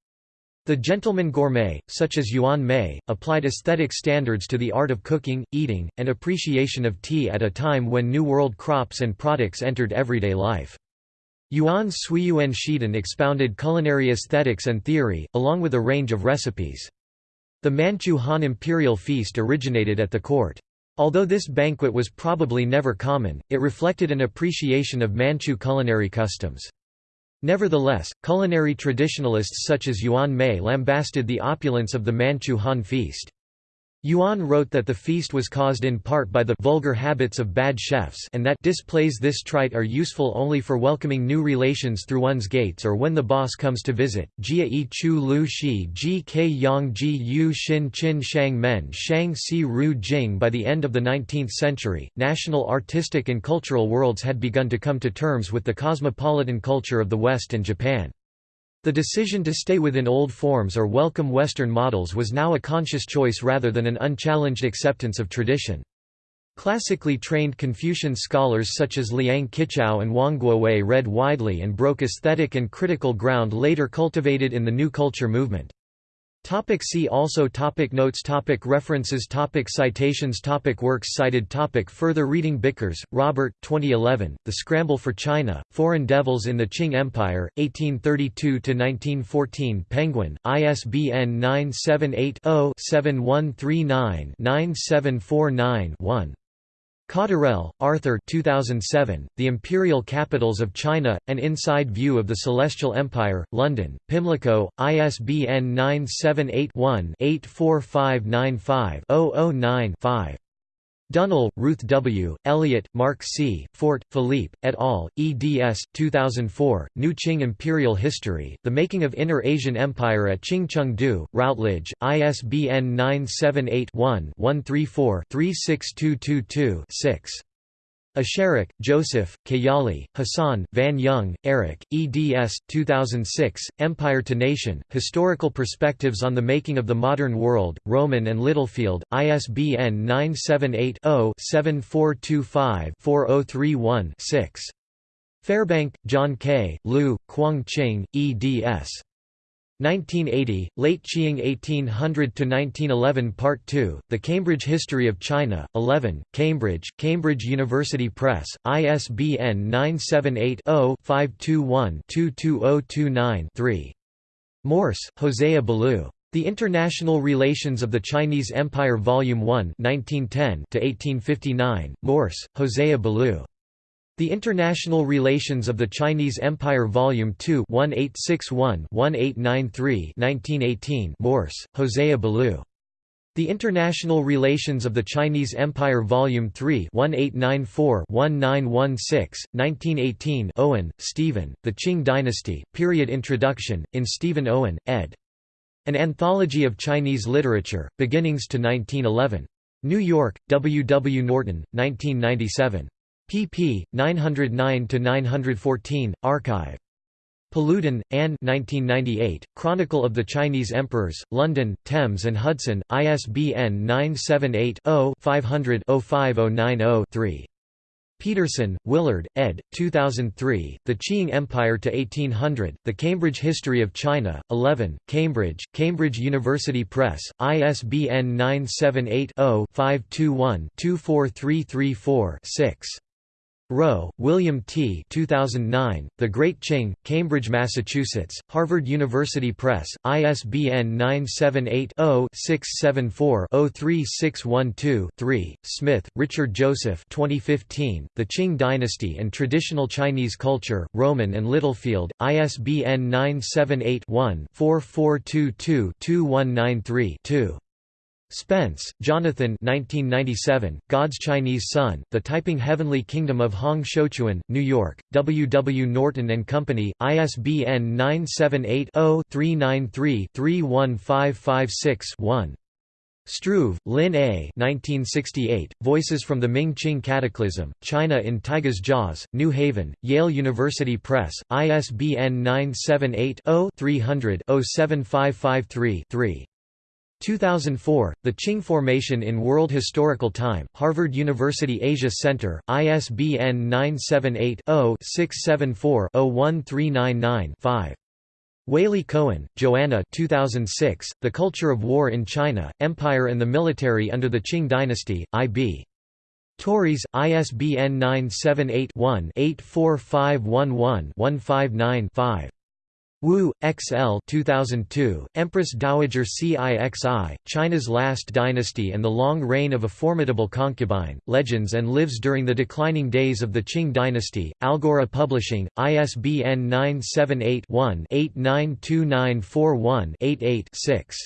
Speaker 1: The gentleman gourmet, such as Yuan Mei, applied aesthetic standards to the art of cooking, eating, and appreciation of tea at a time when New World crops and products entered everyday life. Yuan Suiyuan Shidan expounded culinary aesthetics and theory, along with a range of recipes. The Manchu Han imperial feast originated at the court. Although this banquet was probably never common, it reflected an appreciation of Manchu culinary customs. Nevertheless, culinary traditionalists such as Yuan Mei lambasted the opulence of the Manchu Han feast. Yuan wrote that the feast was caused in part by the vulgar habits of bad chefs and that displays this trite are useful only for welcoming new relations through one's gates or when the boss comes to visit. Jia yi chu lu shi ji ke yang ji yu xin qin shang men shang si ru jing By the end of the 19th century, national artistic and cultural worlds had begun to come to terms with the cosmopolitan culture of the West and Japan. The decision to stay within old forms or welcome Western models was now a conscious choice rather than an unchallenged acceptance of tradition. Classically trained Confucian scholars such as Liang Qichao and Wang Guowei read widely and broke aesthetic and critical ground later cultivated in the New Culture movement. Topic see also topic Notes topic References topic Citations topic Works cited topic Further reading Bickers, Robert 2011, The Scramble for China, Foreign Devils in the Qing Empire, 1832–1914 Penguin, ISBN 978 0 7139 9749 1 Cotterell, Arthur 2007, The Imperial Capitals of China, An Inside View of the Celestial Empire, London, Pimlico, ISBN 978-1-84595-009-5. Dunnell, Ruth W., Elliott, Mark C., Fort, Philippe, et al., eds. 2004, New Qing Imperial History, The Making of Inner Asian Empire at Qing Chengde, Routledge, ISBN 978 one 134 36222 6 Esherick, Joseph, Kayali, Hassan, Van Young, Eric, eds. 2006, Empire to Nation, Historical Perspectives on the Making of the Modern World, Rowman and Littlefield, ISBN 978-0-7425-4031-6. Fairbank, John K., Liu, Kuang Qing, eds. 1980, Late Qing 1800–1911 Part 2, The Cambridge History of China, 11, Cambridge, Cambridge University Press, ISBN 978-0-521-22029-3. Morse, Hosea Ballou. The International Relations of the Chinese Empire Volume 1 1910 1859. Morse, Hosea Ballou. The International Relations of the Chinese Empire Volume 2 1861-1893 1918 Morse, Hosea Ballou. The International Relations of the Chinese Empire Volume 3 1894-1916, 1918 Owen, Stephen, The Qing Dynasty, Period Introduction, in Stephen Owen, ed. An Anthology of Chinese Literature, Beginnings to 1911. New York, W. W. Norton, 1997 pp. 909–914, archive. Paludan, Anne 1998, Chronicle of the Chinese Emperors, London, Thames and Hudson, ISBN 978-0-500-05090-3. Peterson, Willard, ed. 2003, The Qing Empire to 1800, The Cambridge History of China, 11, Cambridge, Cambridge University Press, ISBN 978 0 521 24334 6. Rowe, William T. 2009, The Great Qing, Cambridge, Massachusetts, Harvard University Press, ISBN 978-0-674-03612-3. Smith, Richard Joseph 2015, The Qing Dynasty and Traditional Chinese Culture, Rowman and Littlefield, ISBN 978 one 4422 2193 2. Spence, Jonathan 1997, God's Chinese Son, The Taiping Heavenly Kingdom of Hong Xiuquan, New York, W. W. Norton & Company, ISBN 978-0-393-31556-1. Struve, Lynn A. 1968, Voices from the Ming-Qing Cataclysm, China in Tigers' Jaws, New Haven, Yale University Press, ISBN 978 0 300 07553 3. 2004, The Qing Formation in World Historical Time, Harvard University Asia Center, ISBN 978-0-674-01399-5. Waley Cohen, Joanna 2006, The Culture of War in China, Empire and the Military under the Qing Dynasty, I.B. Tauris, ISBN 978 one 84511 159 5. Wu, XL 2002, Empress Dowager Cixi, China's Last Dynasty and the Long Reign of a Formidable Concubine, Legends and Lives During the Declining Days of the Qing Dynasty, Algora Publishing, ISBN 978 one 892941 88 6.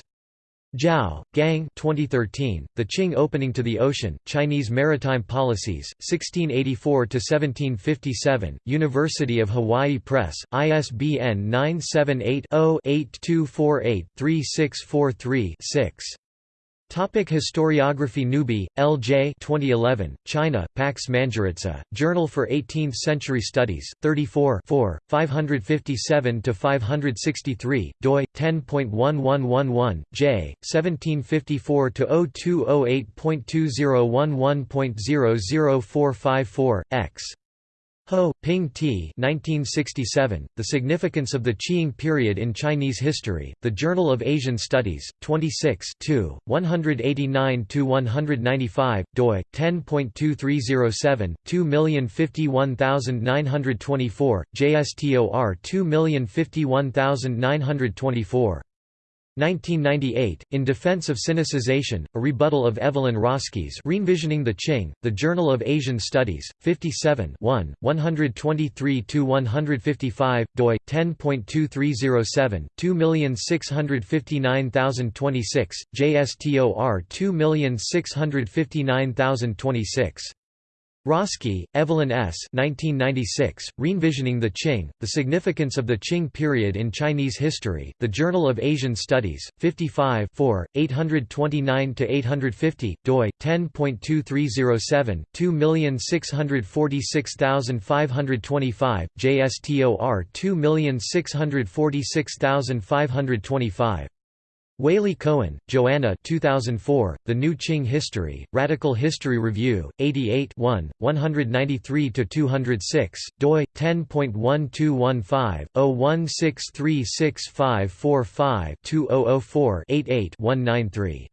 Speaker 1: Zhao, Gang 2013, The Qing Opening to the Ocean, Chinese Maritime Policies, 1684–1757, University of Hawaii Press, ISBN 978 0 8248 3643 6. Topic Historiography Newby, L. J. 2011, China, Pax Manjurica, Journal for Eighteenth-Century Studies, 34 557–563, doi, 10.1111, j, 1754–0208.2011.00454, x. Ho, Ping T. 1967, The Significance of the Qing Period in Chinese History, The Journal of Asian Studies, 26 189–195, doi, 10.2307, 2051924, JSTOR 2051924. 1998, In Defense of Sinicization, a rebuttal of Evelyn Rawski's Re-envisioning the Qing, The Journal of Asian Studies, 57 123–155, doi, 10.2307, 2659026, JSTOR 2659026. Rawski, Evelyn S. 1996, Re-envisioning the Qing, The Significance of the Qing Period in Chinese History, The Journal of Asian Studies, 55 829–850, doi, 10.2307, 2646525, JSTOR 2646525. Waley Cohen, Joanna 2004, The New Qing History, Radical History Review, 88 1, 193–206, doi, 10.1215, 01636545-2004-88-193.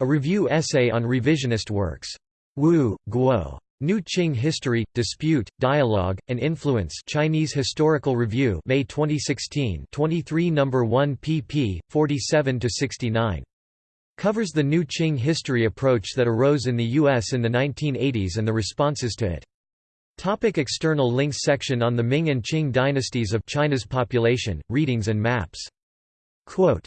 Speaker 1: A review essay on revisionist works. Wu, Guo. New Qing History, Dispute, Dialogue, and Influence Chinese Historical Review May 2016 23 No. 1 pp. 47–69. Covers the New Qing history approach that arose in the U.S. in the 1980s and the responses to it. Topic external links Section on the Ming and Qing dynasties of China's population, readings and maps. Quote,